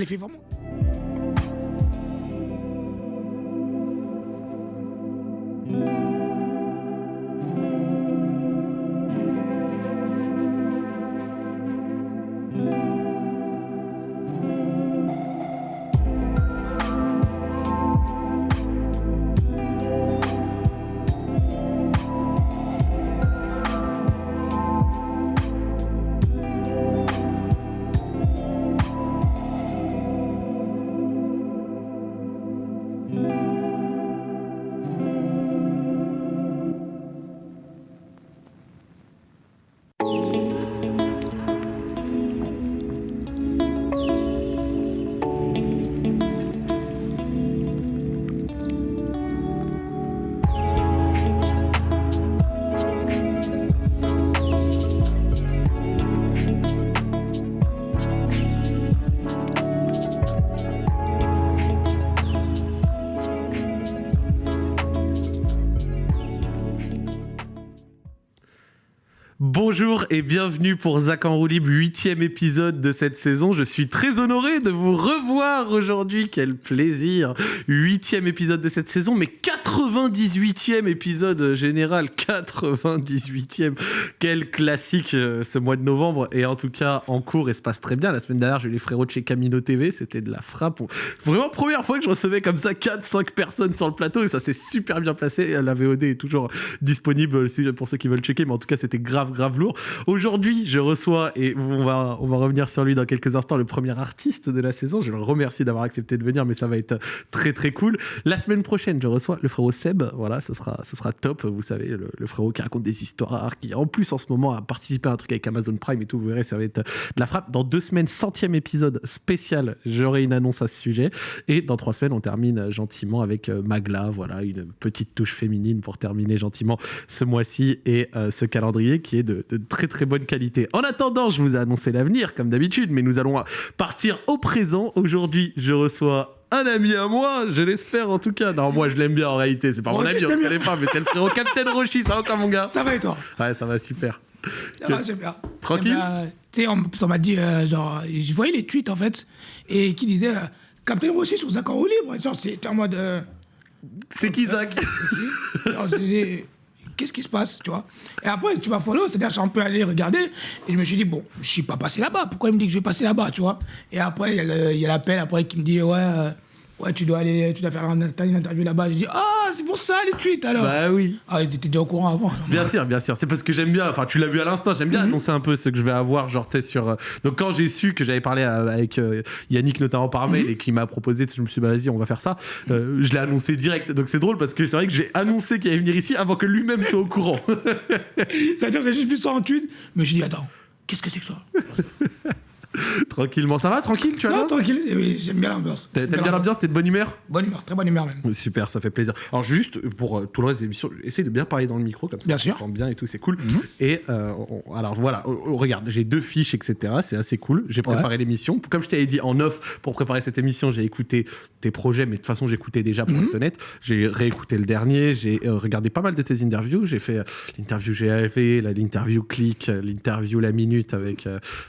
les fait et bienvenue pour Zach en roue libre, huitième épisode de cette saison. Je suis très honoré de vous revoir aujourd'hui. Quel plaisir. Huitième épisode de cette saison, mais 98e épisode général. 98e. Quel classique euh, ce mois de novembre. Et en tout cas, en cours, et se passe très bien. La semaine dernière, j'ai eu les frérots de chez Camino TV. C'était de la frappe. Vraiment, première fois que je recevais comme ça 4-5 personnes sur le plateau et ça s'est super bien placé. La VOD est toujours disponible pour ceux qui veulent checker, mais en tout cas, c'était grave, grave lourd. Aujourd'hui, je reçois, et on va, on va revenir sur lui dans quelques instants, le premier artiste de la saison. Je le remercie d'avoir accepté de venir, mais ça va être très, très cool. La semaine prochaine, je reçois le frérot Seb. Voilà, ce sera, ce sera top. Vous savez, le, frérot qui raconte des histoires, qui en plus en ce moment a participé à un truc avec Amazon Prime et tout. Vous verrez, ça va être de la frappe. Dans deux semaines, centième épisode spécial, j'aurai une annonce à ce sujet. Et dans trois semaines, on termine gentiment avec euh, Magla. Voilà, une petite touche féminine pour terminer gentiment ce mois-ci et euh, ce calendrier qui est de, de très très bonne qualité. En attendant, je vous ai annoncé l'avenir comme d'habitude, mais nous allons partir au présent. Aujourd'hui, je reçois un ami à moi, je l'espère en tout cas. Non, moi je l'aime bien en réalité, c'est pas mon ami, on se connaît pas, mais c'est le frérot Captain Roshi, ça va quoi mon gars Ça va et toi? Ouais, ça va super. Ça va, j'aime bien. Tranquille? Tu sais, on, m'a dit, euh, genre, je voyais les tweets en fait, et qui disaient euh, Captain Roshi sur Zach en libre. Genre, c'était en mode. Euh, c'est qui Zach qu'est-ce qui se passe, tu vois. Et après, tu vas follow, c'est-à-dire, un peu allé regarder, et je me suis dit, bon, je suis pas passé là-bas, pourquoi il me dit que je vais passer là-bas, tu vois. Et après, il y a l'appel, après, qui me dit, ouais, euh, ouais, tu dois aller, tu dois faire une, interview là-bas. J'ai dit, ah, c'est pour ça les tweets alors. Bah oui. Ah, tu étais déjà au courant avant. bien sûr, bien sûr. C'est parce que j'aime bien, enfin, tu l'as vu à l'instant, j'aime bien mhm. annoncer un peu ce que je vais avoir, genre, tu sais, sur. Euh, donc, quand j'ai su que j'avais parlé avec euh, Yannick, notamment par mail, mhm. et qu'il m'a proposé, je me suis dit, bah, vas-y, on va faire ça, euh, je l'ai annoncé direct. Donc, c'est drôle parce que c'est vrai que j'ai annoncé qu'il allait venir ici avant que lui-même soit au courant. C'est-à-dire que j'ai juste vu ça en tweet, mais j'ai dit, attends, qu'est-ce que c'est que ça? Tranquillement, ça va Tranquille, tu vois Non, tranquille, eh j'aime bien l'ambiance. T'aimes bien l'ambiance T'es de bonne humeur Bonne humeur, très bonne humeur même. Super, ça fait plaisir. Alors juste, pour euh, tout le reste des émissions, essaye de bien parler dans le micro, comme ça bien sûr. bien et tout, c'est cool. Mhm. Et euh, alors voilà, regarde, j'ai deux fiches, etc. C'est assez cool. J'ai préparé l'émission. Comme je t'avais dit en off, pour préparer cette émission, j'ai écouté tes projets, mais de toute façon, j'écoutais déjà pour mhm. être honnête. J'ai réécouté le dernier, j'ai euh, regardé pas mal de tes interviews. J'ai fait l'interview GAV, l'interview Click, l'interview La Minute avec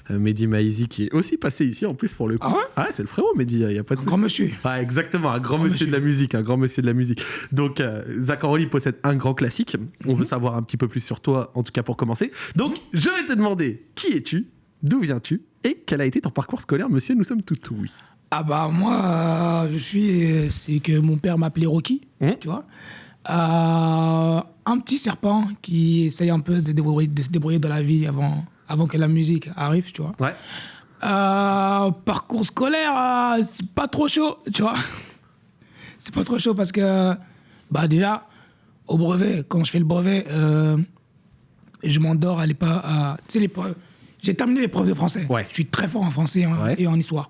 Mehdi Maizi, qui est aussi passé ici en plus pour le coup. Ah ouais, ah c'est le frérot Mehdi, il y a pas de un grand monsieur. Ah, exactement, un grand, monsieur, de la musique, un grand monsieur de la musique. Donc euh, Zach possède un grand classique. On veut mhm. savoir un petit peu plus sur toi, en tout cas pour commencer. Donc je vais te demander qui es-tu, d'où viens-tu? Et quel a été ton parcours scolaire, monsieur? Nous sommes tout oui. Ah bah moi, je suis, c'est que mon père m'appelait Rocky, mmh. tu vois. Euh, un petit serpent qui essaye un peu de, débrouiller, de se débrouiller dans la vie avant, avant que la musique arrive, tu vois. Ouais. Euh, parcours scolaire, euh, c'est pas trop chaud, tu vois. C'est pas trop chaud parce que, bah déjà, au brevet, quand je fais le brevet, euh, je m'endors à l'époque. tu sais, l'épreuve. J'ai terminé l'épreuve de français. Ouais. Je suis très fort en français et en histoire.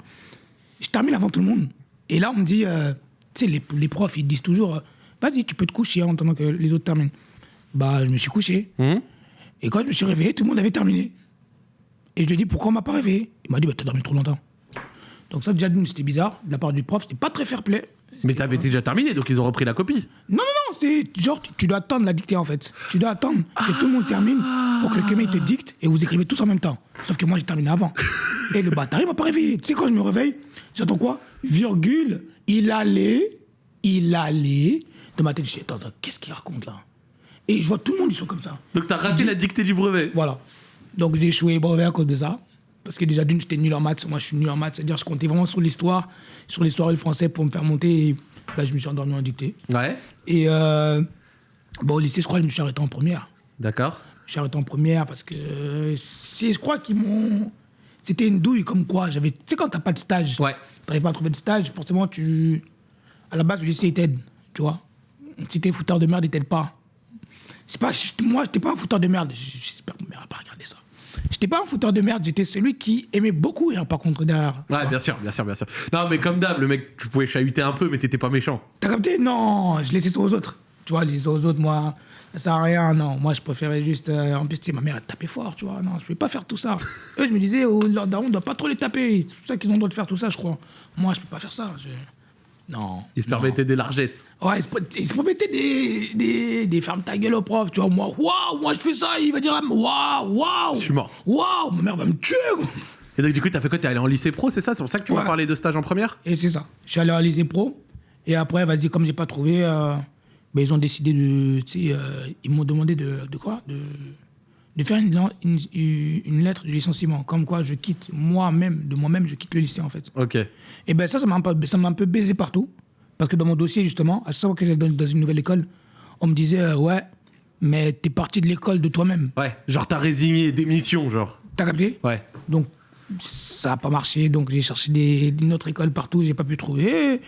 Je termine avant tout le monde. Et là, on me dit, tu sais, les, les, profs, ils disent toujours, vas-y, tu peux te coucher en attendant que les autres terminent. Bah, je me suis couché. Mmh. Et quand je me suis réveillé, tout le monde avait terminé. Et je lui ai dit, pourquoi on m'a pas réveillé Il m'a dit, bah, t'as dormi trop longtemps. Donc ça, déjà, c'était bizarre. De la part du prof, c'était pas très fair play. Mais t'avais déjà terminé, donc ils ont repris la copie. Non, non, non, c'est genre, tu, dois attendre la dictée, en fait. Tu dois attendre que tout le monde termine pour que le il te dicte et vous écrivez tous en même temps. Sauf que moi, j'ai terminé avant. Et le bâtard, il m'a pas réveillé. Tu sais, quand je me réveille, j'attends quoi? Virgule, il allait, il allait. Dans ma tête, je dis, attends, attends, qu'est-ce qu'il raconte là? Et je vois tout le monde, ils sont comme ça. Donc t'as raté la dictée du brevet. Voilà. Donc j'ai échoué à cause de ça. Parce que déjà, d'une, j'étais nul en maths. Moi, je suis nul en maths. C'est-à-dire, je comptais vraiment sur l'histoire, sur l'histoire et le français pour me faire monter. Et, bah, je me suis endormi en dictée. Ouais. Et euh, bon, au lycée, je crois que je me suis arrêté en première. D'accord. Je suis arrêté en première parce que c'est, je crois qu'ils m'ont. C'était une douille comme quoi. J'avais, tu sais, quand t'as pas de stage, Ouais. t'arrives pas à trouver de stage, forcément, tu. À la base, le lycée, il t'aide, tu vois. Si t'es fouteur de merde, il t'aide pas. C'est pas, moi, j'étais pas un fouteur de merde. J'espère que ma mère va pas regarder ça. J'étais pas un fouteur de merde, j'étais celui qui aimait beaucoup rire, par contre, derrière. Ouais, bien sûr, bien sûr, bien sûr. Non, mais comme d'hab, le mec, tu pouvais chahuter un peu, mais t'étais pas méchant. T'as capté? Non, je laissais ça aux autres. Tu vois, je laissais aux autres, moi, ça sert à rien. Non, moi, je préférais juste. euh, en plus, tu sais, ma mère, elle tapait fort, tu vois. Non, je ne pas faire tout ça. Eux, je me disais, oh, leur daron, on doit pas trop les taper. C'est pour ça qu'ils ont le droit de faire tout ça, je crois. Moi, je peux pas faire ça. je- Non. Il se non. permettait des largesses. Ouais, ils se, promettaient des, des, des fermes ta gueule au prof. Tu vois, moi, waouh, moi, je fais ça. Il va dire, waouh, waouh. Je suis mort. Waouh, ma mère va me tuer. Et donc, du coup, t'as fait quoi? T'es allé en lycée pro, c'est ça? C'est pour ça que tu m'as Ouais. parlé de stage en première? Et c'est ça. Je suis allé à lycée pro. Et après, vas-y, comme j'ai pas trouvé, euh, ben, ils ont décidé de. Euh, ils m'ont demandé de, de quoi? De, de faire une, lan- une, une lettre de licenciement. Comme quoi, je quitte moi-même, de moi-même, je quitte le lycée, en fait. Ok. Et ben ça, ça m'a un, peu- ça m'a un peu baisé partout. Parce que dans mon dossier, justement, à chaque fois que j'allais dans, une nouvelle école, on me disait, euh, ouais, mais t'es parti de l'école de toi-même. Ouais, genre t'as résigné, démission, genre. T'as capté? Ouais. Donc, ça n'a pas marché. Donc, j'ai cherché des, une autre école partout, j'ai pas pu trouver.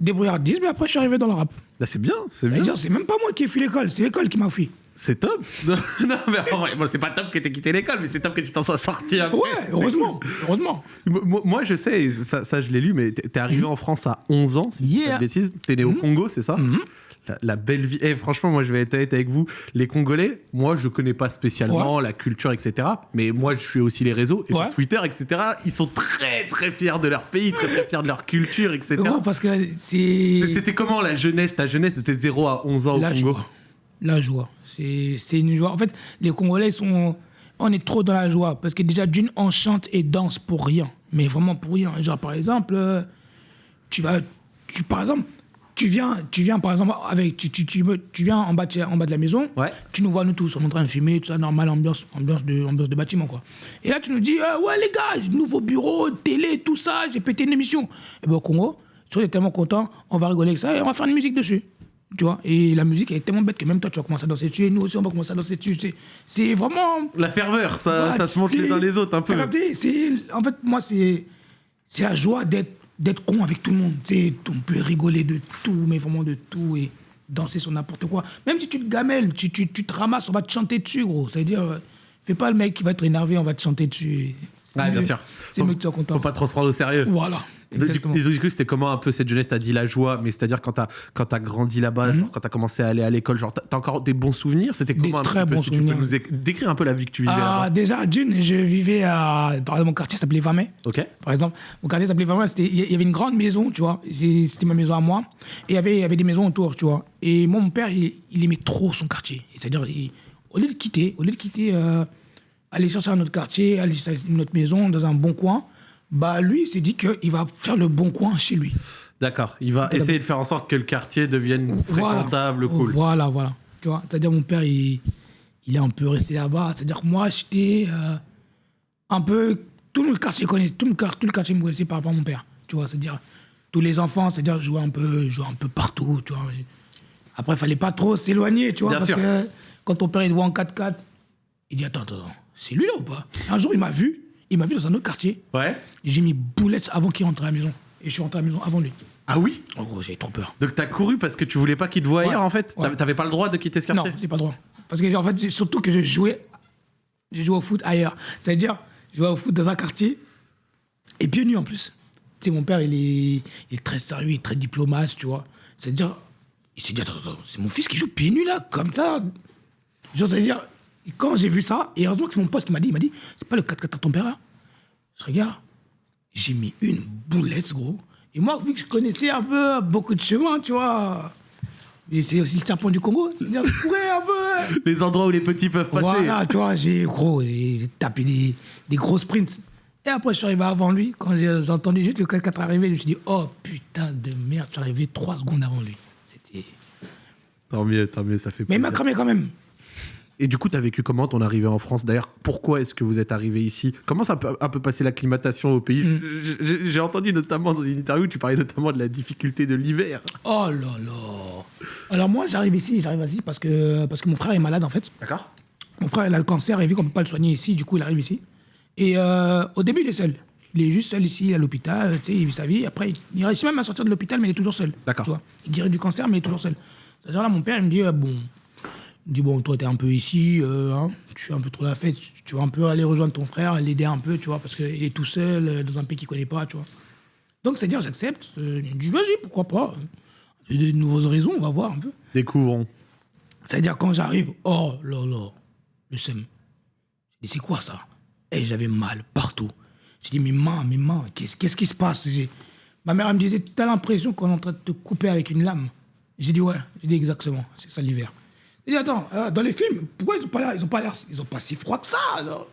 Débrouillardise, mais après, je suis arrivé dans le rap. Là, c'est bien, c'est bien. C'est même pas moi qui ai fui l'école, c'est l'école qui m'a fui. C'est top. Non, mais en vrai, bon, c'est pas top que t'aies quitté l'école, mais c'est top que tu t'en sois sorti après. Ouais, heureusement, heureusement. Moi, moi, je sais, ça, ça, je l'ai lu, mais t'es arrivé en France à 11 ans, si dis pas de Mhm. Yeah. bêtises. T'es né au Congo, c'est ça Mhm. la, la belle vie. Eh, franchement, moi, je vais être honnête avec vous. Les Congolais, moi, je connais pas spécialement la culture, etc. Mais moi, je suis aussi les réseaux, et Ouais. sur Twitter, etc. Ils sont très, très fiers de leur pays, très, très fiers de leur culture, etc. Gros, parce que C'est-. C'était comment la jeunesse, ta jeunesse de tes 0 à 11 ans au Congo. La joie. C'est une joie. En fait, les Congolais sont. On est trop dans la joie. Parce que déjà, d'une, on chante et danse pour rien. Mais vraiment pour rien. Genre, par exemple, euh, tu vas. Tu, par exemple, tu viens, tu viens, par exemple, avec. Tu, tu, tu, tu viens en bas, de, en bas de la maison. Ouais. Tu nous vois, nous tous, on est en train de fumer, tout ça, normal, ambiance, ambiance, de, ambiance de bâtiment, quoi. Et là, tu nous dis, euh, ouais, les gars, nouveau bureau, télé, tout ça, j'ai pété une émission. Et bien, au Congo, si on est tellement content, on va rigoler avec ça et on va faire une musique dessus. Tu vois Et la musique, elle est tellement bête que même toi, tu vas commencer à danser dessus, et nous aussi, on va commencer à danser dessus. C'est- C'est vraiment. La ferveur, ça, se monte les c'est- uns les autres un peu. C'est- En fait, moi, c'est c'est la joie d'être d'être con avec tout le monde. Tu sais, on peut rigoler de tout, mais vraiment de tout, et danser sur n'importe quoi. Même si tu te gamelles, tu, tu, tu te ramasses, on va te chanter dessus, gros. C'est-à-dire, euh, fais pas le mec qui va être énervé, on va te chanter dessus. C'est Ouais, bien sûr. C'est mieux que tu sois content. Faut pas trop se prendre au sérieux. Voilà, exactement. du- du coup, c'était comment un peu cette jeunesse T'as dit la joie, mais c'est-à-dire quand t'as quand grandi là-bas, Mhm. quand t'as commencé à aller à l'école, genre t'as encore des bons souvenirs? C'était Des comment un très peu bons si tu souvenirs. peux nous éc- décrire un peu la vie que tu vivais Ah, déjà, d'une, je vivais à. Exemple, mon quartier s'appelait Vamay. Ok. Par exemple, mon quartier s'appelait c'était- il y avait une grande maison, tu vois. C'était ma maison à moi. Et il y avait, y avait des maisons autour, tu vois. Et moi, mon père, il, il aimait trop son quartier. C'est-à-dire, au lieu de quitter, au lieu de quitter, euh, aller chercher un autre quartier, aller chercher une autre maison dans un bon coin, bah lui, il s'est dit qu'il va faire le bon coin chez lui. D'accord. Il va essayer de faire en sorte que le quartier devienne Voilà. fréquentable, cool. Voilà, voilà. Tu vois, c'est-à-dire mon père, il, il est un peu resté là-bas. C'est-à-dire que moi, j'étais euh, un peu... Tout le quartier connaît, tout le, quart- tout le quartier me connaissait par rapport à mon père. Tu vois, c'est-à-dire tous les enfants, c'est-à-dire jouaient un peu, jouaient un peu partout, tu vois. Après, il fallait pas trop s'éloigner, tu vois, Bien parce sûr. que quand ton père il te voit en 4x4, il dit attends, attends, attends, c'est lui là ou pas? Un jour, il m'a vu, il m'a vu dans un autre quartier. Ouais. J'ai mis boulette avant qu'il rentre à la maison. Et je suis rentré à la maison avant lui. Ah oui En gros, j'avais trop peur. Donc t'as couru parce que tu voulais pas qu'il te voie Ouais. ailleurs en fait Ouais. T'avais- pas le droit de quitter ce Non, quartier j'ai pas le droit. Parce que en fait, c'est surtout que je jouais, je jouais au foot ailleurs. C'est-à-dire, je jouais au foot dans un quartier et pieds nus en plus. Tu sais, mon père, il est, il est très sérieux, il est très diplomate, tu vois. C'est-à-dire, il s'est dit, attends, attends, c'est mon fils qui joue pieds nus là, comme ça. Genre, c'est-à-dire, quand j'ai vu ça, et heureusement que c'est mon pote qui m'a dit, il m'a dit, c'est pas le 4x4 de ton père là Je regarde, j'ai mis une boulette, gros. Et moi, vu que je connaissais un peu beaucoup de chemins, tu vois, Et c'est aussi le serpent du Congo. C'est-à-dire, je courais un peu. Les endroits où les petits peuvent passer. Voilà, tu vois, j'ai gros, j'ai tapé des, des gros sprints. Et après, je suis arrivé avant lui. Quand j'ai entendu juste le 4x4 arriver, je me suis dit, oh putain de merde, je suis arrivé trois secondes avant lui. C'était. Tant mieux, tant mieux, ça fait Mais il plaisir. m'a cramé quand même. Et du coup, t'as vécu comment ton arrivée en France? D'ailleurs, pourquoi est-ce que vous êtes arrivé ici? Comment ça peut un peu passer l'acclimatation au pays? Mm. J'ai entendu notamment dans une interview, tu parlais notamment de la difficulté de l'hiver. Oh là là. Alors moi, j'arrive ici, j'arrive ici parce que, parce que mon frère est malade en fait. D'accord Mon frère, il a le cancer et vu qu'on ne peut pas le soigner ici, du coup, il arrive ici. Et euh, au début, il est seul. Il est juste seul ici, à l'hôpital, tu sais, il vit sa vie. Après, il, réussit même à sortir de l'hôpital, mais il est toujours seul. D'accord. Tu vois. Il dirait du cancer, mais il est toujours seul. C'est-à-dire là, mon père, il me dit, euh, bon, dit, bon, toi, t'es un peu ici, euh, hein, tu fais un peu trop la fête, tu, tu vas un peu aller rejoindre ton frère, l'aider un peu, tu vois, parce qu'il est tout seul, euh, dans un pays qu'il connaît pas, tu vois. Donc, c'est-à-dire, j'accepte. Euh, me dit, vas-y, pourquoi pas. J'ai de nouveaux horizons, on va voir un peu. Découvrons. C'est-à-dire, quand j'arrive, oh là là, le seum. J'ai dit, c'est quoi ça? Et j'avais mal partout. J'ai dit, mes mains, mes mains, qu'est-ce qu'est-ce qui se passe? Ma mère, elle me disait, t'as l'impression qu'on est en train de te couper avec une lame. J'ai dit, ouais, j'ai dit exactement, c'est ça l'hiver. J'ai dit, attends, euh, dans les films, pourquoi ils ont pas l'air, ils ont pas l'air, ils ont pas si froid que ça alors?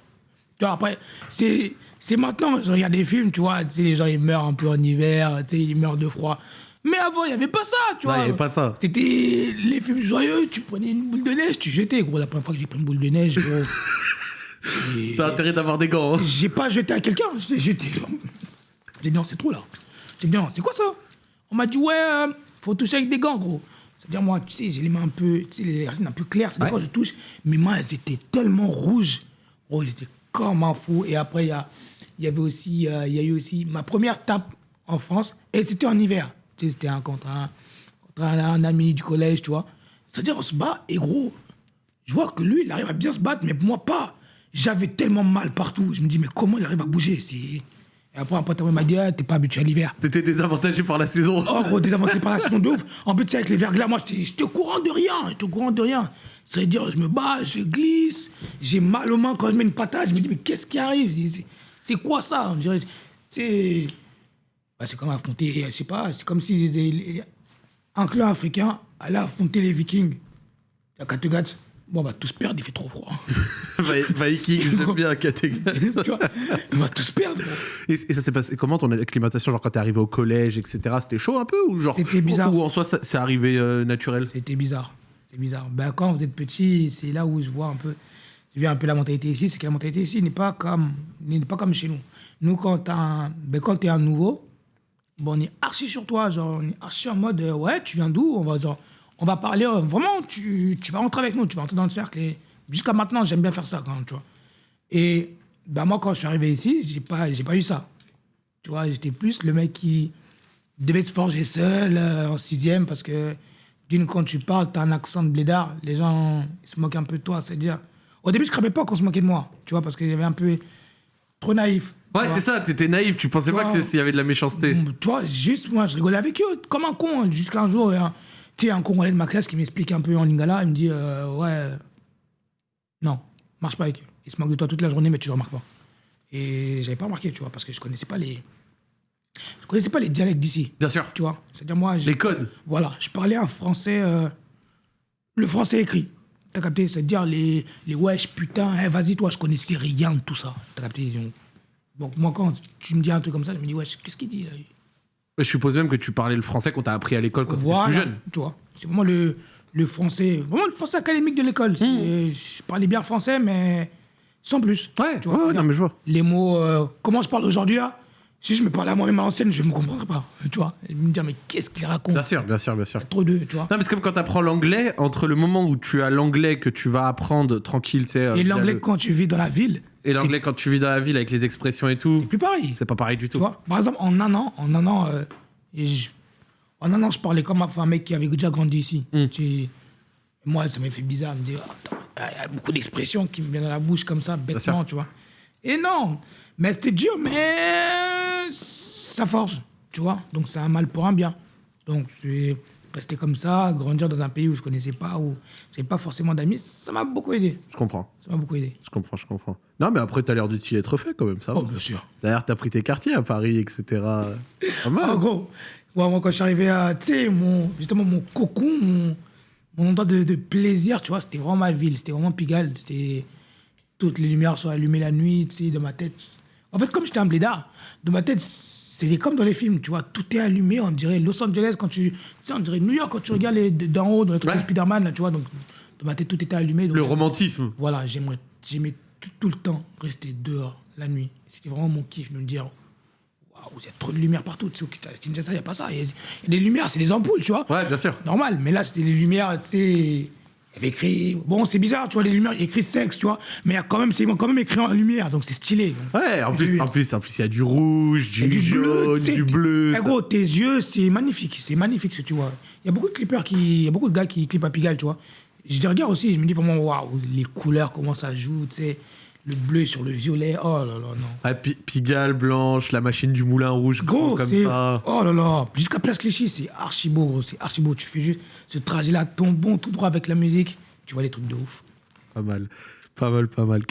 Tu vois, après, c'est, c'est maintenant, je regarde des films, tu vois, tu sais, les gens, ils meurent un peu en hiver, tu sais, ils meurent de froid. Mais avant, il n'y avait pas ça, tu Non, vois. il y avait pas ça. C'était les films joyeux, tu prenais une boule de neige, tu jetais. Gros, la première fois que j'ai pris une boule de neige, gros, T'as intérêt d'avoir des gants. hein. j'ai pas jeté à quelqu'un, j'ai jeté. J'ai dit non, c'est trop là. J'ai dit non, c'est quoi ça? On m'a dit ouais, euh, faut toucher avec des gants, gros. C'est-à-dire moi, tu sais, j'ai les mains un peu, tu sais, les racines un peu claires. C'est-à-dire Ouais. quand je touche, mes mains, elles étaient tellement rouges. Oh, j'étais comme un fou. Et après, il y, a- y avait aussi, euh, il y a eu aussi ma première tape en France. Et c'était en hiver. Tu sais, c'était un, contre, un, contre un, un ami du collège, tu vois. C'est-à-dire, on se bat, et gros, je vois que lui, il arrive à bien se battre, mais moi pas. J'avais tellement mal partout. Je me dis, mais comment il arrive à bouger? Et après, un pote à m'a dit, ah, t'es pas habitué à l'hiver. T'étais désavantagé par la saison. Oh, gros, désavantage par la saison de ouf. En plus, tu sais, avec les verglas, moi, j'étais au courant de rien. J'étais au courant de rien. C'est-à-dire, je me bats, je glisse, j'ai mal aux mains quand je mets une patate. Je me dis, mais qu'est-ce qui arrive? C'est- c'est- C'est quoi ça? On dirait, c'est. bah, c'est comme affronter, je sais pas, c'est comme si les- les- un clan africain allait affronter les Vikings. La Kattegat. Bon, on va tous perdre, il fait trop froid. Vi- Vikings, j'aime bien vois On va tous perdre. Et, et ça s'est passé comment ton acclimatation Genre quand t'es arrivé au collège, etc. C'était chaud un peu ou genre C'était bizarre. Ou en soi c'est arrivé euh, naturel? C'était bizarre. C'est bizarre. Ben, quand vous êtes petit, c'est là où je vois un peu. Je vois un peu la mentalité ici. C'est que la mentalité ici n'est pas comme, n'est pas comme chez nous. Nous, quand tu un, ben, quand es un nouveau, bon, on est archi sur toi. Genre, on est archi en mode euh, ouais, tu viens d'où? On va, genre, on va parler euh, vraiment, tu, tu vas rentrer avec nous, tu vas rentrer dans le cercle. Et jusqu'à maintenant, j'aime bien faire ça quand même, tu vois. Et ben, moi, quand je suis arrivé ici, j'ai pas, pas eu ça. Tu vois, j'étais plus le mec qui devait se forger seul euh, en sixième parce que d'une, quand tu parles, t'as un accent de blédard, les gens ils se moquent un peu de toi. C'est-à-dire, au début, je ne pas qu'on se moquait de moi, tu vois, parce qu'il y avait un peu trop naïf. Ouais, tu c'est ça, t'étais naïf, tu pensais pas Ouais. qu'il y avait de la méchanceté. Tu vois, juste moi, je rigolais avec eux comme un con. hein, Jusqu'à un jour, un- tu sais, un Congolais de ma classe qui m'explique un peu en lingala, il me dit, euh, ouais, non, marche pas avec eux. Ils se moquent de toi toute la journée, mais tu ne remarques pas. Et j'avais pas remarqué, tu vois, parce que je connaissais pas les, je connaissais pas les dialectes d'ici, Bien sûr. tu vois. C'est-à-dire moi, Les codes. voilà, je parlais un français, euh, le français écrit. T'as capté? C'est-à-dire les, les wesh, putain, eh, vas-y, toi, je connaissais rien de tout ça. T'as capté? Ils ont- Donc, moi, quand tu me dis un truc comme ça, je me dis, wesh, qu'est-ce qu'il dit là Je suppose même que tu parlais le français quand t'as appris à l'école quand Voilà, t'étais plus jeune. tu vois. C'est vraiment le, le français, vraiment le français académique de l'école. Hmm. Je parlais bien français, mais sans plus. Ouais, tu vois, ouais, non mais je vois. Les mots, euh, comment je parle aujourd'hui là Si je me parlais à moi-même à l'ancienne, je ne me comprendrais pas. Tu vois Et me dire, mais qu'est-ce qu'il raconte? Bien sûr, bien sûr, bien sûr. Trop de, tu vois. Non, mais c'est comme quand t'apprends l'anglais, entre le moment où tu as l'anglais que tu vas apprendre tranquille, tu sais. euh, Et l'anglais, le- quand tu vis dans la ville, Et l'anglais quand tu vis dans la ville avec les expressions et tout, c'est plus pareil. c'est pas pareil du Tu tout. vois, par exemple, en un an, en un an, euh, je, en un an, je parlais comme un, mec qui avait déjà grandi ici. Mm. Tu- moi, ça m'a fait bizarre de me dire, il y a beaucoup d'expressions qui me viennent à la bouche comme ça, bêtement, tu vois. Et non, mais c'était dur, mais ça forge, tu vois. Donc, c'est un mal pour un bien. Donc, c'est rester comme ça, grandir dans un pays où je connaissais pas, où j'avais pas forcément d'amis, ça m'a beaucoup aidé. Je comprends, Ça m'a beaucoup aidé. je comprends, je comprends. Non, mais après, t'as l'air de t'y être fait quand même, ça va. Oh, bien sûr. D'ailleurs, t'as pris tes quartiers à Paris, etc. Pas mal. En gros, Ouais, moi, quand je suis arrivé à, tu sais, mon, justement, mon cocon, mon, mon endroit de, de plaisir, tu vois, c'était vraiment ma ville, c'était vraiment Pigalle. C'était toutes les lumières sont allumées la nuit, tu sais, dans ma tête. En fait, comme j'étais un blédard, dans ma tête, c'était comme dans les films, tu vois, tout est allumé, on dirait Los Angeles quand tu, tu sais, on dirait New York quand tu regardes les- d'en haut dans les trucs Ouais. de Spider-Man, là, tu vois, donc dans ma tête, tout était allumé. donc Le romantisme. Voilà, j'aimerais, j'aimais tout, tout le temps rester dehors la nuit. C'était vraiment mon kiff de me dire, waouh, il y a trop de lumière partout. Tu sais, au Kinshasa, il n'y a pas ça. Il y, a- il y a des lumières, c'est des ampoules, tu vois. Ouais, bien sûr. Normal, mais là, c'était les lumières, tu sais. Il avait écrit. Bon, c'est bizarre, tu vois, les lumières, il y a écrit sexe, tu vois. Mais il y a quand même, c'est quand même écrit en lumière, donc c'est stylé. donc. Ouais, en plus, en plus, en plus, il y a du rouge, du, jaune, sais, du bleu. Eh, gros, tes yeux, c'est magnifique. C'est magnifique ce que tu vois. Il y a beaucoup de clippers qui. Il y a beaucoup de gars qui clippent à Pigalle, tu vois. Je les regarde aussi, je me dis vraiment, waouh, les couleurs, comment ça joue, tu sais. Le bleu sur le violet, oh là là, non. Ah, Pi- Pigalle blanche, la machine du moulin rouge, Gros, comme ça. Oh là là, jusqu'à Place Clichy, c'est archi beau, gros, c'est archi beau. Tu fais juste ce trajet-là, ton bon, tout droit avec la musique. Tu vois des trucs de ouf. Pas mal. Pas mal, pas mal.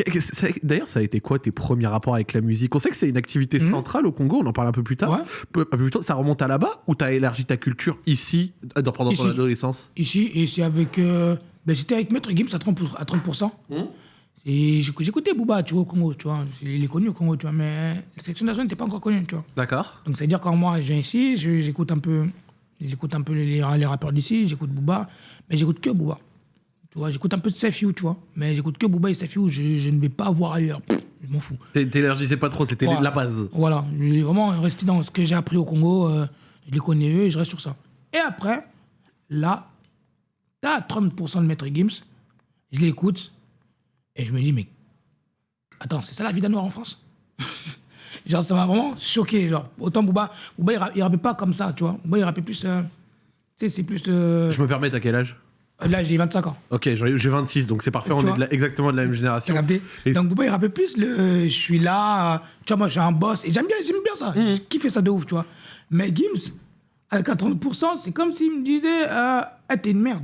D'ailleurs, ça a été quoi tes premiers rapports avec la musique? On sait que c'est une activité Mhm. centrale au Congo, on en parle un peu plus tard. Ouais. Un peu plus tard. Ça remonte à là-bas ou t'as élargi ta culture ici, euh, dans- pendant ton Ici. adolescence? Ici, et c'est avec. euh, ben, J'étais avec Maître Gims à 30%. À 30%. Mhm. Et j'éc- j'écoutais Booba, tu vois, au Congo, tu vois. Il est connu au Congo, tu vois, mais la section nationale n'était pas encore connue, tu vois. D'accord. Donc, c'est-à-dire quand moi, je viens ici, j'écoute un peu, j'écoute un peu les, les rappeurs d'ici, j'écoute Booba, mais j'écoute que Booba. Tu vois, j'écoute un peu de Safiou, tu vois, mais j'écoute que Booba et Safiou, je, je ne vais pas voir ailleurs. Pff, je m'en fous. T'é- T'élargissais pas trop, c'était la base. Voilà, je vais vraiment rester dans ce que j'ai appris au Congo, euh, je les connais eux et je reste sur ça. Et après, là, t'as 30% de Maître Gims, je l'écoute et je me dis, mais attends, c'est ça la vie d'un noir en France? Genre, ça m'a vraiment choqué. Genre, autant Booba, Booba il, ra- il rappait pas comme ça, tu vois. Booba, il rappait plus. euh, tu sais, c'est plus. euh, Je me permets, t'as quel âge? Là, j'ai 25 ans. Ok, j'ai j'ai 26, donc c'est parfait, on est vois de la- exactement de la même génération. capté? Et- Donc Booba, il rappait plus le euh, je suis là, euh, tu vois, moi, je suis un boss. Et j'aime bien, bien ça. Mhm. J'ai kiffé ça de ouf, tu vois. Mais Gims, avec un 30%, c'est comme s'il me disait euh, Ah, t'es une merde.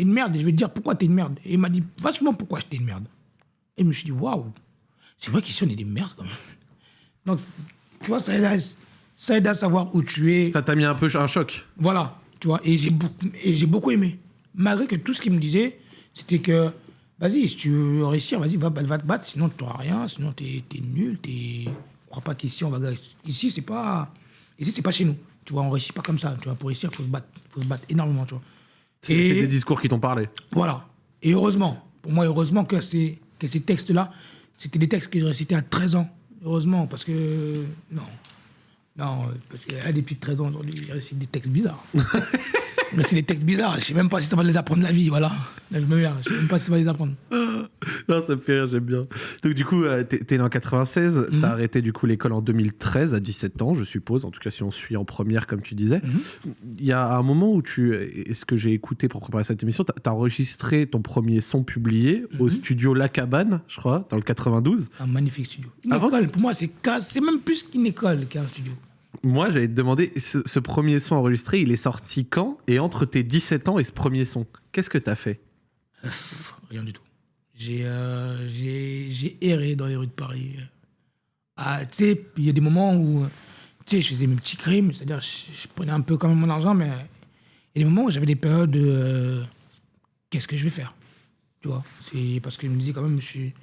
T'es une merde. Et je vais te dire pourquoi t'es une merde. Et il m'a dit vachement pourquoi j'étais une merde. Et je me suis dit Waouh, c'est vrai qu'ici, on est des merdes quand même. Donc, tu vois, ça aide à, ça aide à savoir où tu es. Ça t'a mis un peu un choc. Voilà, tu vois, et j'ai beaucoup, j'ai beaucoup aimé. Malgré que tout ce qu'il me disait, c'était que, vas-y, si tu veux réussir, vas-y, va, va te battre, sinon tu n'auras rien, sinon tu es, nul, tu crois pas qu'ici, on va. Ici, c'est pas, ici, c'est pas chez nous. Tu vois, on réussit pas comme ça. Tu vois, pour réussir, il faut se battre, faut se battre énormément, tu vois. C'est des discours qui t'ont parlé. Voilà. Et heureusement, pour moi, heureusement que ces, que ces textes-là, c'était des textes que je récitais à 13 ans. Heureusement, parce que. Non. Non, parce a des petits de 13 ans aujourd'hui, ils récitent des textes bizarres. Mais c'est des textes bizarres, je sais même pas si ça va les apprendre la vie, voilà. Là, je me mets, je sais même pas si ça va les apprendre. Non, ça me fait rire, j'aime bien. Donc, du coup, euh, t'es né en 96, Mhm. t'as arrêté du coup l'école en 2013, à 17 ans, je suppose. En tout cas, si on suit en première, comme tu disais. Mhm. Il y a un moment où tu. Et ce que j'ai écouté pour préparer cette émission, t'as as enregistré ton premier son publié au Mhm. studio La Cabane, je crois, dans le 92. Un magnifique studio. Une Avant- école, pour moi, c'est même plus qu'une école qu'un studio. Moi, j'allais te demander, ce, premier son enregistré, il est sorti quand Et entre tes 17 ans et ce premier son, qu'est-ce que t'as fait? Rien du tout. J'ai euh, erré dans les rues de Paris. Ah, tu sais, il y a des moments où je faisais mes petits crimes, c'est-à-dire je, je prenais un peu quand même mon argent, mais il y a des moments où j'avais des périodes de euh, qu'est-ce que je vais faire? Tu vois C'est parce que je me disais quand même, je suis,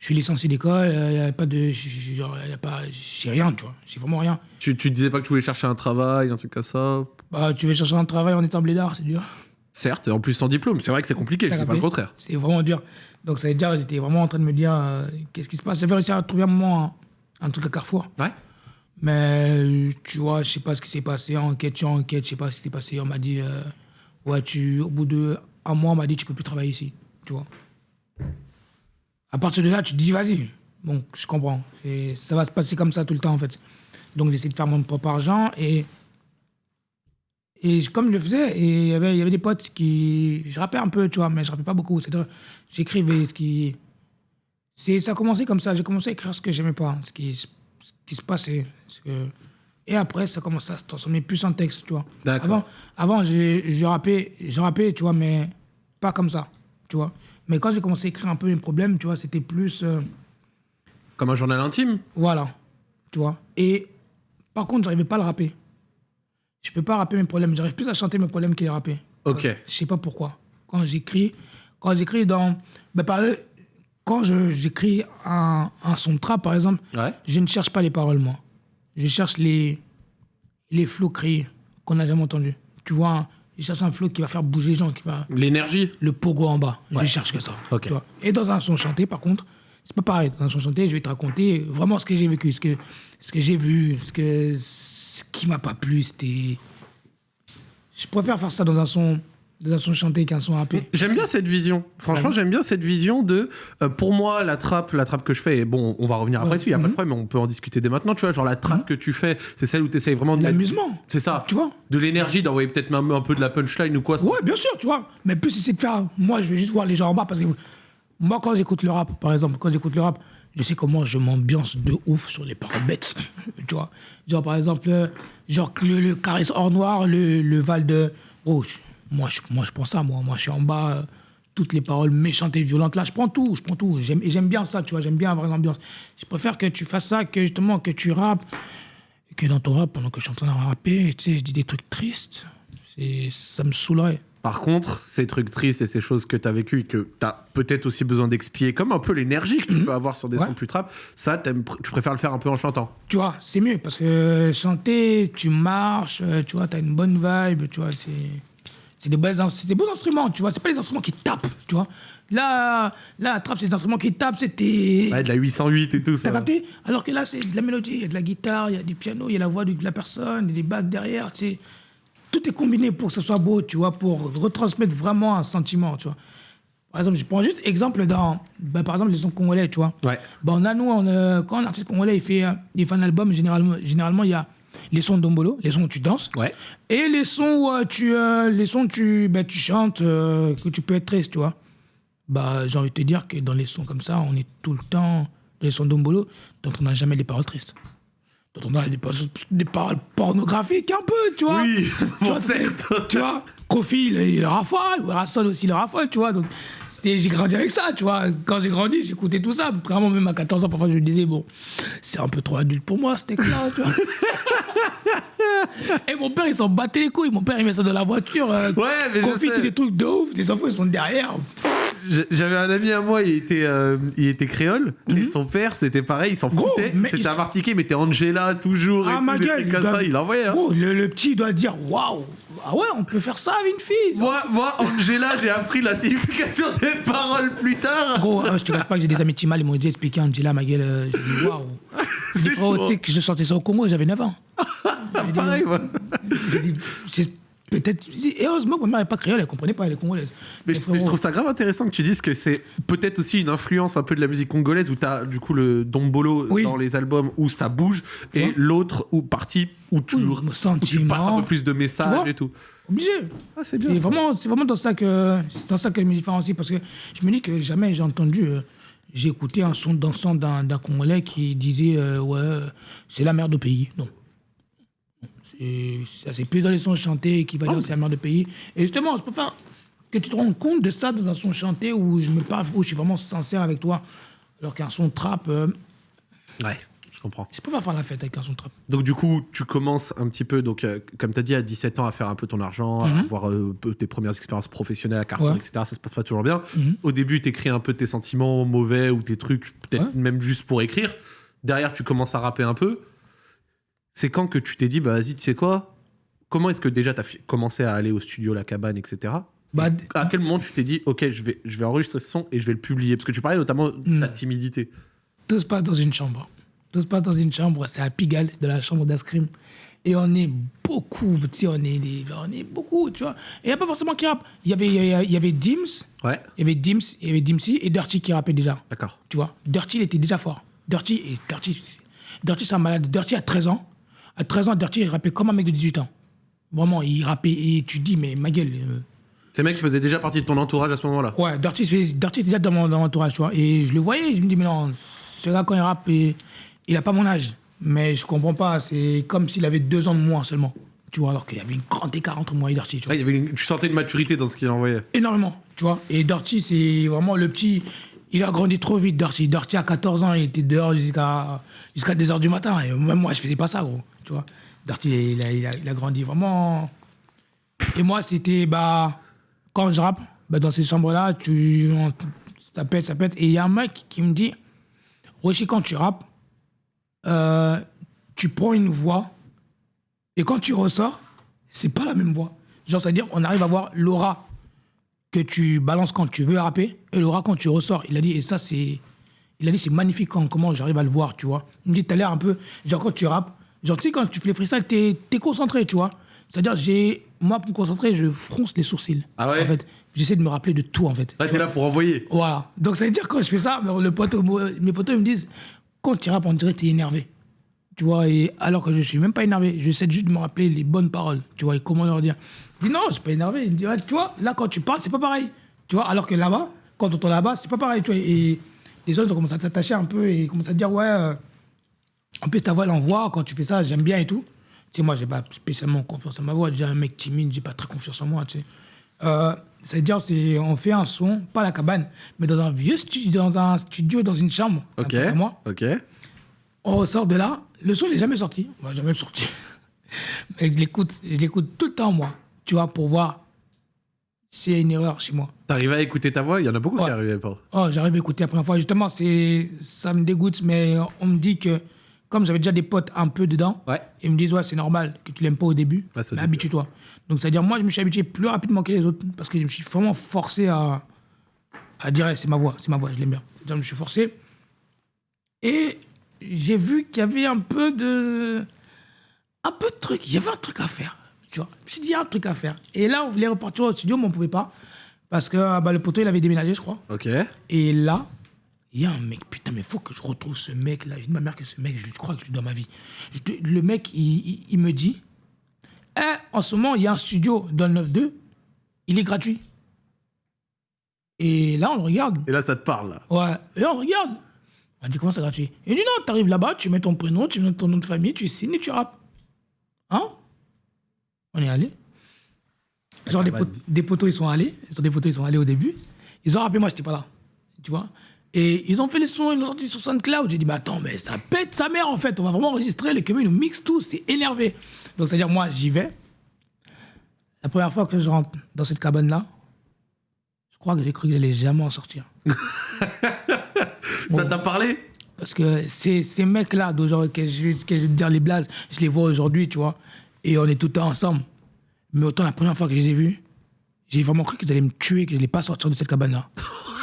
je suis licencié d'école, il n'y a pas de. J'ai rien, tu vois. J'ai vraiment rien. tu, tu disais pas que tu voulais chercher un travail, un truc comme ça Bah, tu veux chercher un travail en étant blédard, c'est dur. Certes, en plus sans diplôme, c'est vrai que c'est compliqué, je dis pas le contraire. C'est vraiment dur. Donc ça veut dire, j'étais vraiment en train de me dire, euh, qu'est-ce qui se passe? J'avais réussi à trouver un moment un, un truc à Carrefour. Ouais Mais euh, tu vois, je sais pas ce qui s'est passé. Enquête sur enquête, je sais pas ce qui s'est passé. On m'a dit, euh, ouais, tu, au bout de un mois, on m'a dit, tu peux plus travailler ici. Tu vois. À partir de là, tu te dis, vas-y. Bon, je comprends. Et ça va se passer comme ça tout le temps, en fait. Donc j'essaie de faire mon propre argent et. Et je- comme je le faisais, et il y avait, il y avait des potes qui. Je rappais un peu, tu vois, mais je rappais pas beaucoup. C'est-à-dire, j'écrivais ce qui. Ça a commencé comme ça. J'ai commencé à écrire ce que j'aimais pas, ce qui, ce qui se passait. Ce que- Et après, ça commençait à se transformer plus en texte, tu vois. Avant, avant j'ai, je rappais, je rappais, tu vois, mais pas comme ça, tu vois. Mais quand j'ai commencé à écrire un peu mes problèmes, tu vois, c'était plus. euh, Comme un journal intime voilà, tu vois. Et par contre, j'arrivais pas à le rapper. je peux pas rapper mes problèmes. J'arrive plus à chanter mes problèmes qu'à les rapper. Ok. Je sais pas pourquoi. Quand j'écris, quand j'écris dans, ben, par- quand je- j'écris un, un son de trap par exemple, Ouais. je ne cherche pas les paroles moi. Je cherche les les flots créés qu'on n'a jamais entendus. Tu vois, je cherche un flow qui va faire bouger les gens, qui va L'énergie le pogo en bas. Ouais. Je cherche que ça. Ok. tu vois. Et dans un son chanté, par contre, c'est pas pareil. Dans un son chanté, je vais te raconter vraiment ce que j'ai vécu, ce que, ce que j'ai vu, ce, que, ce qui m'a pas plu. C'était. Je préfère faire ça dans un son, dans un son chanté qu'un son rappé. J'aime bien cette vision. Franchement, Ouais. j'aime bien cette vision de. euh, pour moi, la trappe, la trappe que je fais, et bon, on va revenir après Ouais. dessus, il n'y a pas de Mhm. problème, mais on peut en discuter dès maintenant. Tu vois, genre la trappe que tu fais, c'est celle où tu essayes vraiment de. L'amusement. C'est ça. Tu vois De l'énergie, d'envoyer peut-être même un peu de la punchline ou quoi. Ouais, bien sûr, tu vois. Mais plus c'est de faire. Moi, je vais juste voir les gens en bas parce que moi, quand j'écoute le rap, par exemple, quand j'écoute le rap, je sais comment je m'ambiance de ouf sur les paroles bêtes. tu vois. Genre, par exemple, euh, genre le, le caresse hors noir, le, le val de. Oh, je- moi, je, moi, je prends ça, moi. Moi, je suis en bas. euh, toutes les paroles méchantes et violentes là, je prends tout, je prends tout. J'aime, et j'aime bien ça, tu vois, j'aime bien avoir une ambiance. Je préfère que tu fasses ça que justement que tu rappes, et que dans ton rap, pendant que je suis en train de rapper, tu sais, je dis des trucs tristes. C'est, ça me saoulerait. Par contre, ces trucs tristes et ces choses que tu as vécues et que tu as peut-être aussi besoin d'expier, comme un peu l'énergie que tu peux avoir sur des Mhm. Ouais. sons plus trap, ça, tu préfères le faire un peu en chantant. tu vois, c'est mieux parce que chanter, tu marches, euh, tu vois, tu as une bonne vibe, tu vois, c'est c'est des, des beaux instruments, tu vois, c'est pas les instruments qui tapent, tu vois. Là, là, la trappe, c'est des instruments qui tapent, c'était. Ouais, de la 808 et tout ça. T'as capté? Alors que là, c'est de la mélodie, il y a de la guitare, il y a du piano, il y a la voix de la personne, il y a des bacs derrière, tu sais. Tout est combiné pour que ce soit beau, tu vois, pour retransmettre vraiment un sentiment, tu vois. Par exemple, je prends juste exemple dans, ben, par exemple, les sons congolais, tu vois. Ouais. Bon, on a, nous, on, euh, quand un artiste congolais il fait, euh, il fait un album, généralement, généralement, il y a les sons d'ombolo, les sons où tu danses, Ouais. et les sons où euh, tu, euh, les sons où tu, ben, tu chantes, euh, que tu peux être triste, tu vois. Bah, j'ai envie de te dire que dans les sons comme ça, on est tout le temps, dans les sons d'ombolo, dont on n'a jamais des paroles tristes. Dont on a des, paroles- des paroles pornographiques un peu, tu vois. Oui, Tu vois, certes. tu vois, Kofi, il, il le raffole, Rasson aussi, il le raffole, tu vois. Donc, j'ai grandi avec ça, tu vois. Quand j'ai grandi, j'écoutais tout ça. Vraiment, même à 14 ans, parfois, je me disais, bon, c'est un peu trop adulte pour moi, ce texte-là, tu vois. Et mon père, il s'en battait les couilles. Mon père, il met ça dans la voiture. Euh, Ouais, mais je Kofi, sais. dit des trucs de ouf. Les enfants, ils sont derrière. J- J'avais un ami à moi, il était, euh, il était créole, et son père, c'était pareil, il s'en Mhm. Foutait. C'était il- un martiqué, mais t'es Angela toujours, et Ah, tout, ma gueule, il comme doit- ça, il envoyait. Hein. Gros, le, le petit doit dire, waouh, ah ouais, on peut faire ça avec une fille. Moi, moi, Angela, j'ai appris la signification des paroles plus tard. Gros, euh, je te cache pas que j'ai des amis Timal, ils m'ont déjà expliqué Angela, ma gueule. euh, J'ai dit, waouh. C'est chaud. tu sais que je chantais ça au Congo, j'avais 9 ans. Pareil, moi. j'ai peut-être. Et heureusement que ma mère n'est pas créole, elle comprenait pas, elle est congolaise. Mais je, frérot, mais je trouve ça grave intéressant que tu dises que c'est peut-être aussi une influence un peu de la musique congolaise où t'as du coup le dombolo Oui. dans les albums où ça bouge et l'autre où partie où tu, Oui, où tu passes un peu plus de Tu messages et tout. Obligé. Ah, c'est bien. C'est vraiment, c'est vraiment dans ça que c'est dans ça que je me différencie parce que je me dis que jamais j'ai entendu. euh, j'ai écouté un son dansant d'un d'un Congolais qui disait euh, ouais c'est la merde au pays. Non. C'est- Ça c'est plus dans les sons chantés qui va dire c'est la merde au pays. Et justement, je préfère que tu te rendes compte de ça dans un son chanté où je me parle, où je suis vraiment sincère avec toi. Alors qu'un son trap, euh, Ouais, je comprends. je préfère faire la fête avec un son trap. Donc du coup, tu commences un petit peu, donc euh, comme tu as dit, à 17 ans, à faire un peu ton argent, à Mhm. avoir euh, peu- tes premières expériences professionnelles à Carrefour, Ouais. etc. Ça se passe pas toujours bien. Mhm. Au début, tu écris un peu tes sentiments mauvais ou tes trucs, peut-être Ouais. même juste pour écrire. Derrière, tu commences à rapper un peu. C'est quand que tu t'es dit, bah vas-y, tu sais quoi? Comment est-ce que déjà tu as commencé à aller au studio, la cabane, etc. Bah, à quel moment tu t'es dit, ok, je vais, je vais enregistrer ce son et je vais le publier? Parce que tu parlais notamment de ta timidité. Tout se passe dans une chambre. Tout se passe dans une chambre. C'est à Pigalle, de la chambre d'Ascrim. Et on est beaucoup, tu sais, on est, des, on est beaucoup, tu vois. Et il n'y a pas forcément qui rappe. Il y avait, il y avait, Dims, Ouais, il y avait Dims, il y avait Dimsy et Dirty qui rappait déjà, d'accord. tu vois? Dirty, il était déjà fort. Dirty, et Dirty, Dirty, c'est un malade. Dirty a 13 ans. À 13 ans, Dirty, il rappait comme un mec de 18 ans. Vraiment, il rappait et tu dis, mais ma gueule. euh, Ces mecs faisaient déjà partie de ton entourage à ce moment-là. Ouais, Dirty, Dirty était déjà dans mon, dans mon entourage, tu vois. Et je le voyais, je me dis, mais non, ce gars, quand il rappe, il, il a pas mon âge. Mais je comprends pas, c'est comme s'il avait deux ans de moins seulement. Tu vois, alors qu'il y avait une grande écart entre moi et Dirty, tu vois. Ouais, il y avait une- tu sentais une maturité dans ce qu'il envoyait. Énormément, tu vois. Et Dirty, c'est vraiment le petit. Il a grandi trop vite, Dirty. Dirty, à 14 ans, il était dehors jusqu'à jusqu'à 2 h du matin. Et même moi, je faisais pas ça, gros. Darty, il a, grandi vraiment. Et moi, c'était, bah, quand je rappe, bah, dans ces chambres-là, tu, on- ça pète, ça pète. Et il y a un mec qui me dit, Rochi, quand tu rappes, euh, tu prends une voix, et quand tu ressors, c'est pas la même voix. Genre, c'est-à-dire, on arrive à voir l'aura que tu balances quand tu veux rapper, et l'aura quand tu ressors. Il a dit, et ça, c'est. Il a dit, c'est magnifique comment j'arrive à le voir, tu vois. Il me dit, t'as l'air un peu. Genre, quand tu rappes, genre, tu sais, quand tu fais les freestyles, t'es es concentré, tu vois. C'est-à-dire, j'ai. Moi, pour me concentrer, je fronce les sourcils. Ah ouais En fait, j'essaie de me rappeler de tout, en fait. Là, t'es là pour envoyer. Voilà. Donc, ça veut dire, quand je fais ça, le poteau, mes potos ils me disent, quand tu rappes, on dirait que t'es énervé. Tu vois, et alors que je suis même pas énervé, j'essaie juste de me rappeler les bonnes paroles, tu vois, et comment leur dire. Je dis non, je suis pas énervé. Il me ouais, tu vois, là, quand tu parles, c'est pas pareil. Tu vois, alors que là-bas, quand on entend là-bas, c'est pas pareil, tu vois. Et les autres ont commencé à s'attacher un peu et commencent à dire, ouais, euh, en plus, ta voix, elle envoie, quand tu fais ça, j'aime bien et tout. Tu sais, moi, j'ai pas spécialement confiance en ma voix. Déjà, un mec timide, j'ai pas très confiance en moi, tu sais. Euh, C'est-à-dire, c'est, on fait un son, pas à la cabane, mais dans un vieux studio, dans un studio, dans une chambre. Ok. à moi. Ok. On ressort de là, le son n'est jamais sorti. On va jamais le sortir. Mais je l'écoute, je l'écoute tout le temps, moi. Tu vois, pour voir s'il y a une erreur chez moi. T'arrives à écouter ta voix? Il y en a beaucoup qui Ouais. arrivaient pas. Oh, j'arrive à écouter la première fois. Justement, ça me dégoûte, mais on me dit que, comme j'avais déjà des potes un peu dedans, Ouais. ils me disent, ouais, c'est normal que tu l'aimes pas au début, c'est au mais habitue-toi. Donc, c'est-à-dire, moi, je me suis habitué plus rapidement que les autres, parce que je me suis vraiment forcé à, à dire, c'est ma voix, c'est ma voix, je l'aime bien. Je me suis forcé. Et j'ai vu qu'il y avait un peu de. Un peu de truc. Il y avait un truc à faire. Tu vois. Je me suis dit, il y a un truc à faire. Et là, on voulait repartir au studio, mais on ne pouvait pas. Parce que ah bah, le poteau, il avait déménagé, je crois. Ok. Et là, il y a un mec, putain, mais faut que je retrouve ce mec-là. Je dis ma mère que ce mec, je crois que je lui dois ma vie. Je le mec, il, il- il me dit, Eh, en ce moment, il y a un studio dans le 9-2, il est gratuit. Et là, on le regarde. Et là, ça te parle, là. Ouais, et on regarde. On dit, comment c'est gratuit? Il dit, non, t'arrives là-bas, tu mets ton prénom, tu mets ton nom de famille, tu signes et tu rappes. Hein? On est allé. Genre, des, bah, pot- des poteaux, ils sont allés. Genre, des poteaux, ils sont allés au début. Ils ont rappelé, moi, j'étais pas là. Tu vois? Et ils ont fait les sons, ils l'ont sorti sur SoundCloud. J'ai dit, mais attends, mais ça pète sa mère, en fait. On va vraiment enregistrer, les cumulus, ils nous mixent tout, c'est énervé. Donc, c'est-à-dire, moi, j'y vais. La première fois que je rentre dans cette cabane-là, je crois que j'ai cru que j'allais jamais en sortir. Ça t'a parlé? Parce que ces, ces mecs-là, d'aujourd'hui, que je, que je dire les blagues, je les vois aujourd'hui, tu vois. Et on est tout le temps ensemble. Mais autant la première fois que je les ai vus, j'ai vraiment cru qu'ils allaient me tuer, que je n'allais pas sortir de cette cabane-là.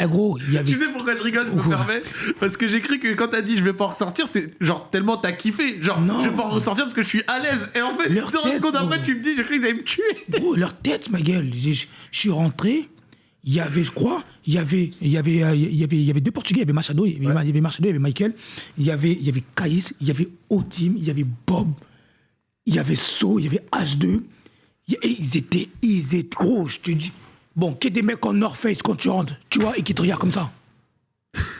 Eh gros, il y avait. Tu sais pourquoi je rigole, je me permets Parce que j'ai cru que quand t'as dit je vais pas en ressortir, c'est genre tellement t'as kiffé. Genre, Non. je vais pas en ressortir parce que je suis à l'aise. Et en fait, Leur 30 tête, secondes après, tu me dis, j'ai cru qu'ils allaient me tuer. Gros, leur tête, ma gueule. Je suis rentré, il y avait, je crois, il y avait, il y avait, euh, il y avait, il y avait deux Portugais, il y avait Machado, il y avait, Ouais. il y avait Machado, il y avait Michael, il y avait, il y avait Caïs, il y avait Otim, il y avait Bob, il y avait So, il y avait H2. Il y- Et ils étaient, ils étaient gros, je te dis. Bon, qu'il y ait des mecs en North Face quand tu rentres, tu vois, et qui te regardent comme ça.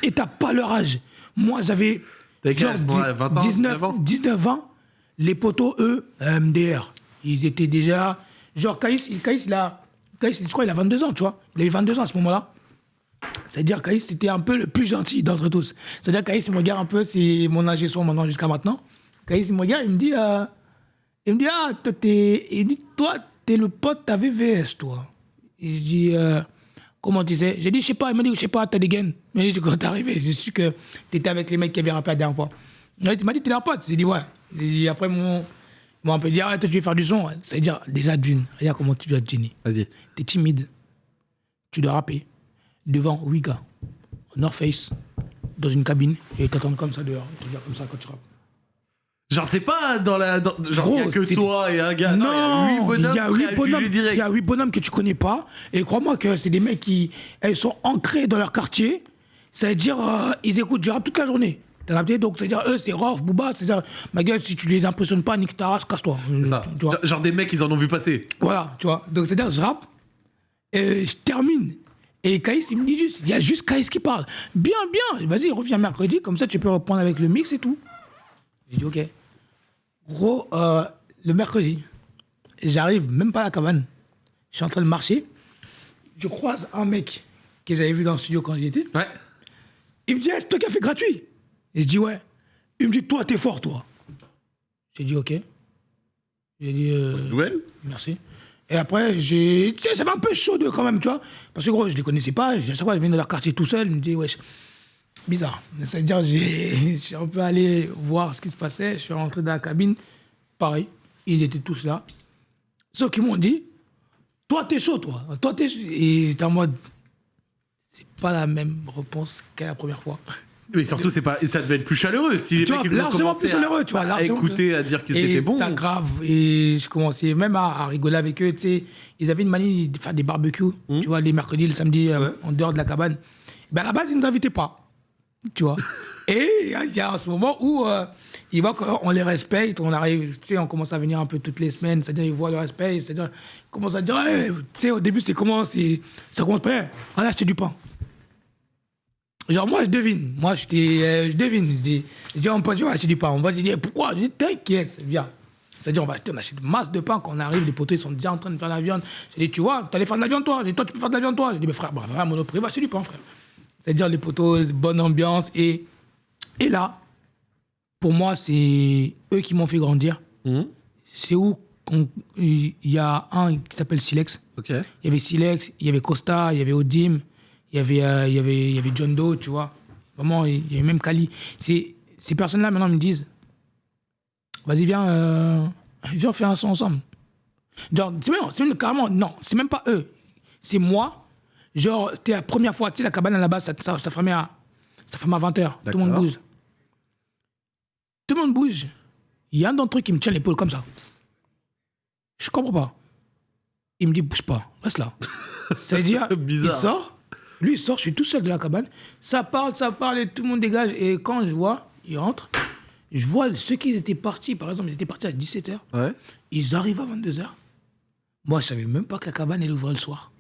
Et t'as pas leur âge. Moi, j'avais. T'avais genre âge, moi, 20 ans, 19, 19 ans 19 ans. Les potos, eux, euh, MDR. Ils étaient déjà. Genre, Caïs, il- Caïs, il a. Caïs, je crois, il a 22 ans, tu vois. Il avait 22 ans à ce moment-là. C'est-à-dire, Caïs, c'était un peu le plus gentil d'entre tous. C'est-à-dire, Caïs, il me regarde un peu, c'est mon âge et son maintenant jusqu'à maintenant. Caïs, il me regarde, il me dit. euh, il me dit, ah, toi, t'es. Il dit, toi, t'es le pote, t'as VVS, toi. Et je dis, euh, comment tu sais? J'ai dit, je sais pas. Il m'a dit, je sais pas, t'as des gains. Il m'a dit, quand t'es arrivé, j'ai su que t'étais avec les mecs qui avaient rappelé la dernière fois. Il m'a dit, t'es leur pote. J'ai dit, ouais. Et après, mon. Moi, on peut dire, ah, toi, tu veux faire du son. C'est-à-dire, déjà, d'une, regarde comment tu dois te gêner. Vas-y. T'es timide. Tu dois rapper devant 8 gars, en North Face, dans une cabine, et ils t'attendent comme ça dehors. Regardent comme ça quand tu rappes. Genre, c'est pas dans la. dans- genre, Gros, il y a que toi et un gars. Non, il y a huit bonhommes. il y a huit bonhommes, que tu connais pas. Et crois-moi que c'est des mecs qui elles sont ancrés dans leur quartier. Ça veut dire, euh, ils écoutent du rap toute la journée. T'as capté? Donc, c'est-à-dire, eux, c'est Rof, Booba. C'est-à-dire, ma gueule, si tu les impressionnes pas, nique ta race, casse-toi. C'est ça. Tu- tu vois? Genre- des mecs, ils en ont vu passer. Voilà, tu vois. Donc, c'est-à-dire, je rappe, et je termine. Et Kaïs, il me dit juste, il y a juste Kaïs qui parle. Bien, bien, vas-y, reviens mercredi, comme ça tu peux reprendre avec le mix et tout. J'ai dit, ok. Gros, euh, le mercredi, j'arrive même pas à la cabane. Je suis en train de marcher. Je croise un mec que j'avais vu dans le studio quand j'y étais. Ouais. Il me dit, qui as fait gratuit Et je dis, ouais. Il me dit, toi, t'es fort, toi. J'ai dit ok. J'ai dit euh, Nouvelle merci. Et après, j'ai. Tu sais, j'avais un peu chaud de quand même, tu vois. Parce que gros, je les connaissais pas. À chaque fois, je venais de leur quartier tout seul. Je me dis, wesh, bizarre. C'est-à-dire, je suis un peu allé voir ce qui se passait. Je suis rentré dans la cabine. Pareil, ils étaient tous là. Sauf qu'ils m'ont dit, toi, t'es chaud, toi. Toi, t'es chaud. Et j'étais en mode, c'est pas la même réponse qu'à la première fois. Mais surtout, c'est pas, ça devait être plus chaleureux si les Tu mecs vois, largement plus à- chaleureux, tu vois, à écouter, à dire qu'ils étaient bons. ça grave. Et je commençais même à, à rigoler avec eux. Tu sais, ils avaient une manie de faire des barbecues, Mmh. tu vois, les mercredis, le samedi, euh, en dehors de la cabane. Ben, à la base, ils ne nous invitaient pas. Tu vois. Et il y a ce moment où euh, ils voient qu'on les respecte, on arrive, tu sais, on commence à venir un peu toutes les semaines, c'est-à-dire ils voient le respect, c'est-à-dire ils commencent à dire, tu sais, au début, c'est comment, ça commence pas, Hey, voilà, acheter du pain. Genre, moi, je devine. Moi, je, euh, je devine. Je dis, je dis, on peut dire, acheter du pain. On va dire, pourquoi? Je dis, t'inquiète, viens. C'est-à-dire, on va acheter, on achète masse de pain. Quand on arrive, les poteaux, ils sont déjà en train de faire la viande. J'ai dit, tu vois, t'allais faire de la viande, toi? J'ai dit, toi, tu peux faire de la viande, toi? J'ai dit, mais frère, bah, vraiment, monoprix, va acheter du pain, frère. C'est-à-dire, les poteaux, bonne ambiance. Et, et là, pour moi, c'est eux qui m'ont fait grandir. Mhm. C'est où il y a un qui s'appelle Silex. Ok. Il y avait Silex, il y avait Costa, il y avait Odim, il y avait, euh, il y avait, il y avait John Doe, tu vois. Vraiment, il y avait même Kali. Ces, ces personnes-là, maintenant, me disent Vas-y, viens, euh, viens, fait un son ensemble. Genre, c'est même, c'est même carrément, non, c'est même pas eux. C'est moi. Genre, c'était la première fois, tu sais, la cabane base, ça, ça, ça fermait à, ça fermait à 20h. Tout le monde bouge. Tout le monde bouge. Il y a un d'entre eux qui me tient l'épaule comme ça. Je comprends pas. Il me dit, bouge pas, reste là. C'est-à-dire, il sort, lui il sort, je suis tout seul de la cabane. Ça parle, ça parle et tout le monde dégage. Et quand je vois, il rentre, je vois ceux qui étaient partis, par exemple, ils étaient partis à 17h, Ouais. ils arrivent à 22h. Moi, je savais même pas que la cabane, elle ouvrait le soir.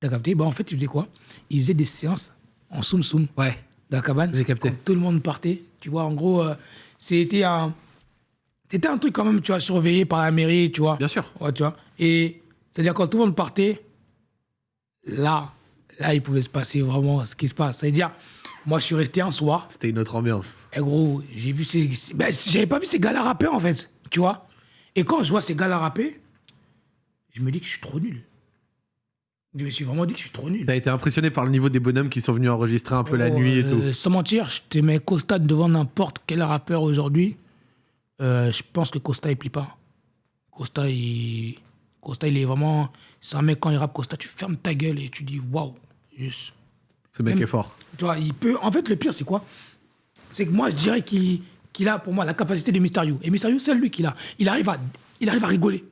T'as capté? Bah, En fait, ils faisaient quoi? Ils faisaient des séances en soum-soum Ouais. dans la cabane. J'ai capté. Quand tout le monde partait. Tu vois, en gros, euh, c'était un. C'était un truc quand même, tu vois, surveillé par la mairie, tu vois. Bien sûr. Ouais, tu vois. Et c'est-à-dire quand tout le monde partait, là, là, il pouvait se passer vraiment ce qui se passe. C'est-à-dire, moi, je suis resté un soir. C'était une autre ambiance. Et gros, j'ai vu ces. ces- Ben, j'avais pas vu ces gars-là rapper, en fait. Tu vois. Et quand je vois ces gars-là rapper, je me dis que je suis trop nul. Je me suis vraiment dit que je suis trop nul. T'as été impressionné par le niveau des bonhommes qui sont venus enregistrer un peu la nuit et euh, tout. Sans mentir, je te mets Costa devant n'importe quel rappeur aujourd'hui. euh, je pense que Costa, il plie pas. Costa, il, Costa, il est vraiment. C'est un mec, quand il rappe Costa, tu fermes ta gueule et tu dis waouh. Juste. Ce mec même- est fort. Tu vois, il peut. En fait, le pire, c'est quoi? C'est que moi, je dirais qu'il qu'il a pour moi la capacité de Mysterio. Et Mysterio, c'est lui qui l'a. Il arrive à, il arrive à rigoler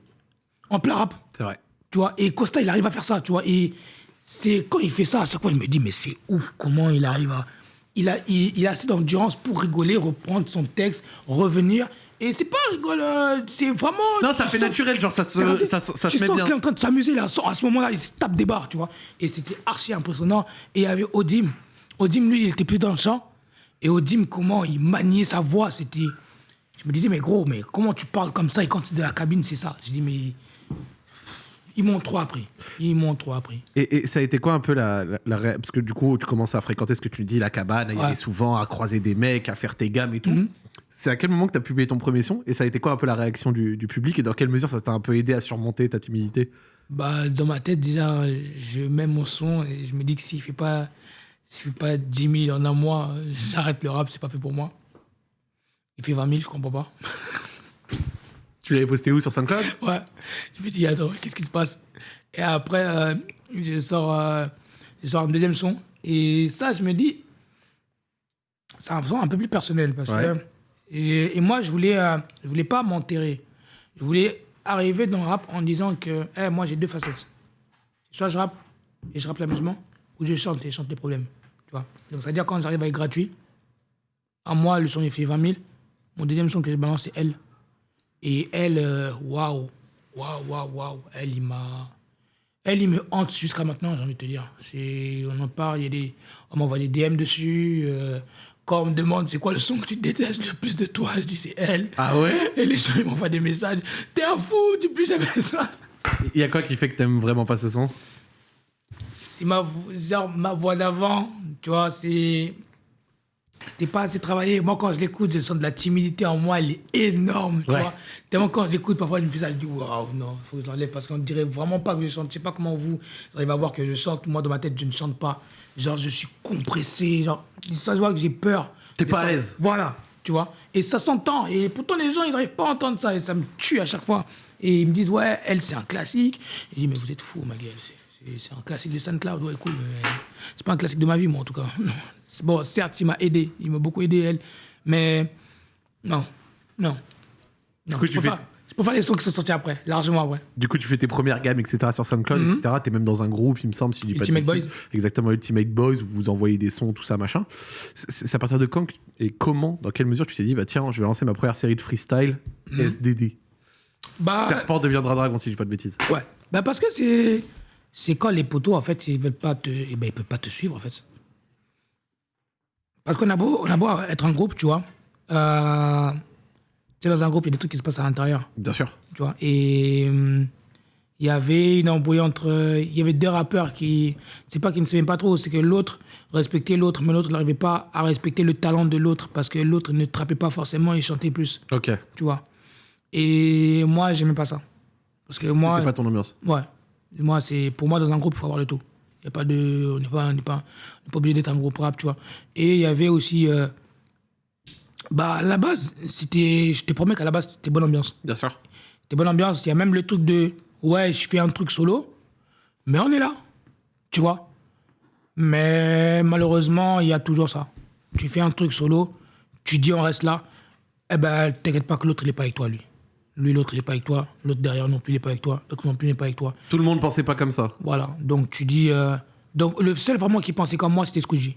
en plein rap. C'est vrai. Tu vois, et Costa, il arrive à faire ça, tu vois. Et c'est quand il fait ça, à chaque fois, je me dis, mais c'est ouf, comment il arrive à. Il a, il, il a assez d'endurance pour rigoler, reprendre son texte, revenir. Et c'est pas rigolo, euh, c'est vraiment. Non, ça fait sens- naturel, genre ça se, ça, se- ça tu se met sens bien. qu'il est en train de s'amuser là, à ce moment-là, il se tape des barres, tu vois. Et c'était archi impressionnant. Et il y avait Odim. Odim, lui, il était plus dans le champ. Et Odim, comment il maniait sa voix, c'était. Je me disais, mais gros, mais comment tu parles comme ça et quand tu es dans la cabine, c'est ça. Je dis, mais. Ils m'ont trop appris. Ils m'ont trop appris. Et, et ça a été quoi un peu la, la, Parce que du coup, tu commences à fréquenter ce que tu dis, la cabane, à y Ouais. aller souvent, à croiser des mecs, à faire tes gammes et tout. Mhm. C'est à quel moment que tu as publié ton premier son? Et ça a été quoi un peu la réaction du, du public? Et dans quelle mesure ça t'a un peu aidé à surmonter ta timidité? Bah, dans ma tête, déjà, je mets mon son et je me dis que s'il fait pas, fait pas 10 000 en un mois, j'arrête le rap, c'est pas fait pour moi. Il fait 20 000, je comprends pas. Tu l'avais posté où sur SoundCloud? Ouais. Je me dis, attends, qu'est-ce qui se passe? Et après, euh, je, sors, euh, je sors un deuxième son. Et ça, je me dis, c'est un son un peu plus personnel. Parce Ouais. que, et, et moi, je voulais, euh, je voulais pas m'enterrer. Je voulais arriver dans le rap en disant que, Eh, moi, j'ai deux facettes. Soit je rappe et je rappe l'amusement, ou je chante et je chante les problèmes. Tu vois Donc, c'est-à-dire quand j'arrive à être gratuit, à moi, le son, il fait 20 000. Mon deuxième son que je balance, c'est Elle. Et elle, euh, waouh, waouh, waouh, waouh, elle, il m'a. Elle, il me hante jusqu'à maintenant, j'ai envie de te dire. On en parle, il y a des, on m'envoie des DM dessus. euh, quand on me demande c'est quoi le son que tu détestes le plus de toi, je dis c'est elle. Ah ouais? Et les gens, ils m'envoient des messages. T'es un fou, dis plus jamais ça. Il y a quoi qui fait que t'aimes vraiment pas ce son? C'est ma, vo- genre, ma voix d'avant, tu vois, c'est. C'était pas assez travaillé. Moi, quand je l'écoute, je sens de la timidité en moi, elle est énorme, tu Ouais. vois. Tellement quand je l'écoute, parfois, je me fais ça, je dis, waouh, non, faut que je l'enlève parce qu'on dirait vraiment pas que je chante. Je sais pas comment vous, vous arrivez à voir que je chante. Moi, dans ma tête, je ne chante pas. Genre, je suis compressé. Genre, ça se voit que j'ai peur. T'es pas à l'aise. Voilà, tu vois. Et ça s'entend. Et pourtant, les gens, ils n'arrivent pas à entendre ça. Et ça me tue à chaque fois. Et ils me disent, ouais, elle, c'est un classique. Et je dis, mais vous êtes fou, ma gueule. C'est- un classique de SoundCloud. Ouais, cool. Mais c'est pas un classique de ma vie, moi, en tout cas. Non. Bon, certes, il m'a aidé. Il m'a beaucoup aidé, elle. Mais non, non. non. coup, je, tu préfère, je préfère les sons qui sont sortis après, largement après. Du coup, tu fais tes premières gammes, etc. sur SoundCloud, Mhm. etc. T'es même dans un groupe, il me semble, si je dis pas de. Boys. Exactement, Ultimate Boys, où vous envoyez des sons, tout ça, machin. C'est à partir de quand et comment, dans quelle mesure tu t'es dit, bah tiens, je vais lancer ma première série de freestyle Mhm. SDD Bah, Serpent deviendra dragon, si je dis pas de bêtises. ouais. Bah, parce que c'est. C'est quand les poteaux, en fait, ils veulent pas te. eh ben, ils peuvent pas te suivre, en fait. Parce qu'on a beau, on a beau être un groupe, tu vois. Euh, tu sais, dans un groupe, il y a des trucs qui se passent à l'intérieur. Bien sûr. tu vois. Et hum, il y avait une embrouille entre. Il y avait deux rappeurs qui. C'est pas qu'ils ne s'aimaient pas trop, c'est que l'autre respectait l'autre, mais l'autre n'arrivait pas à respecter le talent de l'autre parce que l'autre ne trappait pas forcément et chantait plus, Ok. tu vois. Et moi, j'aimais pas ça. Parce que moi. C'était pas ton ambiance. Ouais. Moi, c'est pour moi dans un groupe, il faut avoir le tout. Il a pas de, on n'est pas, on n'est pas, on n'est pas obligé d'être un groupe rap, tu vois. Et il y avait aussi, euh, bah à la base, c'était, je te promets qu'à la base c'était bonne ambiance. Bien sûr. C'était bonne ambiance. Il y a même le truc de, ouais, je fais un truc solo, mais on est là, tu vois. Mais malheureusement, il y a toujours ça. Tu fais un truc solo, tu dis on reste là, eh ben t'inquiète pas que l'autre il est pas avec toi lui. Lui l'autre il est pas avec toi, l'autre derrière non plus il est pas avec toi, l'autre non plus il n'est pas avec toi. Tout le monde pensait pas comme ça. Voilà, donc tu dis. euh, Donc le seul vraiment qui pensait comme moi, c'était Squeegee.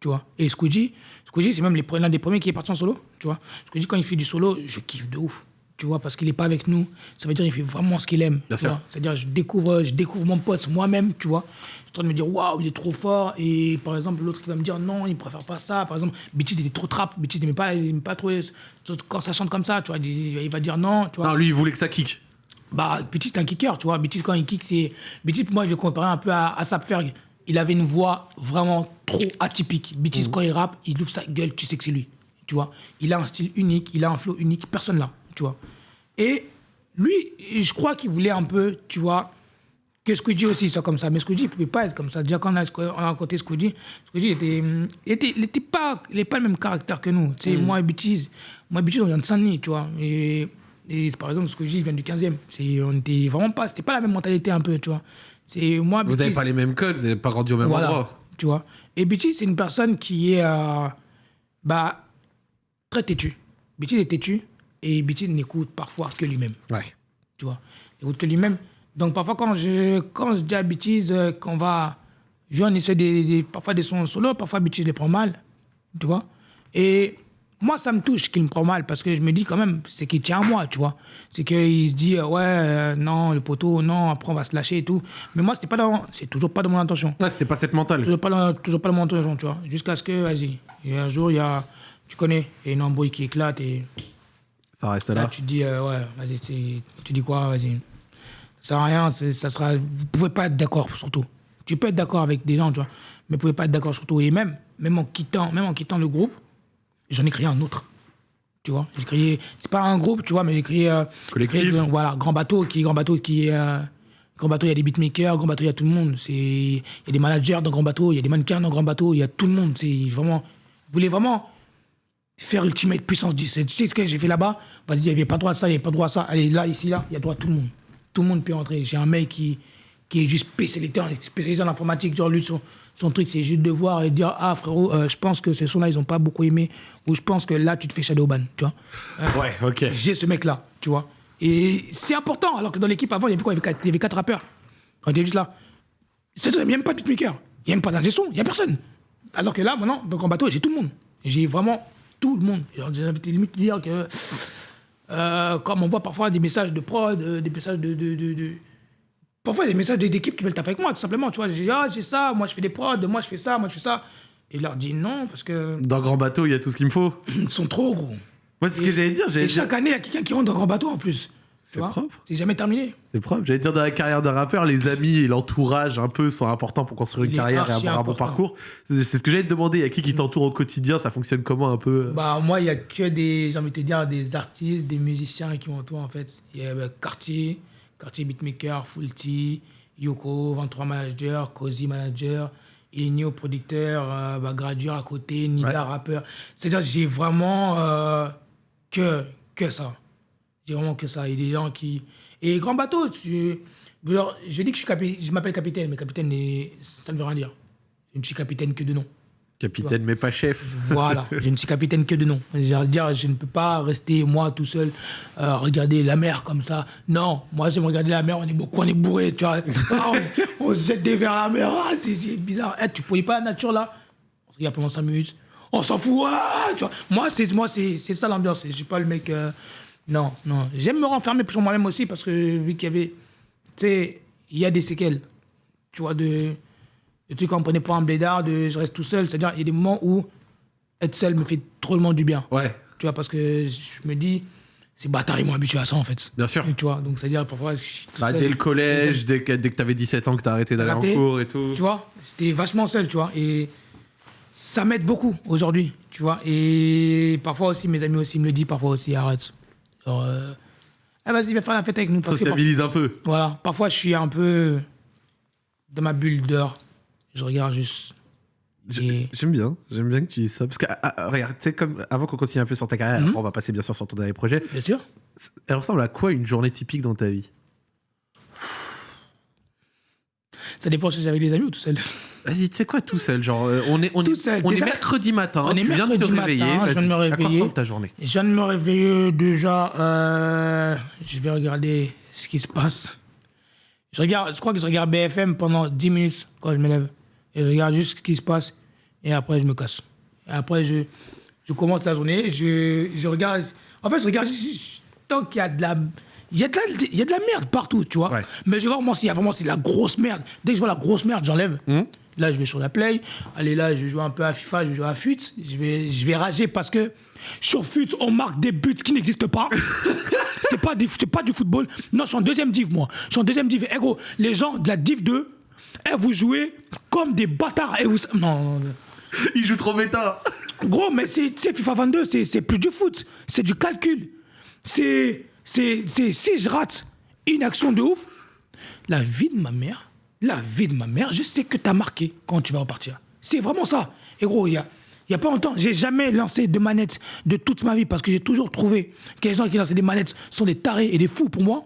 Tu vois Et Squeegee, Squeegee c'est même l'un des premiers qui est parti en solo. Tu vois Squeegee, quand il fait du solo, je kiffe de ouf. Tu vois Parce qu'il n'est pas avec nous. Ça veut dire qu'il fait vraiment ce qu'il aime. C'est-à-dire, je découvre, je découvre mon pote moi-même, tu vois. Je suis en train de me dire, waouh, il est trop fort. Et par exemple, l'autre qui va me dire, non, il préfère pas ça. Par exemple, Bitches, il est trop trap. Bitches, il n'aimait pas, il pas trop quand ça chante comme ça. Tu vois il, va dire non. Tu vois Non, lui, il voulait que ça kick. bah, Betis, c'est un kicker, tu vois. Betis, quand il kick, c'est. Betis, moi, je le comparais un peu à, à Sapferg. Il avait une voix vraiment trop atypique. Betis, quand il rappe, il ouvre sa gueule, tu sais que c'est lui. Tu vois. Il a un style unique, il a un flow unique, personne là, tu vois. Et lui, je crois qu'il voulait un peu, tu vois, que Squidgy aussi soit comme ça. Mais Squidgy, il pouvait pas être comme ça. Déjà, quand on a, on a côté Squidgy, Squidgy était, était, il était pas, il pas le même caractère que nous. Tu sais, moi et Betis, moi on vient de Saint-Denis, tu vois. Et, et par exemple, Squidgy, vient du 15e. C'est, on était vraiment pas, c'était pas la même mentalité un peu, tu vois. C'est moi, Vous avez Betis- pas les mêmes codes, vous avez pas grandi au même voilà, endroit. tu vois. Et Betis, c'est une personne qui est, euh, bah, très têtue. Betis est têtu et Betis n'écoute parfois que lui-même Ouais. tu vois. Il écoute que lui-même. Donc parfois quand je, quand je dis à Bêtise euh, qu'on va... Je on essaie des, parfois des sons solo, parfois Bêtise les prend mal, tu vois? Et moi, ça me touche qu'il me prend mal parce que je me dis quand même, c'est qu'il tient à moi, tu vois? C'est qu'il se dit, euh, ouais, euh, non, le poteau, non, après on va se lâcher et tout. Mais moi, c'était pas dans, c'est toujours pas dans mon intention. Ouais, c'était pas cette mentale. Toujours pas dans, toujours pas dans mon intention, tu vois? Jusqu'à ce que, vas-y, un jour, il y a, tu connais, il y a une embrouille qui éclate et Ça reste Là, là. tu dis, euh, ouais, vas-y, tu, dis quoi, vas-y. Ça sert à rien, ça sera. Vous pouvez pas être d'accord, surtout. Tu peux être d'accord avec des gens, tu vois, mais vous pouvez pas être d'accord surtout. Et même, même en quittant, même en quittant le groupe, j'en ai créé un autre. Tu vois, j'ai créé. C'est pas un groupe, tu vois, mais j'ai créé. euh, Collectif. créé, voilà, Grand Bateau, qui Grand Bateau, qui euh, Grand Bateau, il y a des beatmakers, Grand Bateau, il y a tout le monde. C'est- Il y a des managers dans Grand Bateau, il y a des mannequins dans Grand Bateau, il y a tout le monde. C'est vraiment. Vous voulez vraiment faire Ultimate puissance 10. Tu sais ce que j'ai fait là-bas? Il n'y avait pas droit à ça, il n'y avait pas droit à ça. Allez, là, ici, là, il y a droit à tout le monde. Tout le monde peut entrer. J'ai un mec qui, qui est juste spécialisé, en- spécialisé en informatique. Genre, lui, son, son truc, c'est juste de voir et de dire Ah, frérot, euh, je pense que ce son-là, ils n'ont pas beaucoup aimé. Ou je pense que là, tu te fais shadowban. Tu vois Ouais, ok. j'ai ce mec-là, tu vois. Et c'est important, alors que dans l'équipe avant, il y avait quoi? Il y avait quatre, il y avait quatre rappeurs. On était juste là. C'est il n'y a même pas de beatmaker, il n'y a même pas d'ingé il n'y a personne. Alors que là, maintenant, donc en bateau, j'ai tout le monde. J'ai vraiment tout le monde. J'ai de limite dire que, euh, comme on voit parfois des messages de prod, euh, des messages de. de, de- de- Parfois, des messages d'équipe qui veulent taper avec moi, tout simplement. Tu vois, j'ai ah, j'ai ça, moi je fais des prods, moi je fais ça, moi je fais ça. Et je leur dis non, parce que Dans Grand Bateau, il y a tout ce qu'il me faut. ils sont trop gros. Moi, c'est ce que j'allais dire. Et dire. chaque année, il y a quelqu'un qui rentre dans grand bateau en plus. C'est propre. C'est jamais terminé. C'est propre. J'allais dire, dans la carrière d'un rappeur, les amis et l'entourage un peu sont importants pour construire une carrière et avoir un bon parcours. C'est ce que j'allais te demander. Il y a qui qui t'entoure au quotidien? Ça fonctionne comment un peu? Bah, moi, il y a que des, j'ai envie de te dire, des artistes, des musiciens qui m'entourent, en fait. Il y a bah, Cartier, Cartier Beatmaker, Fulty, Yoko, 23 Manager, Cozy Manager, Enio producteur, euh, bah, Gradure à côté, Nida Ouais. rappeur. C'est-à-dire, j'ai vraiment euh, que, que ça. J'ai vraiment que ça. Il y a des gens qui. Et Grand Bateau, tu... Je dis que je, suis capi- je m'appelle capitaine, mais capitaine, ça ne veut rien dire. Je ne suis capitaine que de nom. Capitaine, mais pas chef. Voilà, je ne suis capitaine que de nom. De dire, je ne peux pas rester moi tout seul, euh, regarder la mer comme ça. Non, moi j'aime regarder la mer, on est beaucoup, on est bourré, tu vois. Ah, on, on se jette des vers la mer, ah, c'est bizarre. Eh, tu ne pas la nature là? On se regarde pendant 5 minutes, on s'en fout, ah, tu vois. Moi, c'est moi, c'est c'est ça l'ambiance, je suis pas le mec. euh, non, non. J'aime me renfermer sur moi-même aussi parce que vu qu'il y avait. Tu sais, il y a des séquelles, tu vois, de. Le truc qu'on prenait pas un bédard, de je reste tout seul. C'est-à-dire, il y a des moments où être seul me fait drôlement du bien. Ouais, Tu vois, parce que je me dis, ces bâtards, ils m'ont habitué à ça, en fait. bien sûr. Tu vois, donc c'est-à-dire, parfois, je suis tout Bah, seul. dès le collège, dès que, dès que t'avais 17 ans, que t'as arrêté d'aller en cours et tout. Tu vois, j'étais vachement seul, tu vois. Et ça m'aide beaucoup aujourd'hui, tu vois. Et parfois aussi, mes amis aussi me le disent, parfois aussi, arrête. Genre, euh, eh, vas-y, viens faire la fête avec nous. parce que Sociabilise un peu. Voilà, parfois je suis un peu dans ma bulle d'or. Je regarde juste. J'ai- Et- J'aime bien, j'aime bien que tu dises ça. Parce que, ah, ah, regarde, tu sais, comme avant qu'on continue un peu sur ta carrière, Mhm. après, on va passer bien sûr sur ton dernier projet. Bien sûr. Elle ressemble à quoi une journée typique dans ta vie? Ça dépend si j'avais des amis ou tout seul. Vas-y, tu sais quoi, tout seul Genre, euh, on est, on est, seul, on déjà- est mercredi matin, on est tu viens de te réveiller. je viens de me. À réveiller. ressemble ta journée Je viens de me réveiller déjà. euh, je vais regarder ce qui se passe. Je, regarde, je crois que je regarde BFM pendant 10 minutes quand je me lève. Et je regarde juste ce qui se passe. Et après, je me casse. Et après, je, je commence la journée. Je, je regarde. En fait, je regarde tant qu'il y a de la. Il y, a de la, il y a de la merde partout, tu vois. Ouais. Mais je vais voir, moi, s'il y a vraiment c'est de la grosse merde. Dès que je vois la grosse merde, j'enlève. Mhm. Là, je vais sur la Play. Allez, là, je jouer un peu à FIFA, je vais jouer à FUT. Je vais, je vais rager parce que sur FUT, on marque des buts qui n'existent pas. c'est pas, pas du football. Non, je suis en deuxième div, moi. Je suis en deuxième div. Eh gros, les gens de la div 2, eh, vous jouez comme des bâtards. Et vous... Non, non, non. Il joue trop méta Gros, mais c'est FIFA 22, c'est c'est plus du foot, c'est du calcul. C'est. C'est- Si je rate une action de ouf, la vie de ma mère, la vie de ma mère, je sais que t'as marqué quand tu vas repartir. C'est vraiment ça. Et gros, il y a, il y a pas longtemps, j'ai jamais lancé de manette de toute ma vie parce que j'ai toujours trouvé que les gens qui lancent des manettes sont des tarés et des fous pour moi.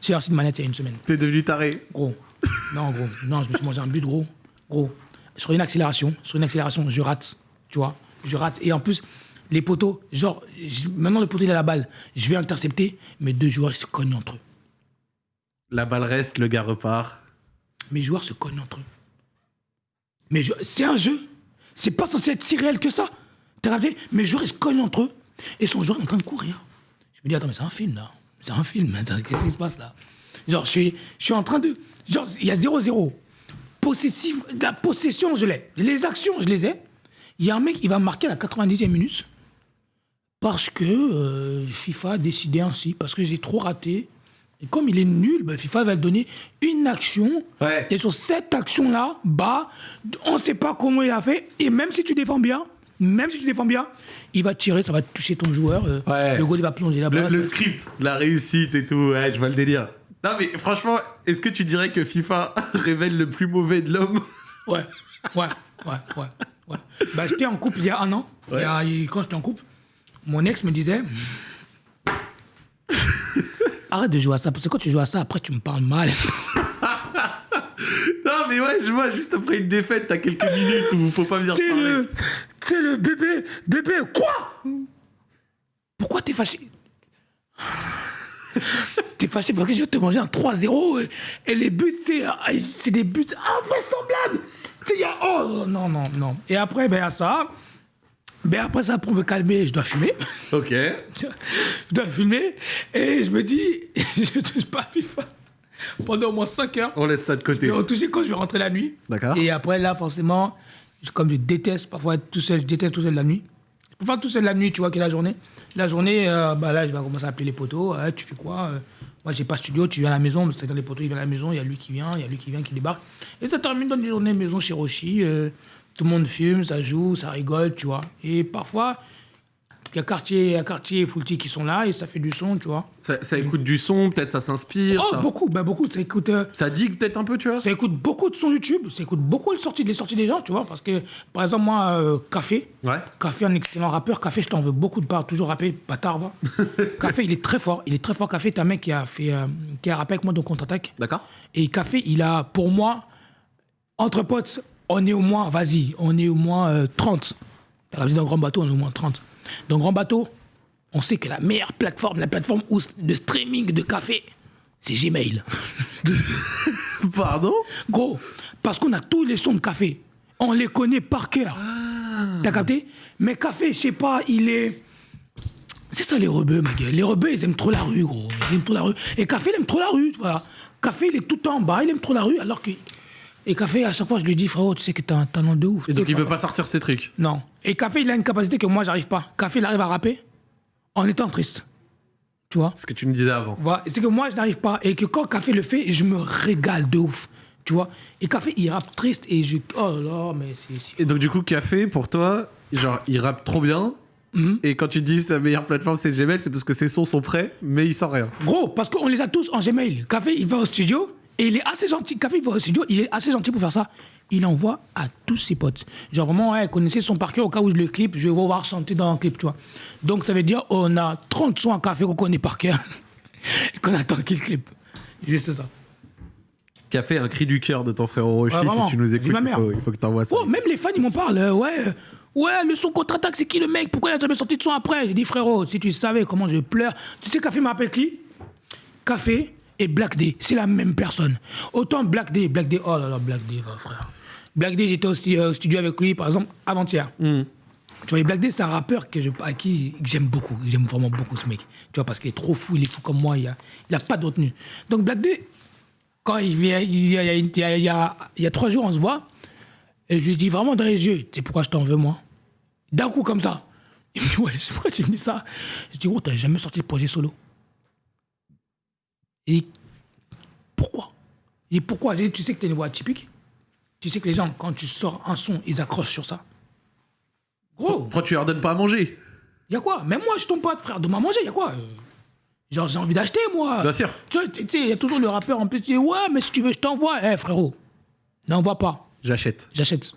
J'ai lancé une manette il y a une semaine. T'es devenu taré. Gros. Non, gros. Non, je me suis mangé un but, gros. Gros. Sur une accélération, sur une accélération, je rate. Tu vois? Je rate. Et en plus, les poteaux, genre, maintenant le poteau il a la balle. Je vais intercepter, mes deux joueurs ils se cognent entre eux. La balle reste, le gars repart. Mes joueurs se cognent entre eux. Mais je- c'est un jeu. C'est pas censé être si réel que ça. T'as regardé Mes joueurs ils se cognent entre eux. Et son joueur est en train de courir. Je me dis, attends, mais c'est un film là. C'est un film. Qu'est-ce qui se passe là? Genre, je suis, je suis en train de. Genre, il y a 0-0. Possessif, la possession, je l'ai. Les actions, je les ai. Il y a un mec, il va marquer à la 90e minute. Parce que euh, FIFA a décidé ainsi. Parce que j'ai trop raté. Et comme il est nul, ben, FIFA va donner une action. Ouais. Et sur cette action-là, bah, on ne sait pas comment il a fait. Et même si tu défends bien, même si tu défends bien, il va tirer, ça va toucher ton joueur. euh, Ouais. Le goal, il va plonger là-bas. Le, script, la réussite et tout, ouais, je vois le délire. Non mais franchement, est-ce que tu dirais que FIFA révèle le plus mauvais de l'homme? Ouais, ouais, ouais, ouais. ouais. Bah, j'étais en couple il y a un an. Ouais. Il y a- il- quand j'étais en couple, mon ex me disait Arrête de jouer à ça, parce que quand tu joues à ça, après tu me parles mal. Non mais ouais, je vois, juste après une défaite, t'as quelques minutes où faut pas venir parler. le. C'est le bébé. Bébé, quoi? Pourquoi t'es fâché? T'es fâché parce que je vais te manger un 3-0 et, et les buts, c'est c'est des buts invraisemblables. Tu sais, il y a. Oh non, non, non. Et après, ben, a ça. Ben, après ça, pour me calmer, je dois fumer. Ok. je dois fumer. Et je me dis, je touche pas à FIFA pendant au moins 5 heures. On laisse ça de Je côté. vais retoucher quand je vais rentrer la nuit. D'accord. Et après, là, forcément, je- comme je déteste parfois être tout seul, je déteste tout seul la nuit. Je faire tout seul la nuit, tu vois, que la journée. La journée, euh, bah là, je vais commencer à appeler les poteaux. Ouais, tu fais quoi Euh, Moi, j'ai pas studio, tu viens à la maison. C'est-à-dire, les poteaux, ils viennent à la maison, il y a lui qui vient, il y a lui qui vient, qui débarque. Et ça termine dans une journée maison chez Roshi. Tout le monde fume, ça joue, ça rigole, tu vois. Et parfois, il y a quartier, a quartier et Fulti qui sont là et ça fait du son, tu vois. Ça, ça écoute du son, peut-être ça s'inspire. Oh, ça, beaucoup, bah, beaucoup. Ça écoute. euh, ça digue peut-être un peu, tu vois? Ça écoute beaucoup de sons YouTube, ça écoute beaucoup les sorties, les sorties des gens, tu vois, parce que, par exemple, moi, euh, Café, Ouais. Café, un excellent rappeur, Café, je t'en veux beaucoup de part, toujours rappé, bâtard, va. Café, il est très fort, il est très fort, Café, c'est un mec qui a fait, euh, qui a rappé avec moi dans Contre-Attaque, D'accord et Café, il a, pour moi, entre potes, on est au moins, vas-y, on est au moins euh, 30. T'as dit dans Grand Bateau, on est au moins 30. Dans Grand Bateau, on sait que la meilleure plateforme, la plateforme de streaming de Café, c'est Gmail. Pardon? Gros, parce qu'on a tous les sons de café. On les connaît par cœur. T'as capté? Mais café, je sais pas, il est. C'est ça les rebeux, ma gueule. Les rebeux, ils aiment trop la rue, gros. Ils aiment trop la rue. Et café, il aime trop la rue, voilà. Café, il est tout en bas, il aime trop la rue, alors que. Et café, à chaque fois, je lui dis, frérot, tu sais que t'as un talent de ouf. Et donc il veut pas sortir ses trucs. Non. Et café, il a une capacité que moi, j'arrive pas. Café, il arrive à rapper en étant triste. Tu vois? Ce que tu me disais avant. voilà, c'est que moi, je n'arrive pas. Et que quand Café le fait, je me régale de ouf. Tu vois? Et Café, il rappe triste et je. Oh là là, mais c'est. c'est- Et donc du coup, Café, pour toi, genre, il rappe trop bien. Mhm. Et quand tu dis sa meilleure plateforme c'est Gmail, c'est parce que ses sons sont prêts, mais il sent rien. Gros, parce qu'on les a tous en Gmail. Café, il va au studio et il est assez gentil. Café, studio, il est assez gentil pour faire ça. Il envoie à tous ses potes. Genre vraiment, ouais, connaissez son par cœur au cas où je le clip, je vais vous voir chanter dans un clip, tu vois. Donc ça veut dire on a 30 sons à Café qu'on connaît par cœur et qu'on attend qu'il clip. Juste ça. Café, un cri du cœur de ton frère Orochi, Ouais, si tu nous écoutes, il faut, il faut que t'envoies ça. Oh, même les fans, ils m'en parlent. euh, ouais, ouais, le son contre-attaque, c'est qui le mec? Pourquoi il a jamais sorti de son après? J'ai dit, frérot, si tu savais comment je pleure. Tu sais, Café me rappelle qui? Café et Black D, c'est la même personne. Autant Black D, Black D, oh là là, Black D, frère. Black D, j'étais aussi euh, au studio avec lui, par exemple, avant-hier. Hmm. Tu vois, Black D, c'est un rappeur que je, à qui j'aime beaucoup. J'aime vraiment beaucoup ce mec. Tu vois, parce qu'il est trop fou, il est fou comme moi, il a, il a pas de retenue. Donc Black D, quand il vient, il y a, il y a, il y a- il y a- il y a trois jours, on se voit, et je lui dis vraiment dans les yeux, tu sais pourquoi je t'en veux, moi? D'un coup, comme ça. Il me dit, ouais, c'est pourquoi tu me dis ça? Je dis, oh, t'as jamais sorti de projet solo. Et pourquoi? Et pourquoi? Tu sais que t'es une voix atypique? Tu sais que les gens, quand tu sors un son, ils accrochent sur ça. Gros, Pourquoi tu leur donnes pas à manger? Y a quoi? Même moi, je tombe pas de frère de à manger, y a quoi? Euh, Genre, j'ai envie d'acheter, moi. Bien sûr. Tu tu sais, il y a toujours le rappeur en plus qui dit Ouais, mais si tu veux, je t'envoie. Eh, frérot, n'envoie pas. J'achète. J'achète.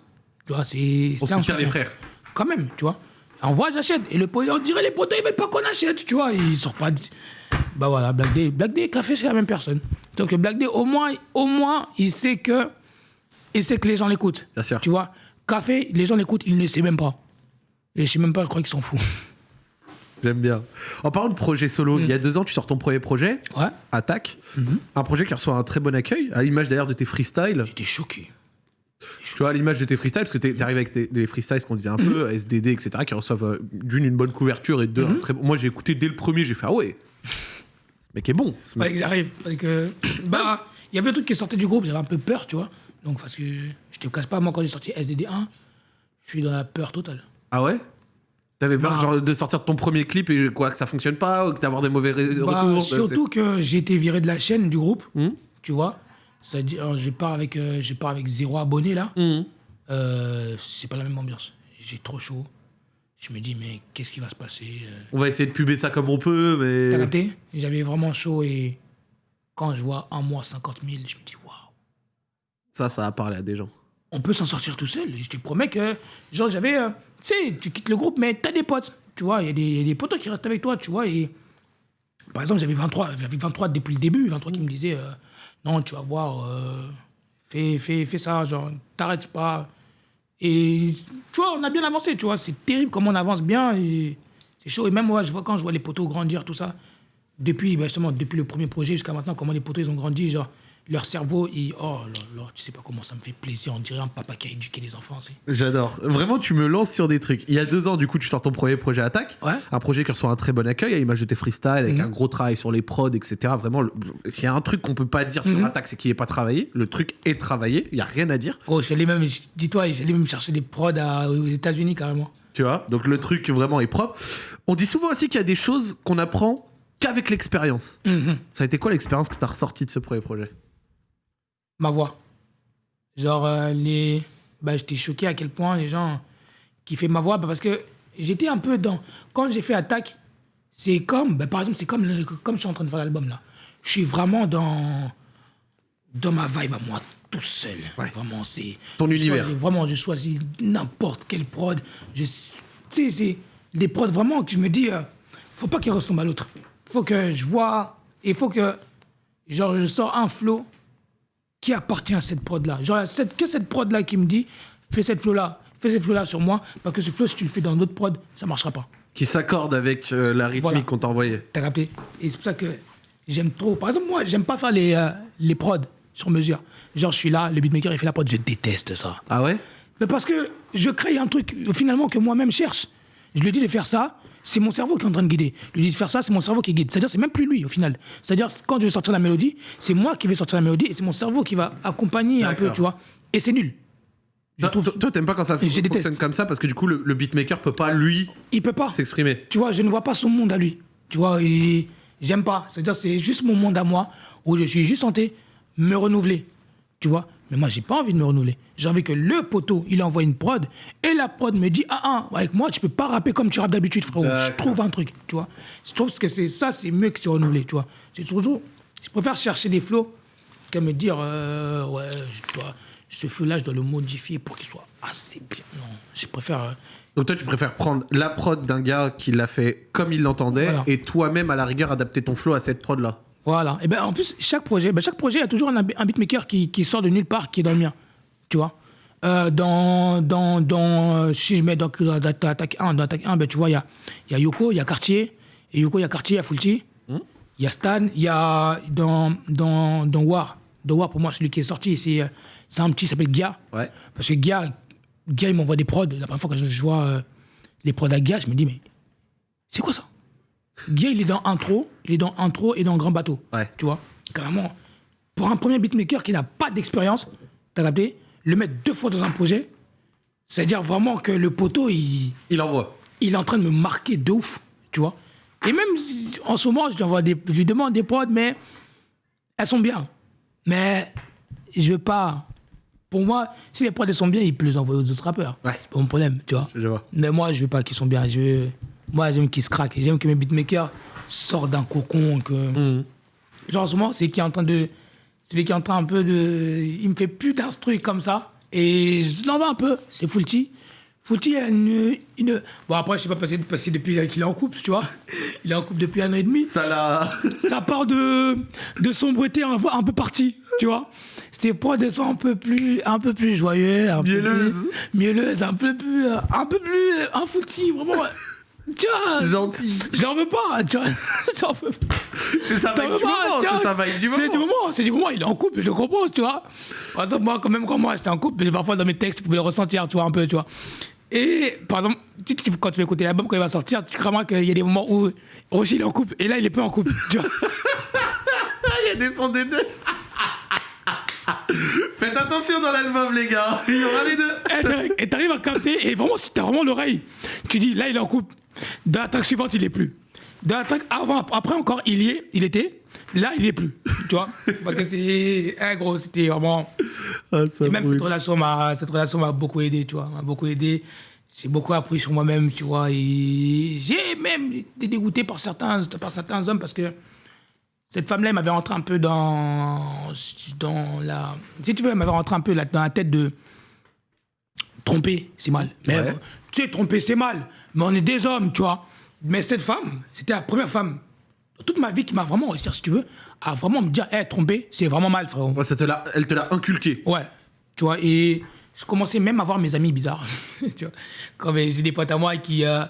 Tu vois, c'est. On un soutien. frères. Quand même, tu vois. Envoie, j'achète. Et le pote, on dirait les potes, ils veulent pas qu'on achète, tu vois. Ils sortent pas. de- Bah voilà, Black Day. Black Day et Café, c'est la même personne. Donc, Black Day, au moins, au moins, il sait que. Il sait que les gens l'écoutent. Bien sûr. Tu vois. Café, les gens l'écoutent, il ne sait même pas. Et je sais même pas, je crois qu'ils s'en foutent. J'aime bien. En parlant de projet solo, il y a deux ans, tu sors ton premier projet, Ouais. Attaque. Mhm. Un projet qui reçoit un très bon accueil, à l'image d'ailleurs de tes freestyles. J'étais choqué. Tu vois, à l'image de tes freestyles, parce que t'es arrivé avec tes, des freestyles, qu'on disait un Mhm. peu, SDD, etc., qui reçoivent euh, d'une une bonne couverture et de deux un très bon. Moi, j'ai écouté dès le premier, j'ai fait ah ouais, ce mec est bon. Ce mec- j'arrive. Que... Bah, il y avait un truc qui sortait du groupe, j'avais un peu peur, tu vois. Donc, parce que je te cache pas, moi, quand j'ai sorti SDD1, je suis dans la peur totale. Ah ouais? T'avais peur Bah. genre, de sortir ton premier clip et quoi, que ça fonctionne pas, ou que d'avoir des mauvais ré- Bah, retours surtout que j'ai été viré de la chaîne du groupe, Hmm? tu vois. C'est-à-dire, alors, je pars avec, euh, je pars avec zéro abonné là. c'est- Mhm. Euh, c'est pas la même ambiance. J'ai trop chaud. Je me dis, mais qu'est-ce qui va se passer euh, On va essayer de puber ça comme on peut, mais. T'as capté? J'avais vraiment chaud et quand je vois un mois 50 000, je me dis, waouh. Ça, ça a parlé à des gens. on peut s'en sortir tout seul. Je te promets que, genre, j'avais. tu sais, tu quittes le groupe, mais t'as des potes. Tu vois, il y, a des- il y a des potes qui restent avec toi, tu vois. Et par exemple, j'avais 23, j'avais 23 depuis le début, 23 qui me disaient euh, Non, tu vas voir, euh, fais, fais, fais ça, genre, t'arrêtes pas. Et tu vois, on a bien avancé, tu vois. C'est terrible comment on avance bien. C'est chaud. Et même moi, je vois quand je vois les poteaux grandir, tout ça. Depuis, bah, justement, depuis le premier projet jusqu'à maintenant, comment les poteaux ils ont grandi, genre, leur cerveau, il, oh là là, tu sais pas comment ça me fait plaisir. On dirait un papa qui a éduqué les enfants. J'adore. Vraiment, tu me lances sur des trucs. Il y a deux ans, du coup, tu sors ton premier projet Attaque. Ouais. Un projet qui reçoit un très bon accueil à l'image de tes freestyles, avec Mhm. un gros travail sur les prods, etc. Vraiment, le- s'il y a un truc qu'on peut pas dire sur. Attaque, c'est qu'il n'est pas travaillé. Le truc est travaillé. Il y a rien à dire. Oh, allé même, dis-toi, j'allais même chercher des prods à- aux États-Unis carrément. Tu vois? Donc le truc vraiment est propre. On dit souvent aussi qu'il y a des choses qu'on apprend qu'avec l'expérience. Mhm. Ça a été quoi l'expérience que tu as ressortie de ce premier projet? Ma voix. Genre, euh, les... bah, j'étais choqué à quel point les gens kiffaient ma voix. bah, parce que j'étais un peu dans. Quand j'ai fait Attaque, c'est comme. bah, par exemple, c'est comme, le- comme je suis en train de faire l'album là. Je suis vraiment dans. Dans ma vibe à moi, tout seul. Ouais. Vraiment, c'est. Ton univers. choisis- vraiment, je choisis n'importe quelle prod. Je- Tu sais, c'est des prods vraiment que je me dis. euh, faut pas qu'ils ressemblent à l'autre. Faut que je vois. Il faut que. Genre, je sors un flow qui appartient à cette prod-là. Genre, cette, que cette prod-là qui me dit, fais cette flow-là, fais cette flow-là sur moi, parce que ce flow, si tu le fais dans d'autres prods, ça marchera pas. Qui s'accorde avec euh, la rythmique Voilà. qu'on t'a envoyée T'as capté? Et c'est pour ça que j'aime trop. Par exemple, moi, j'aime pas faire les, euh, les prods sur mesure. Genre, je suis là, le beatmaker, il fait la prod, je déteste ça. Ah ouais? Mais parce que je crée un truc, finalement, que moi-même cherche. Je lui dis de faire ça, c'est mon cerveau qui est en train de guider. Lui dis de faire ça, c'est mon cerveau qui guide. C'est-à-dire, c'est même plus lui, au final. C'est-à-dire, quand je vais sortir la mélodie, c'est moi qui vais sortir la mélodie et c'est mon cerveau qui va accompagner un peu, tu vois. Et c'est nul. Je Toi, trouve- toi- t'aimes pas quand ça fonctionne déteste. comme ça parce que du coup, le, le beatmaker peut pas, lui, Il peut pas. s'exprimer. Tu vois, je ne vois pas son monde à lui. Tu vois, et j'aime pas. C'est-à-dire, c'est juste mon monde à moi où je suis juste santé me renouveler. Tu vois? Mais moi, j'ai pas envie de me renouveler. J'ai envie que le poteau, il envoie une prod et la prod me dit Ah, ah, avec moi, tu peux pas rapper comme tu rappes d'habitude, frérot. Je trouve un truc, tu vois. Je trouve que c'est ça, c'est mieux que se renouveler, tu vois. C'est toujours. Je préfère chercher des flows que me dire euh, Ouais, je dois, ce flow-là, je dois le modifier pour qu'il soit assez bien. Non, je préfère. euh, Donc toi, tu préfères prendre la prod d'un gars qui l'a fait comme il l'entendait Voilà. et toi-même, à la rigueur, adapter ton flow à cette prod-là. Voilà. Et ben en plus, chaque projet, ben, chaque projet, il y a toujours un, un beatmaker qui, qui sort de nulle part, qui est dans le mien. Tu vois Euh, dans, dans, dans, euh, si je mets dans, dans, dans Attaque 1, dans Attaque 1, ben, tu vois, il y a, y a Yoko, il y a Cartier. Et Yoko, il y a Cartier, il y a Fulci. Il y a Stan. Il y a dans, dans, dans War. Dans War, pour moi, celui qui est sorti, c'est, euh, c'est un petit qui s'appelle Gia. Ouais. Parce que Gia, Gia il m'envoie des prods. La première fois que je, je vois euh, les prods à Gia, je me dis, mais c'est quoi ça Gia, il est dans intro, il est dans intro et dans grand bateau. Ouais. Tu vois Carrément. Pour un premier beatmaker qui n'a pas d'expérience, t'as capté Le mettre deux fois dans un projet, c'est-à-dire vraiment que le poteau, il, Il envoie. il est en train de me marquer de ouf, tu vois. Et même en ce moment, je lui, envoie des, je lui demande des prods, mais elles sont bien. Mais je veux pas. Pour moi, si les prods elles sont bien, il peut les envoyer aux autres rappeurs. Ouais. C'est pas mon problème, tu vois. Je vois. Mais moi, je veux pas qu'ils sont bien. Je veux- Moi, j'aime qu'ils se craquent. J'aime que mes beatmakers sortent d'un cocon. Que... Mhm. Genre, en ce moment, c'est qui est en train de. Celui qui est en train un peu de. Il me fait plus d'instruits comme ça. Et je l'en veux un peu. C'est Fulti. Fulti a une, une. Bon, après, je sais pas que depuis qu'il est en couple, tu vois. Il est en couple depuis un an et demi. Ça l'a. Ça part de, de sombreté un, peu- un peu parti, tu vois. Ses prods sont un peu plus, un peu plus joyeux. Un peu Mielleuse. plus- Mielleuse, un peu plus. Un peu plus. Un Fulti, vraiment. Vois. Gentil. Je l'en veux pas, vois. J'en veux pas. C'est sa du moment. tiens, C'est sa du C'est du moment. moment, c'est du moment. Il est en couple, je le comprends, tu vois. Par exemple, moi, quand même, quand moi, j'étais en couple, parfois dans mes textes, tu pouvais le ressentir, tu vois, un peu, tu vois. Et par exemple, quand tu vas écouter l'album, quand il va sortir, tu crois qu'il y a des moments où Roger il est en couple, et là, il est pas en couple, tu vois. Il y a des sons des deux. Faites attention dans l'album, les gars. Il y aura les deux. Et mec, Et t'arrives à capter, et vraiment, si t'as vraiment l'oreille, tu dis, là, il est en couple. Dans la track suivante, il est plus. Dans la track avant, après encore, il y est, il était. Là, il est plus. Tu vois Parce que c'est. Eh, gros, c'était vraiment. Ah, Et même cette relation m'a cette relation m'a beaucoup aidé, tu vois, m'a beaucoup aidé. J'ai beaucoup appris sur moi-même, tu vois, et j'ai même été dégoûté par certains par certains hommes parce que cette femme-là elle m'avait rentré un peu dans dans la si tu veux, elle m'avait rentré un peu là, dans la tête de tromper, c'est mal. Mais Ouais. tu sais tromper c'est mal, mais on est des hommes, tu vois. Mais cette femme, c'était la première femme toute ma vie qui m'a vraiment, si tu veux, à vraiment me dire, hé, tromper, c'est vraiment mal, frérot. Ouais, ça te l'a- elle te l'a inculqué. Ouais, tu vois, et je commençais même à voir mes amis bizarres. tu vois, comme j'ai des potes à moi qui, euh,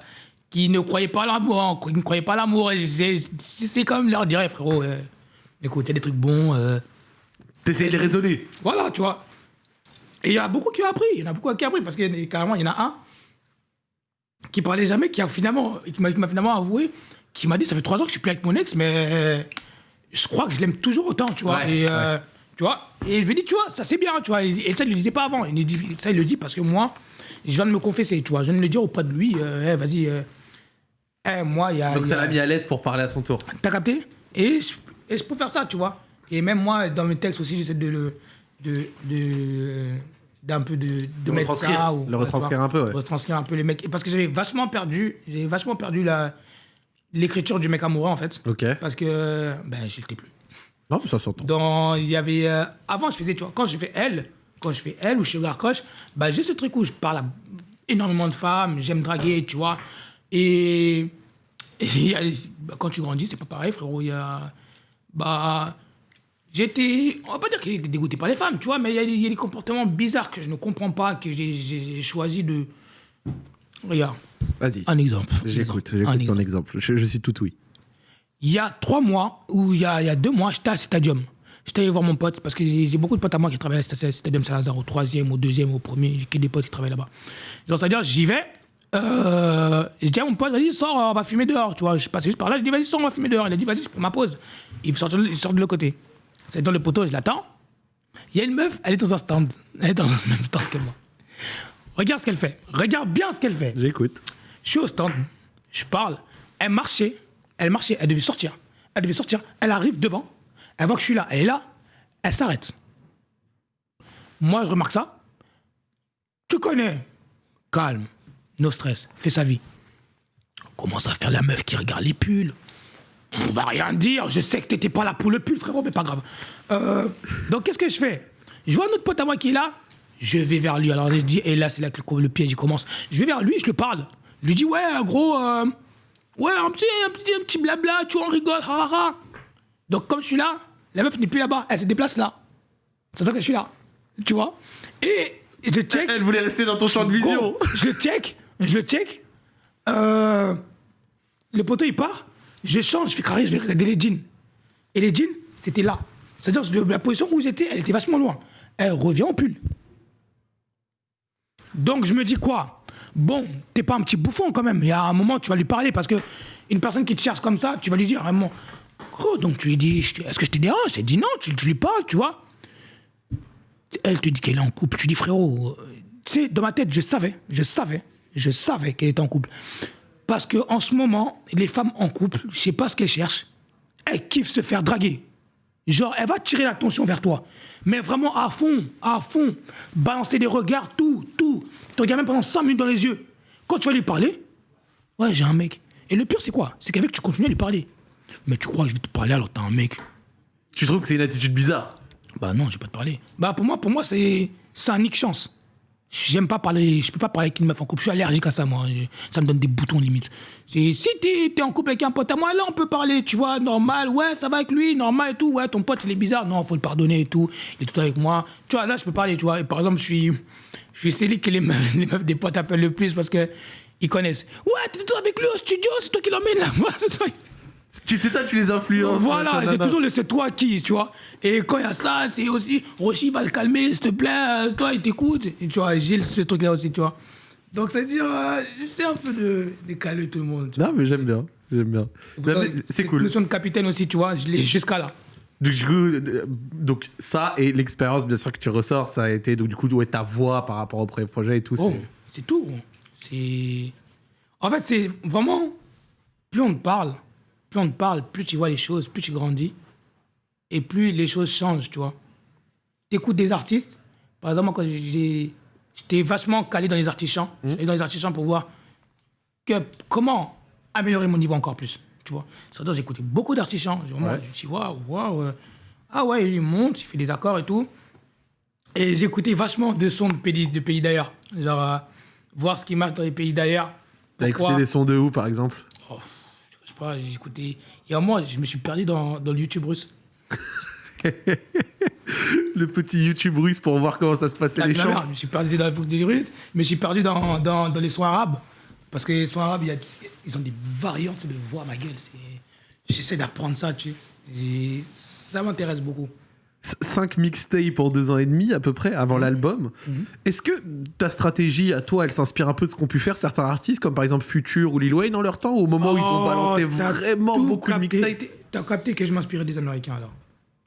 qui ne croyaient pas à l'amour, hein, qui ne croyaient pas à l'amour, c'est comme leur dire, frérot, euh, écoute, il y a des trucs bons, euh, T'essayes de les raisonner. voilà, tu vois. Et il y en a beaucoup qui ont appris, il y en a beaucoup qui ont appris, parce que carrément, il y en a un qui parlait jamais, qui a finalement, qui m'a finalement avoué, qui m'a dit, ça fait trois ans que je suis plus avec mon ex, mais je crois que je l'aime toujours autant, tu vois. Ouais, et euh, Tu vois Et je me dis, tu vois, ça c'est bien, tu vois. Et, ça, il le disait pas avant. Il, dit, ça, il le dit parce que moi, je viens de me confesser, tu vois. Je viens de le dire auprès de lui, euh, Eh, vas-y. euh, eh, moi, il y a. Donc ça l'a mis à l'aise pour parler à son tour. T'as capté? Et je, et je peux faire ça, tu vois. Et même moi, dans mes textes aussi, j'essaie de le. De, de, d'un peu de, de mettre ça. Ou, le retranscrire un peu, ouais. Retranscrire un peu les mecs. Parce que j'avais vachement perdu, j'ai vachement perdu la, l'écriture du mec amoureux, en fait. Ok. Parce que, ben, je l'étais plus. Non, mais ça s'entend. Dans, il y avait, euh, avant, je faisais, tu vois, quand je fais elle, quand je fais elle ou Sugar Crush, bah, j'ai ce truc où je parle à énormément de femmes, j'aime draguer, tu vois. Et, quand tu grandis, c'est pas pareil, frérot. Il y a, bah, j'étais, on va pas dire que j'étais dégoûté par les femmes, tu vois, mais il y, a des- il y a des comportements bizarres que je ne comprends pas, que j'ai- j'ai j'ai choisi de. Regarde, Vas-y. un exemple. J'écoute, Un j'écoute exemple. ton exemple. Je, je suis tout oui. Il y a trois mois, ou il y a, il y a deux mois, j'étais à Stadium. J'étais allé voir mon pote, parce que j'ai j'ai beaucoup de potes à moi qui travaillent à Sta- Stadium Saint-Lazare, au troisième, au deuxième, au premier. J'ai que des potes qui travaillent là-bas. Donc, c'est-à-dire, j'y vais. Euh, j'ai dit à mon pote, vas-y, sors, on va fumer dehors. Tu vois, je passais juste par là, je dis, vas-y, sors, on va fumer dehors. Il a dit, vas-y, je prends ma pause. Il sort, de- il sort de l'autre côté. C'est dans le poteau, je l'attends. Il y a une meuf, elle est dans un stand. Elle est dans le même stand que moi. Regarde ce qu'elle fait. Regarde bien ce qu'elle fait. J'écoute. Je suis au stand, je parle, elle marchait, elle marchait, elle devait sortir. Elle devait sortir, elle arrive devant, elle voit que je suis là, elle est là, elle s'arrête. Moi, je remarque ça. Tu connais. Calme, no stress, fais sa vie. On commence à faire la meuf qui regarde les pulls. On va rien dire, je sais que t'étais pas là pour le pull, frérot, mais pas grave. Euh, donc, qu'est-ce que je fais? Je vois notre pote à moi qui est là, je vais vers lui. Alors, je dis, et là, c'est là que le, le piège commence. Je vais vers lui, je le parle. Je lui dis, ouais, gros, euh, ouais, un petit, un, petit, un petit blabla, tu vois, on rigole, ha, ha, ha. Donc, comme je suis là, la meuf n'est plus là-bas, elle se déplace là. C'est ça que je suis là. Tu vois? Et et je check. Elle voulait rester dans ton champ de vision. Gros, je le check, je le check. Euh, le poteau il part, je change, je fais carré, je vais regarder les jeans. Et les jeans, c'était là. C'est-à-dire la position où j'étais, elle était vachement loin. Elle revient au pull. Donc je me dis quoi? Bon, t'es pas un petit bouffon quand même. Il y a un moment, tu vas lui parler parce que une personne qui te cherche comme ça, tu vas lui dire vraiment. Gros, donc tu lui dis, est-ce que je te dérange? Elle dit non, tu, tu lui parles, tu vois. Elle te dit qu'elle est en couple. Tu dis, frérot, euh, tu sais, dans ma tête, je savais, je savais, je savais qu'elle était en couple. Parce que en ce moment, les femmes en couple, je sais pas ce qu'elles cherchent, elles kiffent se faire draguer. Genre, elle va tirer l'attention vers toi. Mais vraiment à fond, à fond. Balancer des regards, tout, tout. Tu te regardes même pendant 5 minutes dans les yeux. Quand tu vas lui parler, ouais, j'ai un mec. Et le pire, c'est quoi? C'est qu'avec, tu continues à lui parler. Mais tu crois que je vais te parler alors que t'as un mec? Tu trouves que c'est une attitude bizarre? Bah non, je vais pas te parler. Bah pour moi, pour moi c'est c'est un nick chance. J'aime pas parler, je peux pas parler avec une meuf en couple. Je suis allergique à ça, moi. Ça me donne des boutons limite. Si t'es es en couple avec un pote à moi, là on peut parler, tu vois, normal. Ouais, ça va avec lui, normal et tout. Ouais, ton pote il est bizarre. Non, faut le pardonner et tout. Il est tout avec moi. Tu vois, là je peux parler, tu vois. Et par exemple, je suis, je suis celui que les meufs, des potes appellent le plus parce que ils connaissent. Ouais, t'es toujours avec lui au studio, c'est toi qui l'emmène là. Ouais, c'est toi. C'est toi, tu les influences Voilà, machin, j'ai toujours le c'est toi qui, tu vois. Et quand il y a ça, c'est aussi Rochi va le calmer, s'il te plaît, euh, toi il t'écoute. Et tu vois, j'ai ce truc-là aussi, tu vois. Donc c'est dire, euh, j'essaie un peu de, de calmer tout le monde. Non, mais j'aime bien. J'aime bien. C'est cool. notion de capitaine aussi, tu vois, je l'ai jusqu'à là. Donc, du coup, euh, donc, ça et l'expérience, bien sûr, que tu ressors, ça a été donc, du coup ouais, ta voix par rapport au premier projet et tout. Oh, c'est- tout. C'est. En fait, c'est vraiment. Plus on te parle, plus on te parle, plus tu vois les choses, plus tu grandis. Et plus les choses changent, tu vois. T'écoutes des artistes. Par exemple, moi, quand j'étais vachement calé dans les artisans, j'allais dans les artisans pour voir que, comment améliorer mon niveau encore plus. Tu vois. C'est-à-dire, j'écoutais beaucoup d'artisans. Je Ouais. je me suis dit, waouh, waouh. euh, Ah ouais, il monte, il fait des accords et tout. Et j'écoutais vachement de sons de pays, de pays d'ailleurs. Genre, euh, voir ce qui marche dans les pays d'ailleurs. T'as écouté des sons de où, par exemple? Oh, pas, a un mois, je me suis perdu dans, dans le YouTube russe. Le petit YouTube russe pour voir comment ça se passait les merde, je me suis perdu dans le YouTube russe, mais je suis perdu dans, dans, dans les sons arabes. Parce que les sons arabes, il y a, ils ont des variantes de voix, ma gueule. J'essaie d'apprendre ça, tu sais. Ça m'intéresse beaucoup. 5 mixtapes en deux ans et demi à peu près avant Mhm. l'album. Est-ce que ta stratégie à toi, elle s'inspire un peu de ce qu'ont pu faire certains artistes comme par exemple Future ou Lil Wayne dans leur temps au moment où ils ont Oh, balancé vraiment beaucoup de mixtapes? T'as capté que je m'inspirais des Américains alors.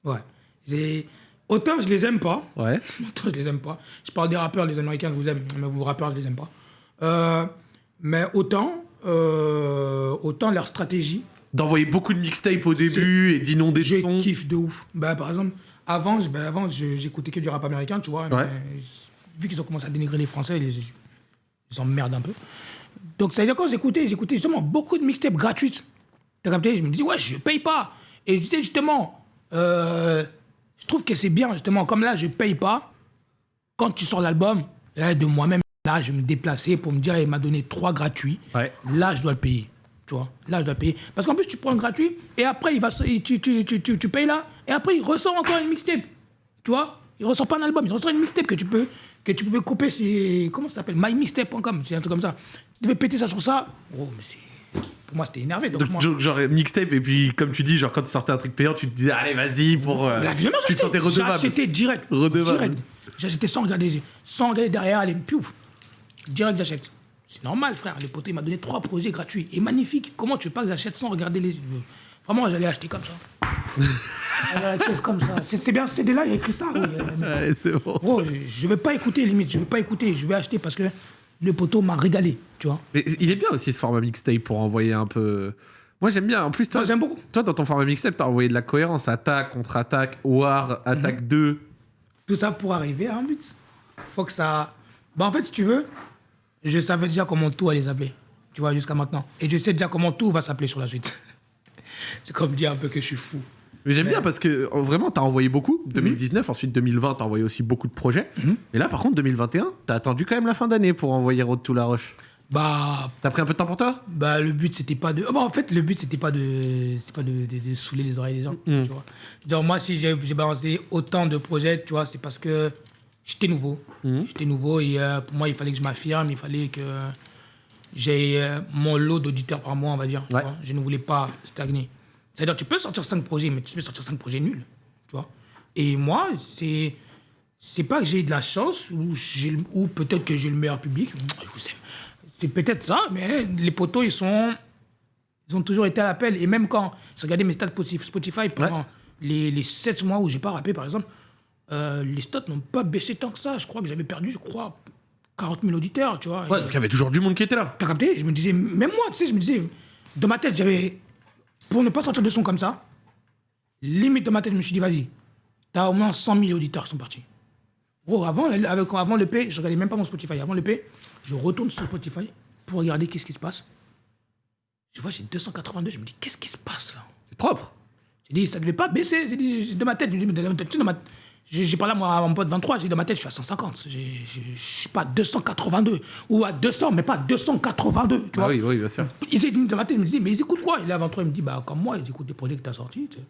Ouais. Autant je les aime pas. Ouais. Autant je les aime pas. Je parle des rappeurs, les Américains que vous aimez, mais vous rappeurs, je les aime pas. Euh, mais autant, euh, autant leur stratégie, D'envoyer beaucoup de mixtapes au début et d'inonder de sons. kiffe de ouf. Bah, par exemple, avant, je- avant je- j'écoutais que du rap américain, tu vois. Ouais. mais vu qu'ils ont commencé à dénigrer les Français, ils, ils emmerdent un peu. Donc, ça veut dire quand j'écoutais, j'écoutais justement beaucoup de mixtapes gratuites. T'as capté? Je me dis, ouais, je paye pas. Et je disais justement, euh, je trouve que c'est bien, justement, comme là, je paye pas. Quand tu sors l'album, là, de moi-même, là, je vais me déplacer pour me dire, il m'a donné trois gratuits. Ouais. Là, je dois le payer. Tu vois, là, je dois payer. Parce qu'en plus, tu prends le gratuit et après, il va, se- tu, tu, tu, tu, tu payes là et après, il ressort encore une mixtape. Tu vois, il ressort pas un album, il ressort une mixtape que tu peux, que tu pouvais couper. C'est comment ça s'appelle? MyMixtape.com, c'est un truc comme ça. Tu devais péter ça sur ça. Oh, mais c'est. Pour moi, c'était énervé. Donc, Donc, moi, genre, mixtape, et puis comme tu dis, genre quand tu sortais un truc payant, tu te disais, allez, vas-y, pour. euh, la violence, tu te sentais redevable. J'achetais direct. Redevable. Direct. J'achetais sans regarder, sans regarder derrière, les piouf. Direct, j'achète. C'est normal, frère. Le poteau, il m'a donné trois projets gratuits. Et magnifique. Comment tu veux pas que j'achète sans regarder les. Vraiment, j'allais acheter comme ça. J'allais à la caisse comme ça? C'est bien, c'est là, il y a écrit ça. oui. Euh, Ouais, c'est bon. Je, je vais pas écouter, limite. Je vais pas écouter. Je vais acheter parce que le poteau m'a régalé. Tu vois. Mais il est bien aussi ce format mixtape pour envoyer un peu. Moi j'aime bien. En plus, toi, Moi, j'aime beaucoup. toi dans ton format mixtape, t'as envoyé de la cohérence. Attaque, contre-attaque, war, attaque 2. Tout ça pour arriver à un but. Faut que ça. Bah, en fait, si tu veux, je savais déjà comment tout allait s'appeler. Tu vois, jusqu'à maintenant. Et je sais déjà comment tout va s'appeler sur la suite. C'est comme dire un peu que je suis fou. Mais j'aime Mais- bien parce que euh, vraiment, t'as envoyé beaucoup. 2019, ensuite 2020, t'as envoyé aussi beaucoup de projets. Mhm. Et là, par contre, 2021, t'as attendu quand même la fin d'année pour envoyer Road to la Roche. Bah, T'as pris un peu de temps pour toi? bah le but, c'était pas de. ah, bah, en fait, le but, c'était pas de. C'est pas de, de, de saouler les oreilles des gens. Mhm. Tu vois. Genre, moi, si j'ai j'ai balancé autant de projets, tu vois, c'est parce que j'étais nouveau. Mhm. J'étais nouveau et euh, pour moi, il fallait que je m'affirme, il fallait que j'ai euh, mon lot d'auditeurs par mois, on va dire. tu Ouais. vois. Je ne voulais pas stagner. C'est-à-dire, tu peux sortir 5 projets, mais tu peux sortir 5 projets nuls. Tu vois. Et moi, c'est. C'est pas que j'ai de la chance ou, ou peut-être que j'ai le meilleur public. Je vous aime. C'est peut-être ça, mais les poteaux, ils sont. Ils ont toujours été à l'appel. Et même quand j'ai regardé mes stats Spotify Spotify pendant les, les 7 mois où j'ai pas rappé, par exemple, euh, les stats n'ont pas baissé tant que ça. Je crois que j'avais perdu, je crois, 40 000 auditeurs, tu vois. Ouais, donc il y avait toujours du monde qui était là. T'as capté? Je me disais, même moi, tu sais, je me disais, dans ma tête, j'avais. Pour ne pas sortir de son comme ça, limite dans ma tête, je me suis dit, vas-y, t'as au moins 100 000 auditeurs qui sont partis. Gros, avant, avec, avant le P, je regardais même pas mon Spotify. Avant le P, je retourne sur Spotify pour regarder qu'est-ce qui se passe. Je vois, j'ai 282, je me dis, qu'est-ce qui se passe là? C'est propre. J'ai dit, ça devait pas baisser. J'ai dit, dans ma tête, j'ai dit, mais dans ma tête, j'ai j'ai parlé à, moi, à mon pote 23, j'ai dit, dans ma tête, je suis à 150. J'ai- j'ai- Je suis pas à 282. Ou à 200, mais pas à 282. Tu Ah vois oui, oui, bien sûr. ils étaient dans ma tête, je me disais, mais ils écoutent quoi? Et là, 23, il me dit, bah, comme moi, ils écoutent des projets que t'as sortis. tu sais.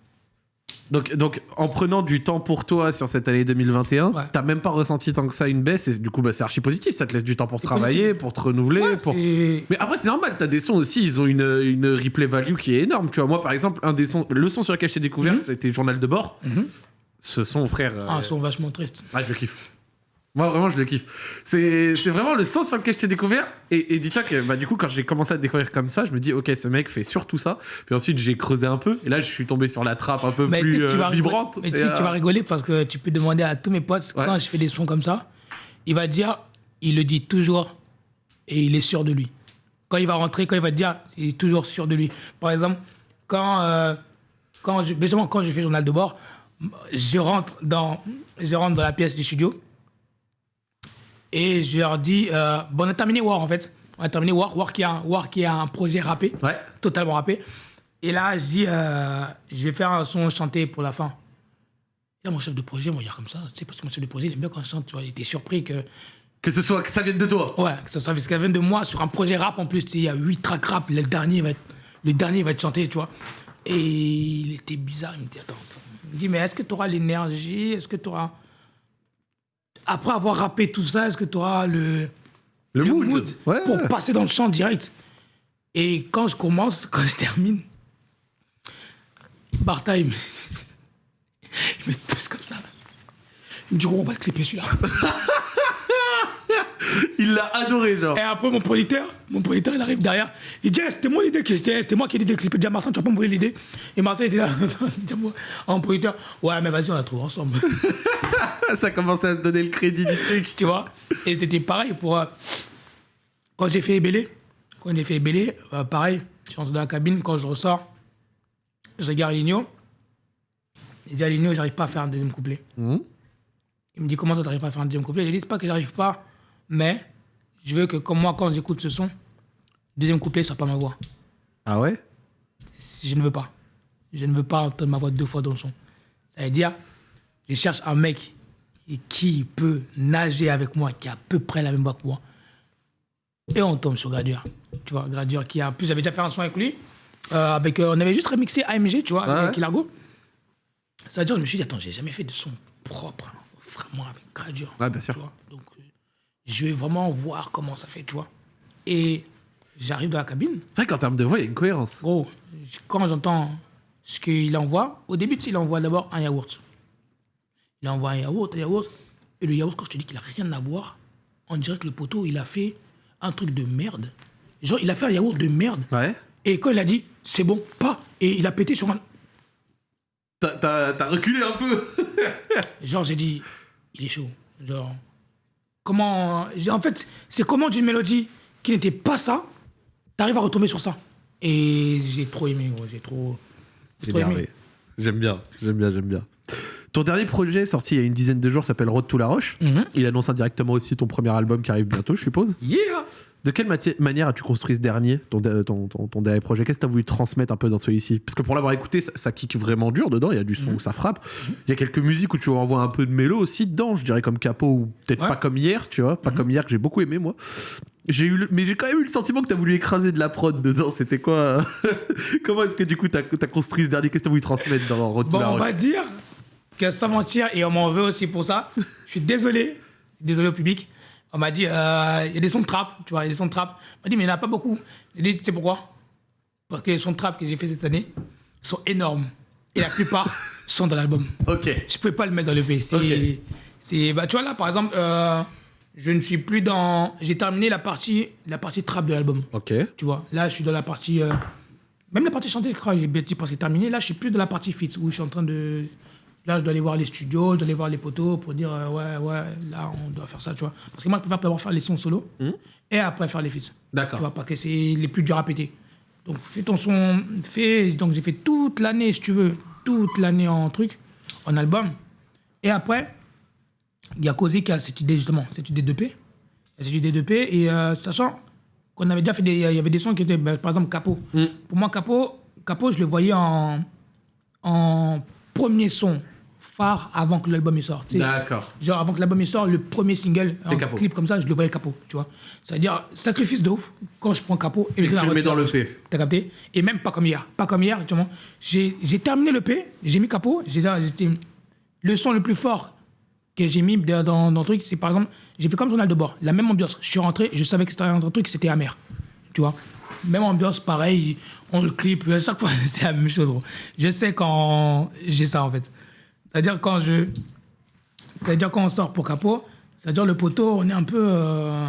Donc, donc, en prenant du temps pour toi sur cette année 2021, Ouais. t'as même pas ressenti tant que ça une baisse, et du coup, bah, c'est archi positif. Ça te laisse du temps pour travailler, positif. pour te renouveler. Ouais, pour... Mais après, c'est normal, t'as des sons aussi, ils ont une, une replay value qui est énorme. Tu vois, moi, par exemple, un des sons, le son sur lequel je t'ai découvert, Mhm. c'était Journal de bord. Mhm. Ce son, frère. euh, Ah, sont vachement tristes. ah, je le kiffe. Moi, vraiment, je le kiffe. C'est c'est vraiment le son sur lequel je t'ai découvert. Et, et dis-toi que, bah, du coup, quand j'ai commencé à te découvrir comme ça, je me dis, ok, ce mec fait surtout ça. Puis ensuite, j'ai creusé un peu. Et là, je suis tombé sur la trappe un peu Mais plus euh, vas vibrante. Mais tu tu euh, vas rigoler parce que tu peux demander à tous mes potes, Ouais. quand je fais des sons comme ça, il va dire, il le dit toujours et il est sûr de lui. Quand il va rentrer, quand il va te dire, il est toujours sûr de lui. Par exemple, quand, euh, quand, je, justement, quand je fais journal de bord, je rentre dans, je rentre dans la pièce du studio et je leur dis, euh, bon, on a terminé War en fait. On a terminé War, War qui a, un- War qui a un projet rappé Ouais. totalement rappé. Et là, je dis, euh, je vais faire un son chanté pour la fin. Là, mon chef de projet, moi, il y a comme ça, tu sais, parce que mon chef de projet, il aime bien quand je chante, tu vois, il était surpris que, Que ce soit, que ça vienne de toi. ouais, que ça soit ce qu'elle vient de moi sur un projet rap en plus, tu sais, il y a 8 tracks rap, le dernier va être, le dernier va être chanté, tu vois. Et il était bizarre, il me dit, attends, attends. Me dit, mais est-ce que tu auras l'énergie, est-ce que tu auras, après avoir rappé tout ça, est-ce que tu auras le, Le, le mood. mood Ouais. pour passer dans le chant direct? Et quand je commence, quand je termine, Bartha, il me, il me touche comme ça. Il me dit, gros, on va le clipper celui-là. Il l'a adoré, genre. Et après, mon producteur, mon producteur, il arrive derrière. Il dit, Eh, c'était mon idée, c'était moi qui ai dit de clipper. Il dit, Ah, Martin, tu vas pas me voler l'idée. Et Martin était là, en producteur, ouais, mais vas-y, on la trouve ensemble. Ça commençait à se donner le crédit du truc. tu vois? Et c'était pareil pour. euh, quand j'ai fait Ebélé, quand j'ai fait Ebélé, euh, pareil, je rentre dans la cabine, quand je ressors, je regarde Ligno. Je dis à Ligno, j'arrive pas à faire un deuxième couplet. Mhm. Il me dit, comment ça, t'arrives pas à faire un deuxième couplet? J'ai dit, c'est pas que j'arrive pas, mais je veux que, comme moi, quand j'écoute ce son, le deuxième couplet soit pas ma voix. Ah ouais? Je ne veux pas. Je ne veux pas entendre ma voix deux fois dans le son. Ça veut dire, je cherche un mec qui- peut nager avec moi, qui a à peu près la même voix que moi. Et on tombe sur Gradure. Tu vois, Gradure qui a. En plus, j'avais déjà fait un son avec lui. euh, avec, euh, on avait juste remixé AMG, tu vois, Ouais. avec Ilargo. Ça veut dire, je me suis dit, attends, j'ai jamais fait de son propre, hein, vraiment avec Gradure. Ouais, bien sûr. Tu vois. Donc, je vais vraiment voir comment ça fait, tu vois. Et j'arrive dans la cabine. C'est vrai qu'en termes de voix, il y a une cohérence. Gros, quand j'entends ce qu'il envoie, au début, tu sais, il envoie d'abord un yaourt. Il envoie un yaourt, un yaourt. Et le yaourt, quand je te dis qu'il a rien à voir, on dirait que le poteau, il a fait un truc de merde. Genre, il a fait un yaourt de merde. Ouais. Et quand il a dit, c'est bon, pas. Et il a pété sur un. T'as reculé un peu. Genre, j'ai dit, il est chaud. Genre, comment. En fait, c'est comment d'une mélodie qui n'était pas ça, t'arrives à retomber sur ça. Et j'ai trop aimé, gros. J'ai trop. J'ai. J'aime bien, j'aime bien, j'aime bien. Ton dernier projet sorti il y a une dizaine de jours s'appelle Road to la Roche. Mhm. Il annonce indirectement aussi ton premier album qui arrive bientôt, je suppose. Yeah! De quelle manière as-tu construit ce dernier, ton, ton, ton- ton dernier projet? Qu'est-ce que tu as voulu transmettre un peu dans celui-ci? Parce que pour l'avoir écouté, ça, ça kick vraiment dur dedans, il y a du son Mhm. où ça frappe. Il y a quelques musiques où tu envoies un peu de mélo aussi dedans, je dirais comme Capo ou peut-être Ouais. pas comme hier, tu vois, pas Mhm. comme hier que j'ai beaucoup aimé moi. J'ai eu le- mais j'ai quand même eu le sentiment que tu as voulu écraser de la prod dedans, c'était quoi? Comment est-ce que du coup tu as, construit ce dernier? Qu'est-ce que tu as voulu transmettre dans to Bon, la on va dire que sans mentir, et on m'en veut aussi pour ça, je suis désolé, désolé au public. On m'a dit, euh, il y a des sons de trap, tu vois, il y a des sons de trap. On m'a dit, mais il n'y en a pas beaucoup. J'ai dit, tu sais pourquoi? Parce que les sons de trap que j'ai fait cette année sont énormes. Et la plupart sont dans l'album. Ok. Je pouvais pas le mettre dans le. C'est, Ok. c'est, bah, tu vois là, par exemple, euh, je ne suis plus dans. J'ai terminé la partie, la partie trap de l'album. Ok. Tu vois, là, je suis dans la partie. euh, même la partie chantée, je crois, j'ai petit parce que terminé. Là, je suis plus dans la partie fit où je suis en train de. Là, je dois aller voir les studios, je dois aller voir les poteaux pour dire euh, ouais, ouais, là, on doit faire ça, tu vois. Parce que moi, je préfère d'abord faire les sons solo Mhm. et après faire les feats. Tu D'accord. vois, parce que c'est les plus durs à péter. Donc, fais ton son. Fais. Donc, j'ai fait toute l'année, si tu veux, toute l'année en truc, en album. Et après, il y a Causé qui a cette idée, justement, cette idée de P. Il y a cette idée de P. Et euh, sachant qu'on avait déjà fait des. Il y avait des sons qui étaient, bah, par exemple, Capot. Mm. Pour moi, Capot, Capot, je le voyais en, en premier son phare avant que l'album tu sais. D'accord. Genre avant que l'album il sorte, le premier single, un Capot. clip comme ça, je le voyais capot, tu vois. C'est-à-dire, sacrifice de ouf, quand je prends capot et, Et je tu le mets dans le. P. T'as capté? Et même pas comme hier. Pas comme hier, tu vois. J'ai terminé le P, j'ai mis capot, j'ai j'étais- le son le plus fort que j'ai mis dans, dans, dans le truc, c'est par exemple, j'ai fait comme journal de bord, la même ambiance. Je suis rentré, je savais que c'était un truc, c'était amer, tu vois. Même ambiance, pareil, on le clip, à chaque fois, c'est la même chose, gros. Je sais quand j'ai ça, en fait. C'est-à-dire quand je... C'est-à-dire quand on sort pour capot, c'est-à-dire le poteau, on est un peu... euh,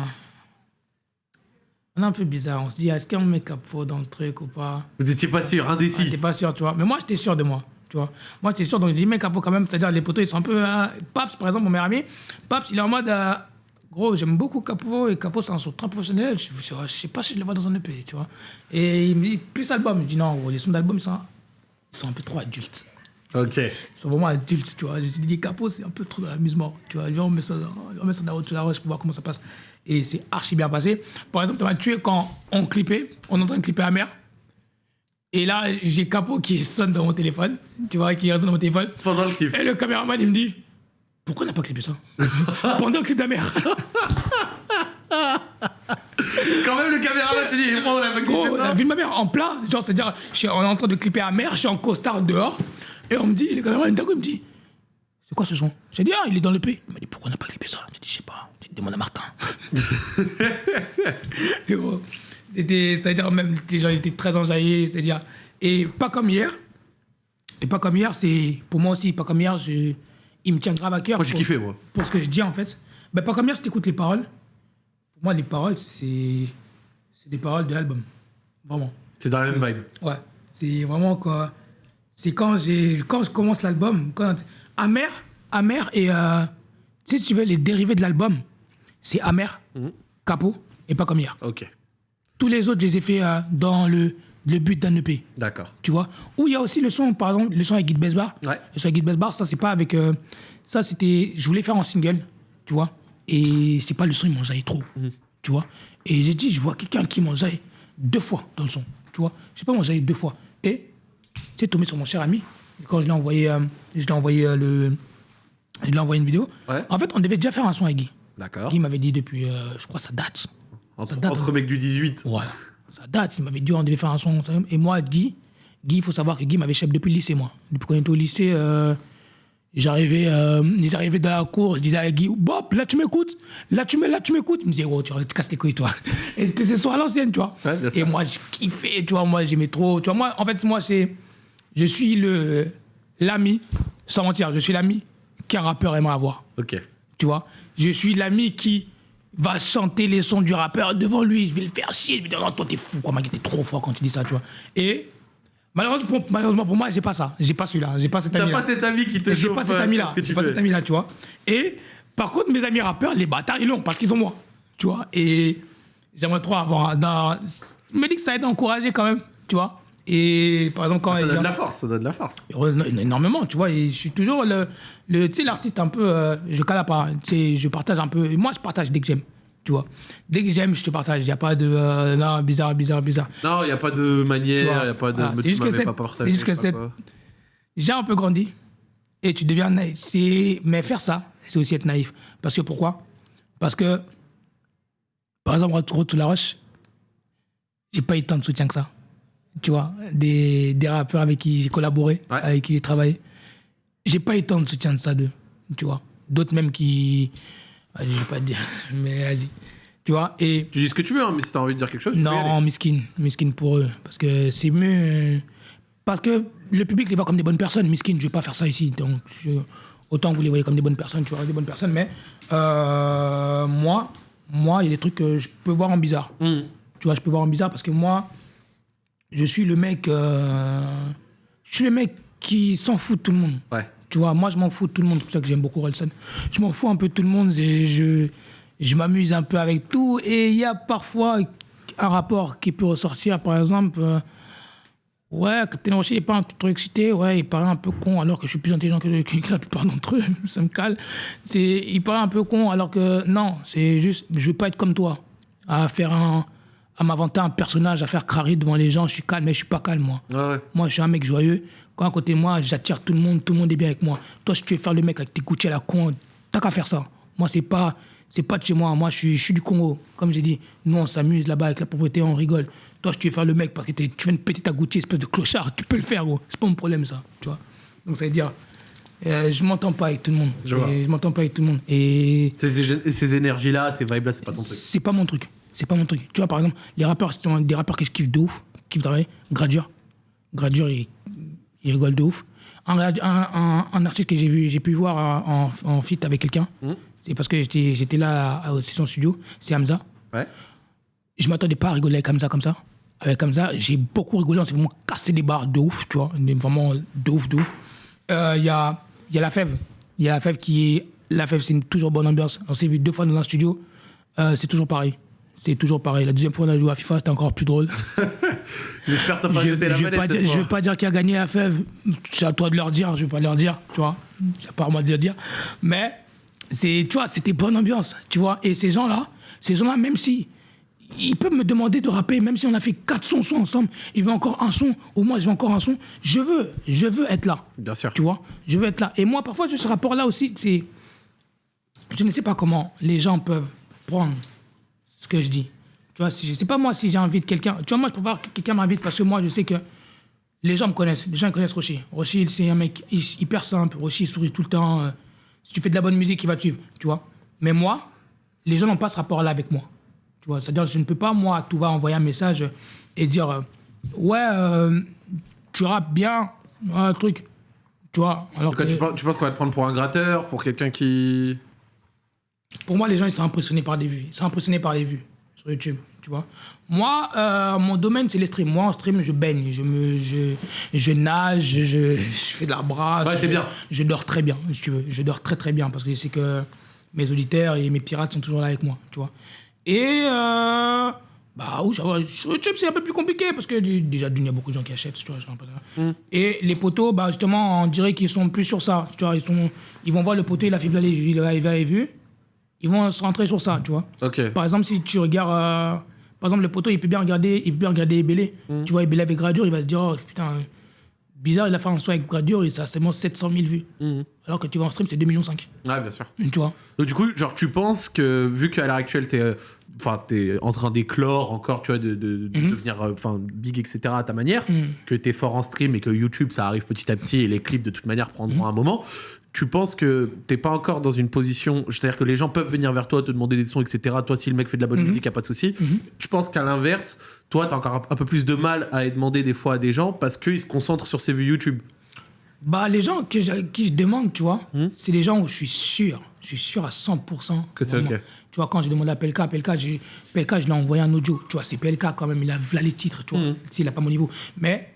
On est un peu bizarre. On se dit, est-ce qu'on met capot dans le truc ou pas? Vous étiez pas sûr, ah, indécis. T'es pas sûr, tu vois. Mais moi, j'étais sûr de moi, tu vois. Moi, j'étais sûr, donc je dis, mec, capot quand même. C'est-à-dire, les poteaux, ils sont un peu. euh, Paps, par exemple, mon meilleur ami, Paps, il est en mode. euh, Gros, j'aime beaucoup Capo et Capo, c'est un son très professionnel. Je, je, je sais pas si je le vois dans un EP, tu vois. Et il me dit, plus album. Je dis, non, gros, les sons d'album, ils sont, ils sont un peu trop adultes. Ok. Ils sont vraiment adultes, tu vois. Je me suis dit, Capo, c'est un peu trop de l'amusement, tu vois. Viens, on met ça, on met ça dans la roche pour voir comment ça passe. Et c'est archi bien passé. Par exemple, ça m'a tué quand on clippait, on est en train de clipper la mer. Et là, j'ai Capo qui sonne dans mon téléphone, tu vois, qui résonne dans mon téléphone. Pendant le clip. Et le caméraman, il me dit Pourquoi on n'a pas clippé ça? Pendant le clip de la mer. Quand même, le caméraman t'a dit, oh, on a pas Gros, kiffé la ça. vie de ma mère en plein, genre, c'est-à-dire, on est en train de clipper à mer, je suis en costard dehors, et on me dit, le caméraman, il me dit, c'est quoi ce son? J'ai dit, ah, il est dans le P. Il m'a dit, pourquoi on n'a pas clippé ça? J'ai dit, je sais pas, dit, demande à Martin. Et bon, C'était, c'est-à-dire, même, les gens étaient très enjaillés, c'est-à-dire, et pas comme hier, et pas comme hier, c'est, pour moi aussi, pas comme hier, je, il me tient grave à cœur. Moi, j'ai pour- kiffé, moi. pour ce que je dis en fait. Ben, pas comme hier, si t'écoutes les paroles, Moi, les paroles, c'est c'est des paroles de l'album. Vraiment. C'est dans la même vibe. Ouais. C'est vraiment quoi. C'est quand, j'ai quand je commence l'album, quand. Amer, Amer et. euh, si tu veux, les dérivés de l'album, c'est Amer, Mhm. Capot et pas comme hier. Ok, Tous les autres, je les ai fait euh, dans le, le but d'un EP. d'accord. Tu vois? Ou il y a aussi le son, par exemple, le son avec Guy Besbar. Ouais. Le son avec Guy Besbar, ça, c'est pas avec. euh, ça, c'était. Je voulais faire en single, tu vois? Et c'est pas le son, il m'enjaille trop. Tu vois? Et j'ai dit, je vois quelqu'un qui m'enjaille deux fois dans le son. Tu vois? Je sais pas m'enjailler deux fois. Et c'est tombé sur mon cher ami. Quand je l'ai envoyé, euh, je l'ai envoyé euh, le. Je lui ai envoyé une vidéo. Ouais. En fait, on devait déjà faire un son avec Guy. D'accord. Guy m'avait dit depuis, euh, je crois, ça date. Entre, ça date, entre hein. mecs du 18. Voilà. Ça date. Il m'avait dit on devait faire un son. Et moi, Guy, Guy, il faut savoir que Guy m'avait chef depuis le lycée, moi. Depuis qu'on était au lycée, j'arrivais euh, j'arrivais dans la cour, je disais à Guy, Bob, là tu m'écoutes, là tu m'é- là tu m'écoutes? Il me disait, oh, tu te casses les couilles, toi. Et que ce soit à l'ancienne, tu vois? Ouais, Et moi, je kiffais, tu vois. Moi, j'aimais trop. Tu vois, moi, en fait, moi, c'est. Je suis le l'ami, sans mentir, je suis l'ami qu'un rappeur aimerait avoir Ok. tu vois? Je suis l'ami qui va chanter les sons du rappeur devant lui. Je vais le faire chier. Je vais dire, non, toi, t'es fou, quoi, mec, t'es trop fort quand tu dis ça, tu vois. Et malheureusement pour, malheureusement pour moi, j'ai pas ça. J'ai pas celui-là. J'ai pas cet T'as ami-là. pas cet ami qui te J'ai pas cet euh, ami-là. J'ai pas cet ami-là, tu vois. Et par contre, mes amis rappeurs, les bâtards, ils l'ont parce qu'ils sont moi, tu vois. Et j'aimerais trop avoir. Dans... Je me dis que ça aide à encourager quand même, tu vois. Et par exemple, quand Ça donne de la force, ça donne de la force. Éno- énormément, tu vois. Et je suis toujours le, le tu sais, l'artiste un peu, euh, je cale pas. Tu sais, je partage un peu. Moi, je partage dès que j'aime, tu vois. Dès que j'aime, je te partage. Il n'y a pas de, euh, non, bizarre, bizarre, bizarre. Non, il n'y a pas de manière, il n'y a pas de. mais c'est juste que c'est- juste que. J'ai un peu grandi et tu deviens naïf. Mais faire ça, c'est aussi être naïf. Parce que pourquoi? Parce que, par exemple, Retour to la Roche, j'ai pas eu tant de soutien que ça. Tu vois, des, des rappeurs avec qui j'ai collaboré, Ouais. avec qui j'ai travaillé. J'ai pas eu tant de soutien de ça d'eux, tu vois. D'autres même qui. Ah, Je vais pas te dire, mais vas-y. Tu vois, et. Tu dis ce que tu veux, hein, mais si t'as envie de dire quelque chose, tu Non, miskin, miskin pour eux. Parce que c'est mieux. euh, Parce que le public les voit comme des bonnes personnes. Miskin, je vais pas faire ça ici. Donc, je- autant vous les voyez comme des bonnes personnes, tu vois, des bonnes personnes. Mais euh, moi, moi, il y a des trucs que je peux voir en bizarre. Hum. Tu vois, je peux voir en bizarre parce que moi, je suis le mec. euh, je suis le mec qui s'en fout de tout le monde. Ouais. Tu vois, moi, je m'en fous de tout le monde. C'est pour ça que j'aime beaucoup Relson. Je m'en fous un peu de tout le monde. et je, je m'amuse un peu avec tout. Et il y a parfois un rapport qui peut ressortir. Par exemple, euh, ouais, Captain Rocher, il est pas un peu trop excité. Ouais, il paraît un peu con alors que je suis plus intelligent que, que la plupart d'entre eux. Ça me cale. Il paraît un peu con alors que non, c'est juste, je veux pas être comme toi. À faire un. à m'inventer un personnage, à faire crari devant les gens. Je suis calme, mais je suis pas calme, moi. Ouais. Moi, je suis un mec joyeux. Quand à côté de moi, j'attire tout le monde, tout le monde est bien avec moi. Toi, si tu veux faire le mec avec tes Gucci à la con, t'as qu'à faire ça. Moi, c'est pas, c'est pas de chez moi. Moi, je suis, je suis du Congo. Comme j'ai dit, nous, on s'amuse là-bas avec la pauvreté, on rigole. Toi, si tu veux faire le mec parce que tu viens de péter ta Gucci, espèce de clochard, tu peux le faire, gros. C'est pas mon problème, ça. Tu vois. Donc, ça veut dire, euh, je m'entends pas avec tout le monde. Je je m'entends pas avec tout le monde. Et Ces, ces- énergies-là, ces vibes-là, c'est pas ton truc. c'est pas mon truc. C'est pas mon truc. Tu vois, par exemple, les rappeurs, sont des rappeurs que je kiffe de ouf, qui kiffent travailler. Gradure. Gradure, il, il rigole de ouf. Un, rad- un, un- un artiste que j'ai vu, j'ai pu voir en, en, feat avec quelqu'un. Mhm. C'est parce que j'étais, là à, à son studio. C'est Hamza. Ouais. Je m'attendais pas à rigoler avec Hamza comme ça. Avec Hamza, j'ai beaucoup rigolé. On s'est vraiment cassé les barres de ouf, tu vois. Vraiment de ouf, de ouf. Euh, Il y, a, y a la fève. Il y a la fève qui est. La fève, c'est une toujours bonne ambiance. On s'est vu deux fois dans un studio. Euh, c'est toujours pareil. C'est toujours pareil. La deuxième fois, on a joué à FIFA, c'était encore plus drôle. J'espère que t'as pas je jeté la je vais manette. pas, je vais pas dire qui a gagné la fève. C'est à toi de leur dire. Je vais pas leur dire, tu vois. C'est pas à moi de le dire. Mais c'est, tu vois, c'était bonne ambiance, tu vois. Et ces gens-là, ces gens-là, même si ils peuvent me demander de rapper, même si on a fait quatre sons, sons ensemble, ils veulent encore un son, ou moi je veux encore un son, je veux, je veux être là. Bien sûr. Tu vois, je veux être là. Et moi, parfois, j'ai ce rapport-là aussi, c'est. Je ne sais pas comment les gens peuvent prendre ce que je dis. Tu vois, si, je sais pas moi si j'invite quelqu'un. Tu vois, moi, je préfère que quelqu'un m'invite parce que moi, je sais que les gens me connaissent. Les gens ils connaissent Rocher. Rocher, c'est un mec hy- hyper simple. Rocher, il sourit tout le temps. euh, si tu fais de la bonne musique, il va te suivre. Tu vois. Mais moi, les gens n'ont pas ce rapport-là avec moi. Tu vois, c'est-à-dire, je ne peux pas, moi, tout va envoyer un message et dire euh, Ouais, euh, tu rappes bien, un truc. Tu vois, alors En tout cas, que- tu, penses, tu penses qu'on va te prendre pour un gratteur, pour quelqu'un qui. Pour moi, les gens, ils sont impressionnés par les vues. Ils sont impressionnés par les vues sur YouTube, tu vois. Moi, euh, mon domaine, c'est les streams. Moi, en stream, je baigne, je, me, je, je nage, je, je fais de la brasse. Ouais, je, bien. Je dors très bien, si tu veux. Je dors très, très bien parce que je sais que mes auditeurs et mes pirates sont toujours là avec moi, tu vois. Et... Euh, bah oui, sur YouTube, c'est un peu plus compliqué parce que déjà, il y a beaucoup de gens qui achètent, tu vois. j'ai un peu ça. Et les poteaux, bah justement, on dirait qu'ils sont plus sur ça. Tu vois, ils, sont, ils vont voir le poteau, il a fait il a, il a les vues. Ils vont se rentrer sur ça, tu vois. Par exemple, si tu regardes. euh, par exemple, le poteau, il peut bien regarder, il peut bien regarder Ebélé. Tu vois, Ebélé avec Gradure, il va se dire, oh putain, bizarre, il a fait un son avec Gradure et ça a seulement 700 000 vues. Mhm. Alors que tu vas en stream, c'est 2,5 millions. Ouais, bien sûr. Tu vois. Donc, du coup, genre, tu penses que, vu qu'à l'heure actuelle, t'es, euh, enfin, t'es en train d'éclore encore, tu vois, de, de- de Mhm. devenir, euh, enfin, big, etc. à ta manière, Mhm. que t'es fort en stream et que YouTube, ça arrive petit à petit et les clips, de toute manière, prendront un moment. Tu penses que t'es pas encore dans une position, c'est-à-dire que les gens peuvent venir vers toi, te demander des sons, etc. Toi, si le mec fait de la bonne Mhm. musique, y a pas de souci. Mhm. Je pense qu'à l'inverse, toi, t'as encore un, peu plus de mal à demander des fois à des gens parce qu'ils se concentrent sur ces vues YouTube? Bah, les gens que je, qui je demande, tu vois, Hmm. c'est les gens où je suis sûr, je suis sûr à 100%. Que c'est ok. Tu vois, quand j'ai demandé à PLK, PLK, je lui ai envoyé un audio. Tu vois, c'est PLK quand même, il a là les titres, tu vois, Mhm. s'il n'a pas mon niveau. Mais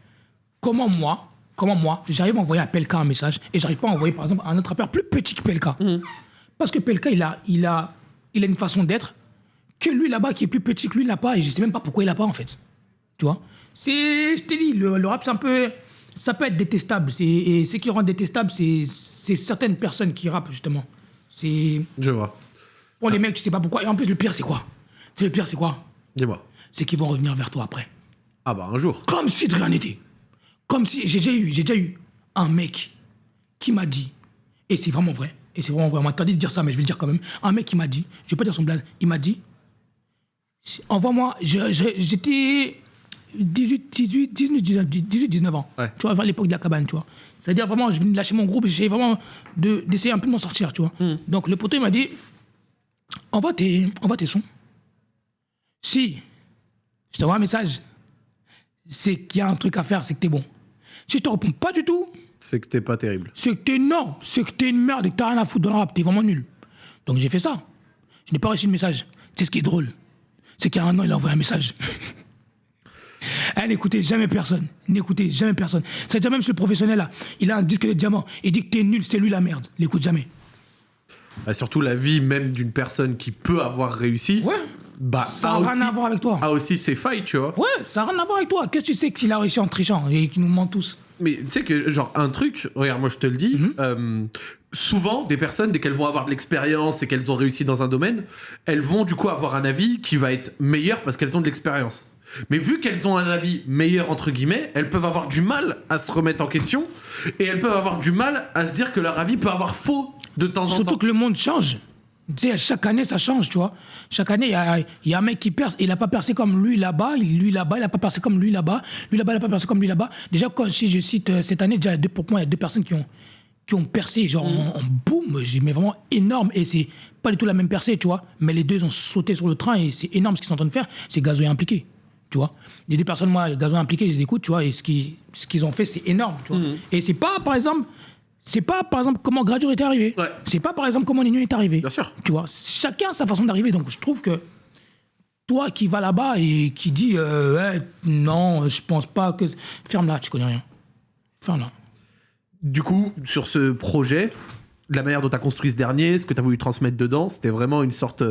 comment moi, comment moi, j'arrive à envoyer à PLK un message et j'arrive pas à envoyer, par exemple, à un autre rappeur plus petit que PLK Mhm. Parce que PLK, il a, il, a, il a une façon d'être que lui là-bas, qui est plus petit que lui, il n'a pas et je sais même pas pourquoi il n'a pas en fait. Tu vois? C'est, je t'ai dit, le, le rap, c'est un peu. Ça peut être détestable. Et ce qui rend détestable, c'est c'est certaines personnes qui rappent, justement. C'est. Je vois. Pour les mecs, tu sais pas pourquoi. Et en plus, le pire, c'est quoi? C'est le pire, c'est quoi? Dis-moi. C'est qu'ils vont revenir vers toi après. Ah bah un jour. Comme si de rien n'était. Comme si. J'ai déjà eu, j'ai déjà eu un mec qui m'a dit, et c'est vraiment vrai, et c'est vraiment vrai, on m'a de dire ça, mais je vais le dire quand même. Un mec qui m'a dit, je vais pas dire son blague, il m'a dit, envoie-moi, j'étais 18, 18, 19, 19, 18, 19 ans. Ouais. Tu vois, à l'époque de la cabane, tu vois. C'est-à-dire vraiment, je venais de lâcher mon groupe, j'essayais vraiment de- d'essayer un peu de m'en sortir, tu vois. Donc le poteau, il m'a dit, envoie tes, envoie tes sons. Si je t'envoie un message, c'est qu'il y a un truc à faire, c'est que t'es bon. Si je te réponds pas du tout, C'est que t'es pas terrible. c'est que t'es non, c'est que t'es une merde et que t'as rien à foutre dans le rap, t'es vraiment nul. Donc j'ai fait ça. Je n'ai pas reçu le message. C'est ce qui est drôle? C'est qu'il y a un an, il a envoyé un message. Eh, n'écoutez jamais personne. N'écoutez jamais personne. C'est-à-dire même ce professionnel là, il a un disque de diamant. Il dit que t'es nul, c'est lui la merde. L'écoute jamais. Bah, surtout la vie même d'une personne qui peut avoir réussi. Ouais. Bah, Ça n'a rien à voir avec toi. a aussi ses failles, tu vois. Ouais, ça n'a rien à voir avec toi. Qu'est-ce que tu sais qu'il a réussi en trichant et qu'il nous ment tous Mais tu sais que, genre, un truc, regarde, moi je te le dis, Mhm. euh, souvent, des personnes, dès qu'elles vont avoir de l'expérience et qu'elles ont réussi dans un domaine, elles vont du coup avoir un avis qui va être meilleur parce qu'elles ont de l'expérience. Mais vu qu'elles ont un avis meilleur, entre guillemets, elles peuvent avoir du mal à se remettre en question et elles peuvent avoir du mal à se dire que leur avis peut avoir faux de temps en Surtout temps. que le monde change. Tu sais, chaque année, ça change, tu vois. Chaque année, il y y a un mec qui perce. Il n'a pas percé comme lui là-bas, lui là-bas, il n'a pas percé comme lui là-bas. Lui là-bas, il n'a pas percé comme lui là-bas. Déjà, quand, si je cite euh, cette année, déjà, il y a deux, pour moi, il y a deux personnes qui ont, qui ont percé, genre Mm. en, en boum, j'ai mais vraiment énorme. Et c'est pas du tout la même percée, tu vois. Mais les deux ont sauté sur le train et c'est énorme ce qu'ils sont en train de faire. C'est Gazo est impliqué, tu vois. Les deux personnes, moi, Gazo est impliqué, je les écoute, tu vois. Et ce qu'ils ce qu'ils ont fait, c'est énorme, tu vois. Mm. Et c'est pas, par exemple, c'est pas, par exemple, comment Gradure est arrivé. Ouais. C'est pas, par exemple, comment Nino est arrivé. Bien sûr. Tu vois, chacun a sa façon d'arriver. Donc, je trouve que toi qui vas là-bas et qui dis euh, non, je pense pas que. Ferme-la, tu connais rien. Ferme-la. Du coup, sur ce projet, de la manière dont tu as construit ce dernier, ce que tu as voulu transmettre dedans, c'était vraiment une sorte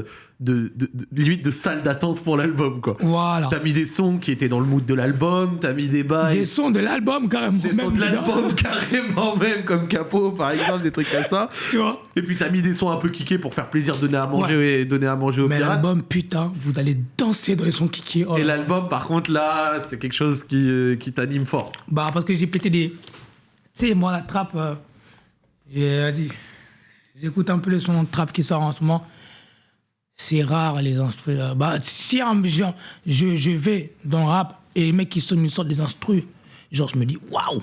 de, de- de- limite de salle d'attente pour l'album, quoi. Voilà. T'as mis des sons qui étaient dans le mood de l'album, t'as mis des bails, Des sons de l'album, carrément. des sons de l'album carrément même, comme Capo par exemple, des trucs comme ça. Tu vois Et puis t'as mis des sons un peu kickés pour faire plaisir, donner à manger et donner à manger aux Mais l'album, putain, vous allez danser dans les sons kiki. Oh Et l'album, par contre, là, c'est quelque chose qui, euh, qui t'anime fort. Bah, parce que j'ai pété des. Tu sais, moi, la trappe. euh, Vas-y. J'écoute un peu les sons de trappe qui sortent en ce moment. C'est rare, les instrus. euh, Bah, si genre, je, je vais dans le rap et les mecs qui sont me sortent des instrus, genre, je me dis, waouh,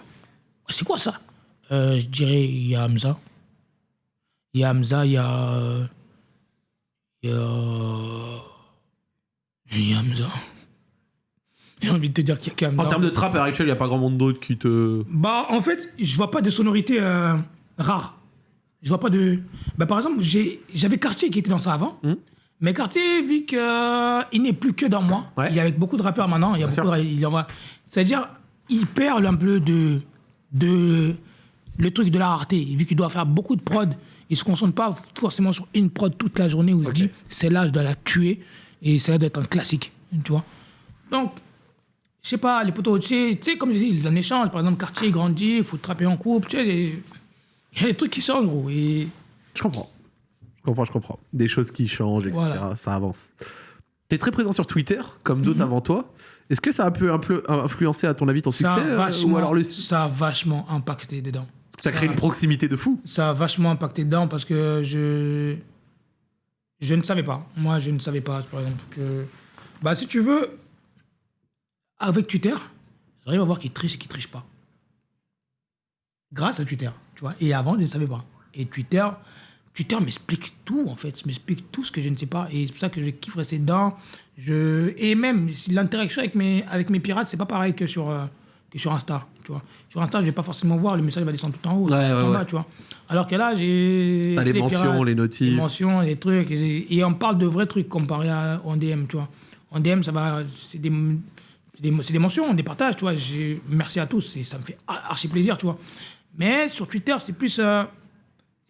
c'est quoi ça? Euh, Je dirais, il y a Hamza. Il y a Hamza, il y a. Il y a. Il y a Hamza. J'ai envie de te dire qu'il y a qu'Hamza. En termes de trap, à l'heure actuelle, il n'y a pas grand monde d'autre qui te. Bah, en fait, je vois pas de sonorité euh, rare. Je vois pas de. Bah, par exemple, j'avais Cartier qui était dans ça avant. Mhm. Mais Cartier, vu qu'il n'est plus que dans moi, Ouais. il est avec beaucoup de rappeurs maintenant. Il y a Bien beaucoup de- il envoie- C'est-à-dire, il perd un peu de, de le truc de la rareté. Vu qu'il doit faire beaucoup de prod, il se concentre pas forcément sur une prod toute la journée où il dit celle-là, je dois la tuer et celle-là doit être un classique. Tu vois Donc, je sais pas, les potos, tu sais, comme je dis, les échange. Par exemple, Cartier grandit, il faut trapper en couple. Tu sais, il y a des trucs qui changent, gros. Et Je comprends. Je comprends, je comprends. Des choses qui changent, etc. Voilà. Ça avance. Tu es très présent sur Twitter, comme d'autres Mhm. avant toi. Est-ce que ça a pu influ- influencer, à ton avis, ton ça succès a, euh, Ou alors le... ça a vachement impacté dedans. ça crée une proximité de fou ça a vachement impacté dedans parce que je je ne savais pas. Moi, je ne savais pas, par exemple, que bah si tu veux, avec Twitter, j'arrive à voir qui triche et qui triche pas. Grâce à Twitter, tu vois. Et avant, je ne savais pas. Et Twitter, Twitter m'explique tout en fait, m'explique tout ce que je ne sais pas. Et c'est pour ça que je kiffe rester dedans. Je et même l'interaction avec mes avec mes pirates, c'est pas pareil que sur euh, que sur Insta, tu vois. Sur Insta, je vais pas forcément voir, le message va descendre tout en haut, Ouais, tout ouais, en bas, ouais. tu vois. Alors que là, j'ai j'ai les mentions, pirates, les les notifs. mentions, les trucs. Et, on parle de vrais trucs comparé à, en DM, tu vois. En DM, ça va, c'est des, c'est des, des mentions, des partages, tu vois. Merci à tous et ça me fait ar- archi plaisir, tu vois. Mais sur Twitter, c'est plus, euh,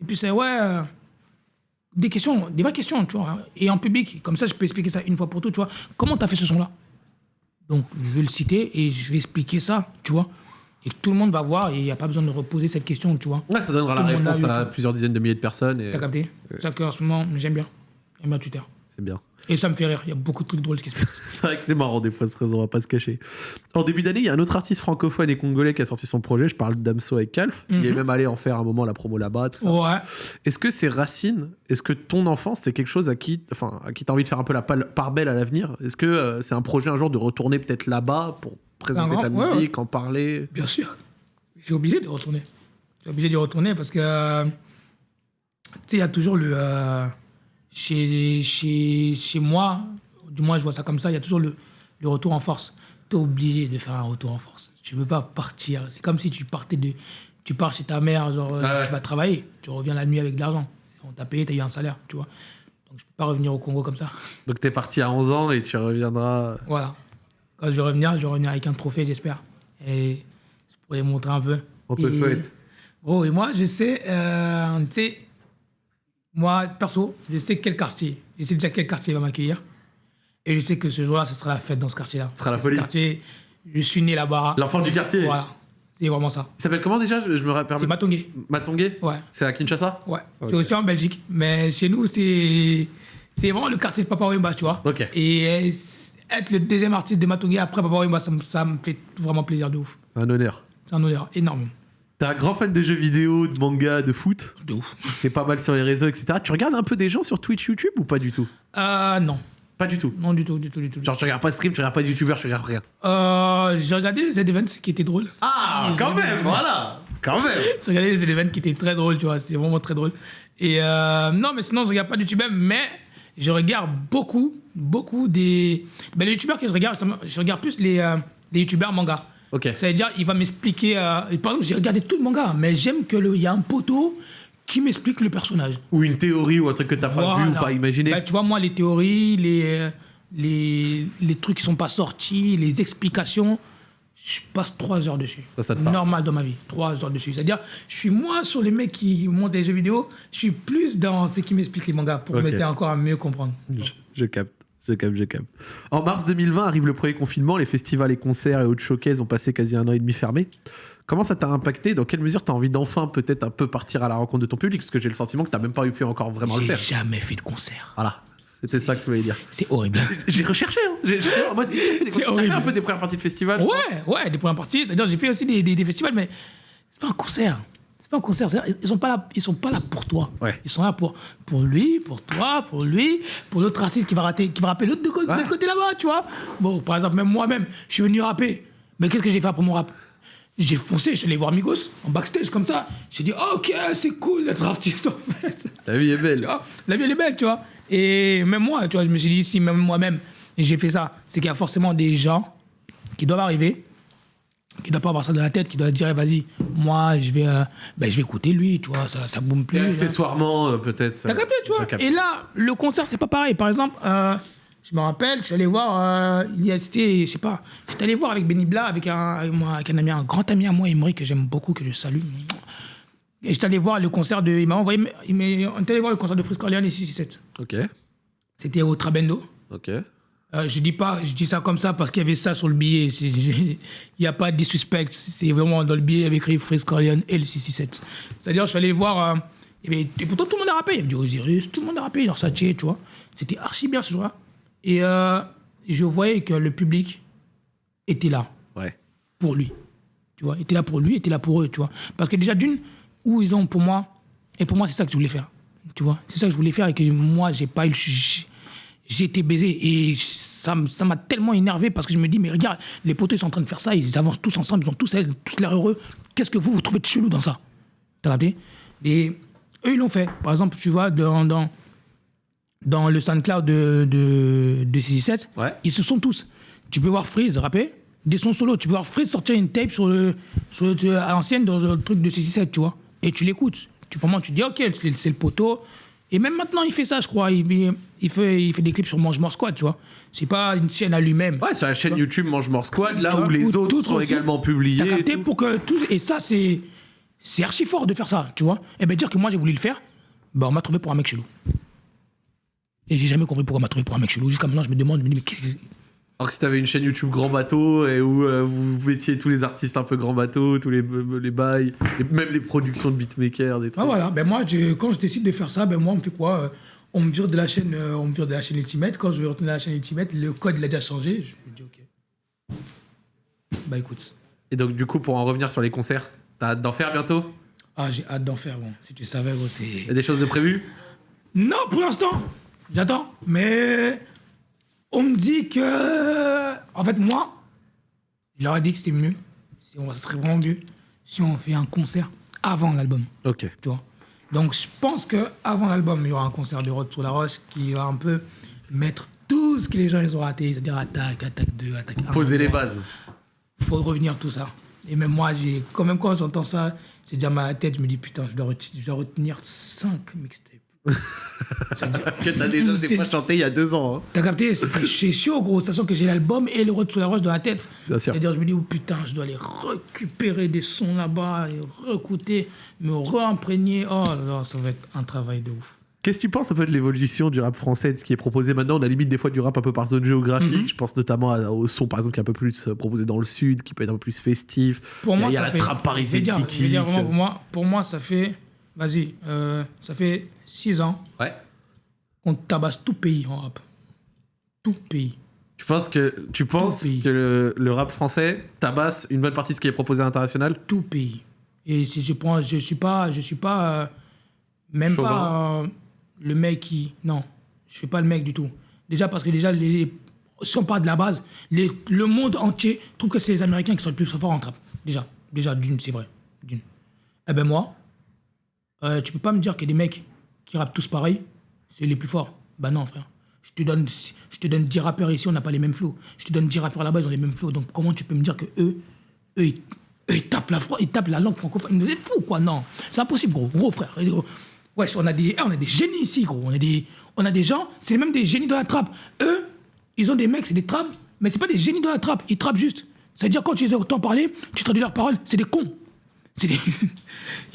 c'est plus, euh, ouais, euh, des questions, des vraies questions, tu vois. Et en public, comme ça, je peux expliquer ça une fois pour toutes, tu vois. Comment tu as fait ce son-là? Donc, je vais le citer et je vais expliquer ça, tu vois. Et que tout le monde va voir et il n'y a pas besoin de reposer cette question, tu vois. Ouais, ça donnera la Tout réponse à plusieurs dizaines de milliers de personnes. Et... T'as capté? C'est ça qu'en ce moment, j'aime bien. J'aime bien Twitter. C'est bien. Et ça me fait rire. Il y a beaucoup de trucs drôles qui se passent. C'est vrai que c'est marrant des fois ce réseau, on va pas se cacher. En début d'année, il y a un autre artiste francophone et congolais qui a sorti son projet, je parle d'Amso avec Calf. Il est Mhm. même allé en faire un moment la promo là-bas, tout ça. Ouais. Est-ce que ces racines, est-ce que ton enfance, c'est quelque chose à qui, enfin, à qui t'as envie de faire un peu la part belle à l'avenir? Est-ce que euh, c'est un projet un jour de retourner peut-être là-bas pour présenter grand- ta ouais, musique, en parler? Bien sûr. J'ai obligé de retourner. J'ai obligé d'y retourner parce que, euh, tu sais, il y a toujours le. euh, chez, chez, chez moi, du moins je vois ça comme ça, il y a toujours le, le retour en force. Tu es obligé de faire un retour en force. Tu ne peux pas partir. C'est comme si tu partais de. Tu pars chez ta mère, genre, euh, Ah ouais. tu vas travailler. Tu reviens la nuit avec de l'argent. On t'a payé, tu as eu un salaire, tu vois. Donc je peux pas revenir au Congo comme ça. Donc t'es parti à 11 ans et tu reviendras. Voilà. Quand je vais revenir, je vais revenir avec un trophée, j'espère. Et c'est pour les montrer un peu. On te Et- souhaite. Gros, et moi, je sais, euh, tu sais, moi, perso, je sais quel quartier. Je sais déjà quel quartier va m'accueillir. Et je sais que ce jour-là, ce sera la fête dans ce quartier-là. Ce sera la Ce folie. quartier, je suis né là-bas. L'enfant du quartier. Voilà. C'est vraiment ça. Il s'appelle comment déjà? Je, je me rappelle. C'est Matongé. Matongé Ouais. C'est à Kinshasa? Ouais. C'est aussi en Belgique. Mais chez nous, c'est c'est vraiment le quartier de Papa Wemba, tu vois. Ok. Et être le deuxième artiste de Matongé après Papa Wemba, ça me fait vraiment plaisir de ouf. C'est un honneur. C'est un honneur énorme. T'es un grand fan de jeux vidéo, de manga, de foot. De ouf. T'es pas mal sur les réseaux, etc. Tu regardes un peu des gens sur Twitch, YouTube ou pas du tout? Euh, non. Pas du tout? Non, du tout, du tout, du tout. Genre tu regardes pas de stream, tu regardes pas de youtubeur, tu regardes rien. Euh, j'ai regardé les Z-Events qui étaient drôles. Ah, quand même, voilà Quand même J'ai regardé les Z-Events qui étaient très drôles, tu vois. C'était vraiment très drôle. Et euh, non, mais sinon, je regarde pas de YouTube, mais je regarde beaucoup, beaucoup des. Ben, les youtubeurs que je regarde, justement, je regarde plus les, euh, les youtubeurs manga. Ok. C'est-à-dire, il va m'expliquer. euh, par exemple, j'ai regardé tout le manga, mais j'aime qu'il y a un poteau qui m'explique le personnage. Ou une théorie ou un truc que t'as pas vu ou Voilà. pas imaginé. Bah, tu vois, moi, les théories, les, euh, les, les trucs qui sont pas sortis, les explications, je passe trois heures dessus. Ça, ça te. Normal dans ma vie, trois heures dessus. C'est-à-dire, je suis moins sur les mecs qui montent des jeux vidéo, je suis plus dans ce qui m'explique les mangas pour m'aider encore à mieux comprendre. Je, je capte. Je capte, je capte. En mars 2020 arrive le premier confinement, les festivals, les concerts et autres showcases ont passé quasi un an et demi fermés. Comment ça t'a impacté? Dans quelle mesure t'as envie d'enfin peut-être un peu partir à la rencontre de ton public? Parce que j'ai le sentiment que t'as même pas eu pu encore vraiment le J'ai faire. jamais fait de concert. Voilà, c'était ça que je voulais dire. C'est horrible. J'ai recherché, hein. J'ai- j'ai- fait un peu des premières parties de festival. Ouais, ouais, des premières parties. C'est-à-dire, j'ai fait aussi des, des- des festivals, mais c'est pas un concert. Pas un concert. Ils sont pas là, ils sont pas là pour toi. Ouais. Ils sont là pour, pour lui, pour toi, pour lui, pour l'autre artiste qui va rater, qui va rapper l'autre de Ouais. l'autre côté là-bas, tu vois. Bon, par exemple, même moi-même, je suis venu rapper. Mais qu'est-ce que j'ai fait après mon rap? J'ai foncé, je suis allé voir Migos en backstage comme ça. J'ai dit, ok, c'est cool d'être artiste en fait. La vie est belle. la vie elle est belle, tu vois. Et même moi, tu vois, je me suis dit, si même moi-même, j'ai fait ça, c'est qu'il y a forcément des gens qui doivent arriver qui doit pas avoir ça dans la tête, qui doit dire, eh, vas-y, moi, je vais, euh, ben, je vais écouter lui, tu vois, ça, ça boum Et plus. là. accessoirement, euh, peut-être. T'as capté, tu vois? Et là, le concert, c'est pas pareil. Par exemple, euh, je me rappelle, je suis allé voir, euh, il y a, c'était, je sais pas, j'étais allé voir avec Benny Bla, avec un, avec moi, avec un ami, un grand ami à moi, Emery, que j'aime beaucoup, que je salue. Et j'étais allé voir le concert de, il m'a envoyé, il on est allé voir le concert de Frisco Orléans et 667. Ok, C'était au Trabendo. ok. Euh, je dis pas, je dis ça comme ça parce qu'il y avait ça sur le billet. Il n'y a pas de disrespect. C'est vraiment dans le billet, il y avait écrit Frisco Orléans et le 667. C'est-à-dire, je suis allé voir. euh, il y avait- et pourtant, tout le monde a rappé. Il y avait du Osiris, tout le monde a rappé, genre Saché, tu vois. C'était archi bien ce jour-là. Et euh, je voyais que le public était là Ouais. pour lui. Tu vois, était là pour lui, était là pour eux, tu vois. Parce que déjà, d'une, où ils ont pour moi, et pour moi, c'est ça que je voulais faire. Tu vois, c'est ça que je voulais faire et que moi, j'ai pas eu le. J'ai été baisé et ça m'a tellement énervé parce que je me dis, mais regarde, les poteaux ils sont en train de faire ça, ils avancent tous ensemble, ils ont tous, tous l'air heureux. Qu'est-ce que vous, vous trouvez de chelou dans ça? T'as capté? Et eux, ils l'ont fait. Par exemple, tu vois, dans, dans, dans le SoundCloud de, de, de 667, Ouais. ils se sont tous. Tu peux voir Freeze rapper des sons solo. Tu peux voir Freeze sortir une tape sur le, sur le- à l'ancienne dans le truc de 667, tu vois. Et tu l'écoutes. Tu, tu dis, ok, c'est c'est le poteau. Et même maintenant, il fait ça, je crois. Il, il- fait, il fait des clips sur Mange Mort Squad, tu vois. C'est pas une chaîne à lui-même. Ouais, sur la chaîne YouTube Mange Mort Squad, là où les autres sont également publiés. et tout. pour que tous. Et ça, c'est. C'est archi fort de faire ça, tu vois. Et bien dire que moi, j'ai voulu le faire, bah, on m'a trouvé pour un mec chelou. Et j'ai jamais compris pourquoi on m'a trouvé pour un mec chelou. Jusqu'à maintenant, je me demande, je me dis, mais qu'est-ce que. Alors que si t'avais une chaîne YouTube Grand Bateau et où euh, vous mettiez tous les artistes un peu Grand Bateau, tous les, les bails, les- même les productions de beatmakers, des trucs. Ah voilà, ben moi, je- quand je décide de faire ça, ben moi, on me fait quoi euh, On me vire de la chaîne, euh, on me vire de la chaîne Ultimate. Quand je vais retourner à la chaîne Ultimate, le code il a déjà changé. Je me dis ok. Bah écoute, Et donc, du coup, pour en revenir sur les concerts, t'as hâte d'en faire bientôt? Ah j'ai hâte d'en faire. Bon, si tu savais, gros, Y a c'est. des choses de prévues? Non, pour l'instant, j'attends. Mais on me dit que, en fait, moi, je leur ai dit que c'était mieux. Si on, ça serait vraiment mieux si on fait un concert avant l'album. Ok. tu vois? Donc je pense que avant l'album, il y aura un concert de Rod sur la Roche qui va un peu mettre tout ce que les gens ils ont raté, c'est-à-dire attaque, attaque 2, attaque 1. Poser les bases. Faut revenir tout ça. Et même moi, j'ai quand même quand j'entends ça, j'ai déjà la tête, je me dis putain, je dois, reti- je dois retenir 5 mixtapes. Que t'as déjà des fois chanté il y a deux ans. hein. T'as capté C'est chaud, gros, sachant que j'ai l'album et le Rod sur la Roche dans la tête. Bien sûr. C'est-à-dire, je me dis, oh putain, je dois aller récupérer des sons là-bas, et réécouter, me réimprégner. Oh là là, ça va être un travail de ouf. Qu'est-ce que tu penses un peu de l'évolution du rap français, de ce qui est proposé maintenant? On a limite des fois du rap un peu par zone géographique. Mhm. Je pense notamment au son, par exemple, qui est un peu plus euh, proposé dans le sud, qui peut être un peu plus festif. Pour Il y a- moi, il y a ça la fait. trappe je vais parisienne dire, je vais dire vraiment, pour moi, pour moi, ça fait. Vas-y, euh, ça fait 6 ans Ouais. qu'on tabasse tout pays en rap. Tout pays. Tu penses que, tu penses que le, le rap français tabasse une bonne partie de ce qui est proposé à l'international? Tout pays. Et si je prends. Je suis pas. Je suis pas. euh, même Chauvin. pas euh, le mec qui. Non, je suis pas le mec du tout. Déjà parce que déjà, les, si on part de la base, les- le monde entier trouve que c'est les Américains qui sont les plus forts en trap. Déjà. Déjà, d'une, c'est vrai. D'une. Eh ben moi, euh, tu peux pas me dire que des mecs qui rappent tous pareil, c'est les plus forts. Bah non, frère. Je te donne, je te donne 10 rappeurs ici, on n'a pas les mêmes flows. Je te donne 10 rappeurs là-bas, ils ont les mêmes flows. Donc comment tu peux me dire que eux, eux, ils, tapent la, ils tapent la langue francophone? C'est fou, quoi, non. C'est impossible, gros. Gros, frère. Wesh, on a des, eh, on a des génies ici, gros. On a des, on a des gens, c'est même des génies de la trappe. Eux, ils ont des mecs, c'est des trappes, mais c'est pas des génies de la trappe. Ils trappent juste. C'est-à-dire, quand tu les entends parler, tu traduis leurs paroles, c'est des cons. Il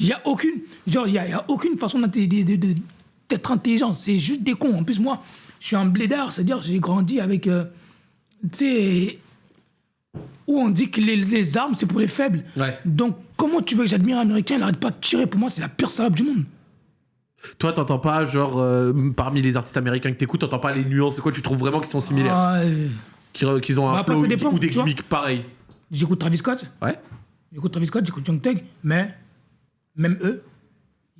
y a aucune... Genre, il y a, il y a aucune façon d'être intelligent. C'est juste des cons. En plus, moi, je suis un blédard. C'est-à-dire, j'ai grandi avec... euh, tu sais... Où on dit que les, les armes, c'est pour les faibles. Ouais. Donc, comment tu veux que j'admire un Américain Il n'arrête pas de tirer? Pour moi, c'est la pire salope du monde. Toi, t'entends pas, genre, euh, parmi les artistes américains que t'écoutes, t'entends pas les nuances, quoi Tu trouves vraiment qu'ils sont similaires? Ah, euh, Qu'ils qu'ils ont un Bah, flow ou des gimmicks pareils j'écoute Travis Scott. Ouais. J'écoute Travis Scott, j'écoute Young Thug, mais même eux,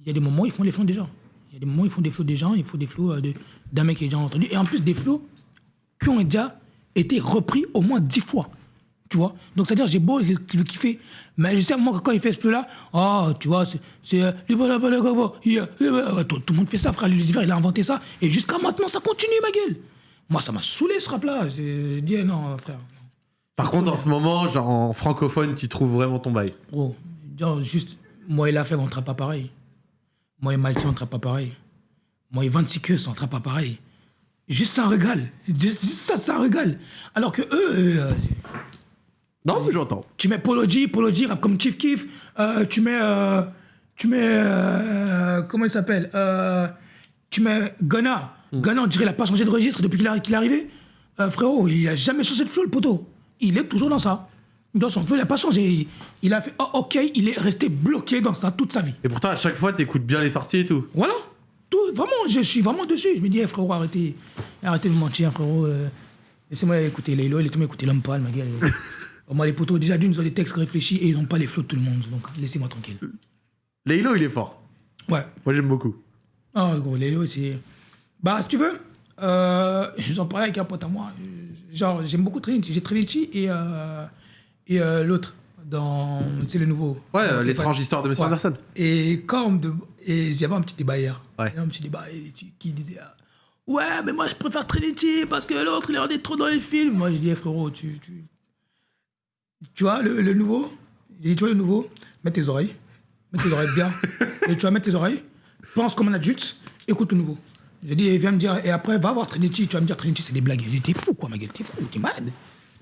il y a des moments où ils font les flows des gens. Il y a des moments où ils font des flows des gens, il faut des flows euh, d'un mec qui est déjà entendu. Et en plus, des flows qui ont déjà été repris au moins dix fois. Tu vois Donc, c'est-à-dire, j'ai beau le, kiffer, mais je sais, moi, que quand il fait ce flow-là, oh, tu vois, c'est. tout, tout le monde fait ça, frère. Lucifer, il a inventé ça. Et jusqu'à maintenant, ça continue, ma gueule. Moi, ça m'a saoulé, ce rap-là. J'ai dit, eh non, frère. Par contre, en ce moment, genre en francophone, tu trouves vraiment ton bail. Gros, genre, juste, moi et la fève, on ne trappe pas pareil. Moi et Malti, on ne trappe pas pareil. Moi et 26 queues, on ne trappe pas pareil. Juste ça, un régal. Juste, juste ça, ça, un régal. Alors que eux, euh, Non, mais j'entends. tu mets Polo G, Polo G rap comme Chief Keef. euh, tu mets. euh, tu mets. euh, comment il s'appelle euh, Tu mets Gunna. Gunna, on dirait qu'il n'a pas changé de registre depuis qu'il est- arrivé. Euh, frérot, il a jamais changé de flow, le poteau. Il est toujours dans ça. Dans son flow, il n'a pas changé. Il a fait oh, ok, il est resté bloqué dans ça toute sa vie. Et pourtant, à chaque fois, t'écoutes bien les sorties et tout. Voilà. Tout, vraiment, je suis vraiment dessus. Je me dis, eh, frérot, arrêtez, arrêtez de mentir, frérot. euh, Laissez-moi écouter Laylo, laissez-moi écouter L'Homme ma gueule. Moi, les poteaux, déjà d'une, ils ont des textes réfléchis et ils n'ont pas les flots de tout le monde. Donc, laissez-moi tranquille. Laylo, il est fort. Ouais. Moi, j'aime beaucoup. Ah, gros, Laylo, c'est. Bah, si tu veux, euh, j'en parlais avec un pote à moi. Euh, Genre, j'aime beaucoup Trinity. J'ai Trinity et, euh, et euh, l'autre, dans. Sais, le nouveau. Ouais, euh, l'étrange histoire de Monsieur Ouais. Anderson. Et quand de- et j'avais un petit débat hier. Ouais. Un petit débat qui disait ah, Ouais, mais moi je préfère Trinity parce que l'autre il est rendait trop dans les films. Moi j'ai dit Eh, frérot, tu, tu. Tu vois le, le nouveau? J'ai dit Tu vois le nouveau? Mets tes oreilles. Mets tes oreilles bien. et tu vas mettre tes oreilles. Pense comme un adulte. Écoute le nouveau. J'ai dit Viens me dire. Et après, va voir Trinity. Tu vas me dire Trinity, c'est des blagues. J'ai dit T'es fou quoi, ma gueule. T'es fou. T'es malade.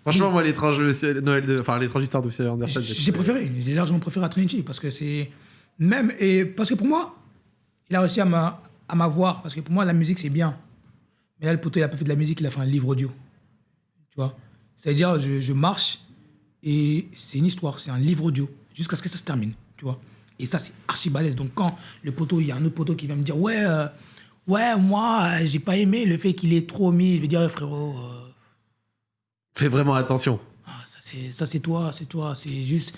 Franchement, moi, l'étrange Noël de... enfin, l'étrange histoire de Monsieur Anderson. J'ai préféré, j'ai largement préféré à Trinity parce que c'est même et parce que pour moi, il a réussi à m'a- à m'avoir parce que pour moi la musique c'est bien. Mais là le poteau il a pas fait de la musique, il a fait un livre audio. Tu vois? C'est-à-dire je, je marche et c'est une histoire, c'est un livre audio jusqu'à ce que ça se termine, tu vois? Et ça c'est archi balèze. Donc quand le poteau, il y a un autre poteau qui va me dire ouais euh, ouais moi euh, j'ai pas aimé le fait qu'il est trop mis, je vais dire Eh, frérot euh, Fais vraiment attention. ah, ça, c'est, ça, c'est toi, c'est toi. C'est juste.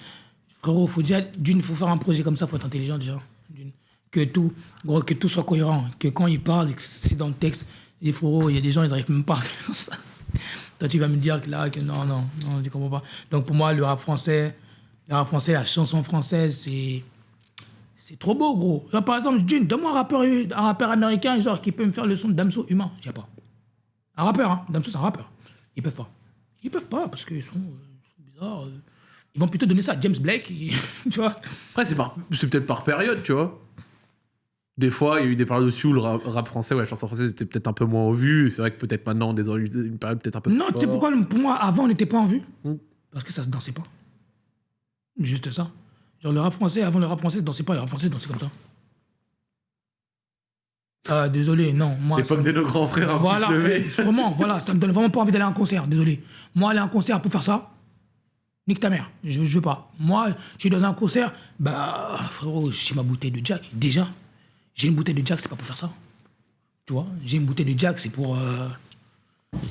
Frérot, faut déjà. D'une, faut faire un projet comme ça, faut être intelligent déjà. D'une. Que tout, gros, que tout soit cohérent. Que quand il parle, que c'est dans le texte. Et frérot, il y a des gens, ils n'arrivent même pas à faire ça. Toi, tu vas me dire que là, que non, non, non, je comprends pas. Donc pour moi, le rap français, le rap français, la chanson française, c'est. C'est trop beau, gros. Là, par exemple, d'une, donne-moi un rappeur, un rappeur américain, genre, qui peut me faire le son de Damso humain. J'ai pas. Un rappeur, hein. Damso, c'est un rappeur. Ils peuvent pas. Ils peuvent pas parce qu'ils sont, bizarres. euh. Ils vont plutôt donner ça à James Blake, et- tu vois. Après, c'est peut-être par période, tu vois. Des fois, il y a eu des périodes aussi où le rap, rap français ou la chanson française était peut-être un peu moins en vue. C'est vrai que peut-être maintenant, on dans une période peut-être un peu Non, tu sais pourquoi pour moi, avant, on n'était pas en vue? Mm. Parce que ça se dansait pas. Juste ça. Genre, le rap français, avant le rap français, dansait pas. Le rap français, dansait comme ça. Ah, désolé, non. Moi, L'époque de nos grands frères ont Voilà, vraiment, voilà, ça me donne vraiment pas envie d'aller à un concert, désolé. Moi, aller à un concert pour faire ça, nique ta mère, je, je veux pas. Moi, tu donnes un concert, bah, frérot, j'ai ma bouteille de Jack, déjà. J'ai une bouteille de Jack, c'est pas pour faire ça. Tu vois, j'ai une bouteille de Jack, c'est pour euh,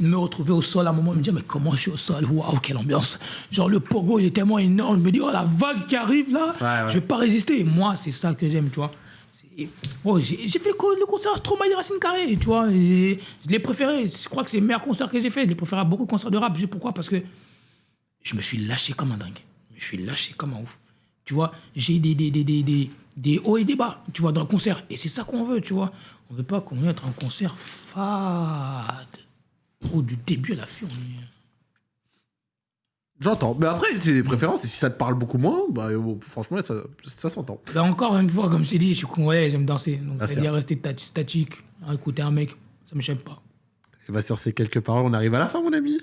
me retrouver au sol à un moment me dire, mais comment je suis au sol? Waouh, quelle ambiance. Genre, le pogo, il est tellement énorme, je me dis, oh, la vague qui arrive là, Ouais, ouais. je vais pas résister. Moi, c'est ça que j'aime, tu vois. Oh, j'ai fait le, co- le concert Stromae Racine Carré, tu vois. et je l'ai préféré. Je crois que c'est le meilleur concert que j'ai fait. Je l'ai préféré à beaucoup de concerts de rap. Je sais pourquoi? Parce que je me suis lâché comme un dingue. Je me suis lâché comme un ouf. Tu vois, j'ai des, des, des, des, des, des hauts et des bas, tu vois, dans le concert. Et c'est ça qu'on veut, tu vois. On veut pas qu'on ait un concert fade. Oh, du début à la fin, on est... J'entends. Mais après, c'est des préférences. Et si ça te parle beaucoup moins, bah, euh, franchement, ça, ça s'entend. Là encore une fois, comme je t'ai dit, je suis con, ouais, j'aime danser. Donc, Ah, c'est-à-dire rester tat- statique, à écouter un mec, ça me gêne pas. Et bah, sur ces quelques paroles, on arrive à la fin, mon ami.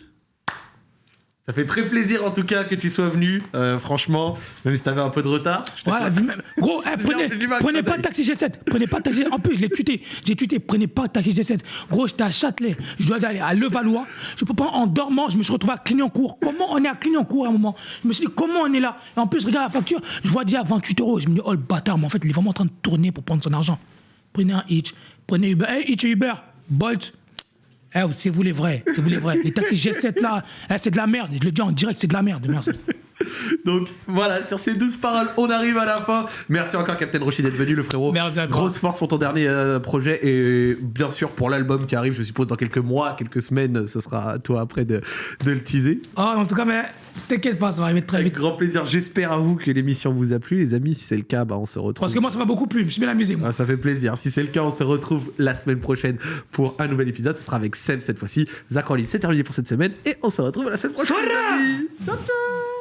Ça fait très plaisir en tout cas que tu sois venu, euh, franchement, même si t'avais un peu de retard. je vu même- Gros, eh, prenez, prenez pas de taxi G7. Prenez pas de taxi En plus, je l'ai tuté. J'ai tuté. Prenez pas de taxi G7. Gros, j'étais à Châtelet. Je dois aller à Levallois. Je peux pas, en dormant, je me suis retrouvé à Clignancourt. Comment on est à Clignancourt à un moment? Je me suis dit, comment on est là? Et en plus, je regarde la facture. Je vois déjà 28 euros. Je me dis, oh le bâtard, mais en fait, il est vraiment en train de tourner pour prendre son argent. Prenez un Hitch. Prenez Uber. Hey, Hitch et Uber. Bolt. Eh, c'est vous les vrais. C'est vous les vrais. Les taxis G7 là, eh, c'est de la merde. Je le dis en direct, c'est de la merde. Merci. Donc voilà, sur ces douze paroles, on arrive à la fin. Merci encore, Captain Roshi, d'être venu, le frérot. Merci à toi. Grosse force pour ton dernier euh, projet et bien sûr pour l'album qui arrive, je suppose, dans quelques mois, quelques semaines. Ce sera à toi après de, de le teaser. Oh, en tout cas, mais t'inquiète pas, ça va arriver très Avec vite. grand plaisir. J'espère à vous que l'émission vous a plu, les amis. Si c'est le cas, bah, on se retrouve. Parce que moi, ça m'a beaucoup plu. Je me suis bien amusé, moi. Ah, ça fait plaisir. Si c'est le cas, on se retrouve la semaine prochaine pour un nouvel épisode. Ce sera avec Seb cette fois-ci. Zach en libre, c'est terminé pour cette semaine et on se retrouve la semaine prochaine. Ciao, ciao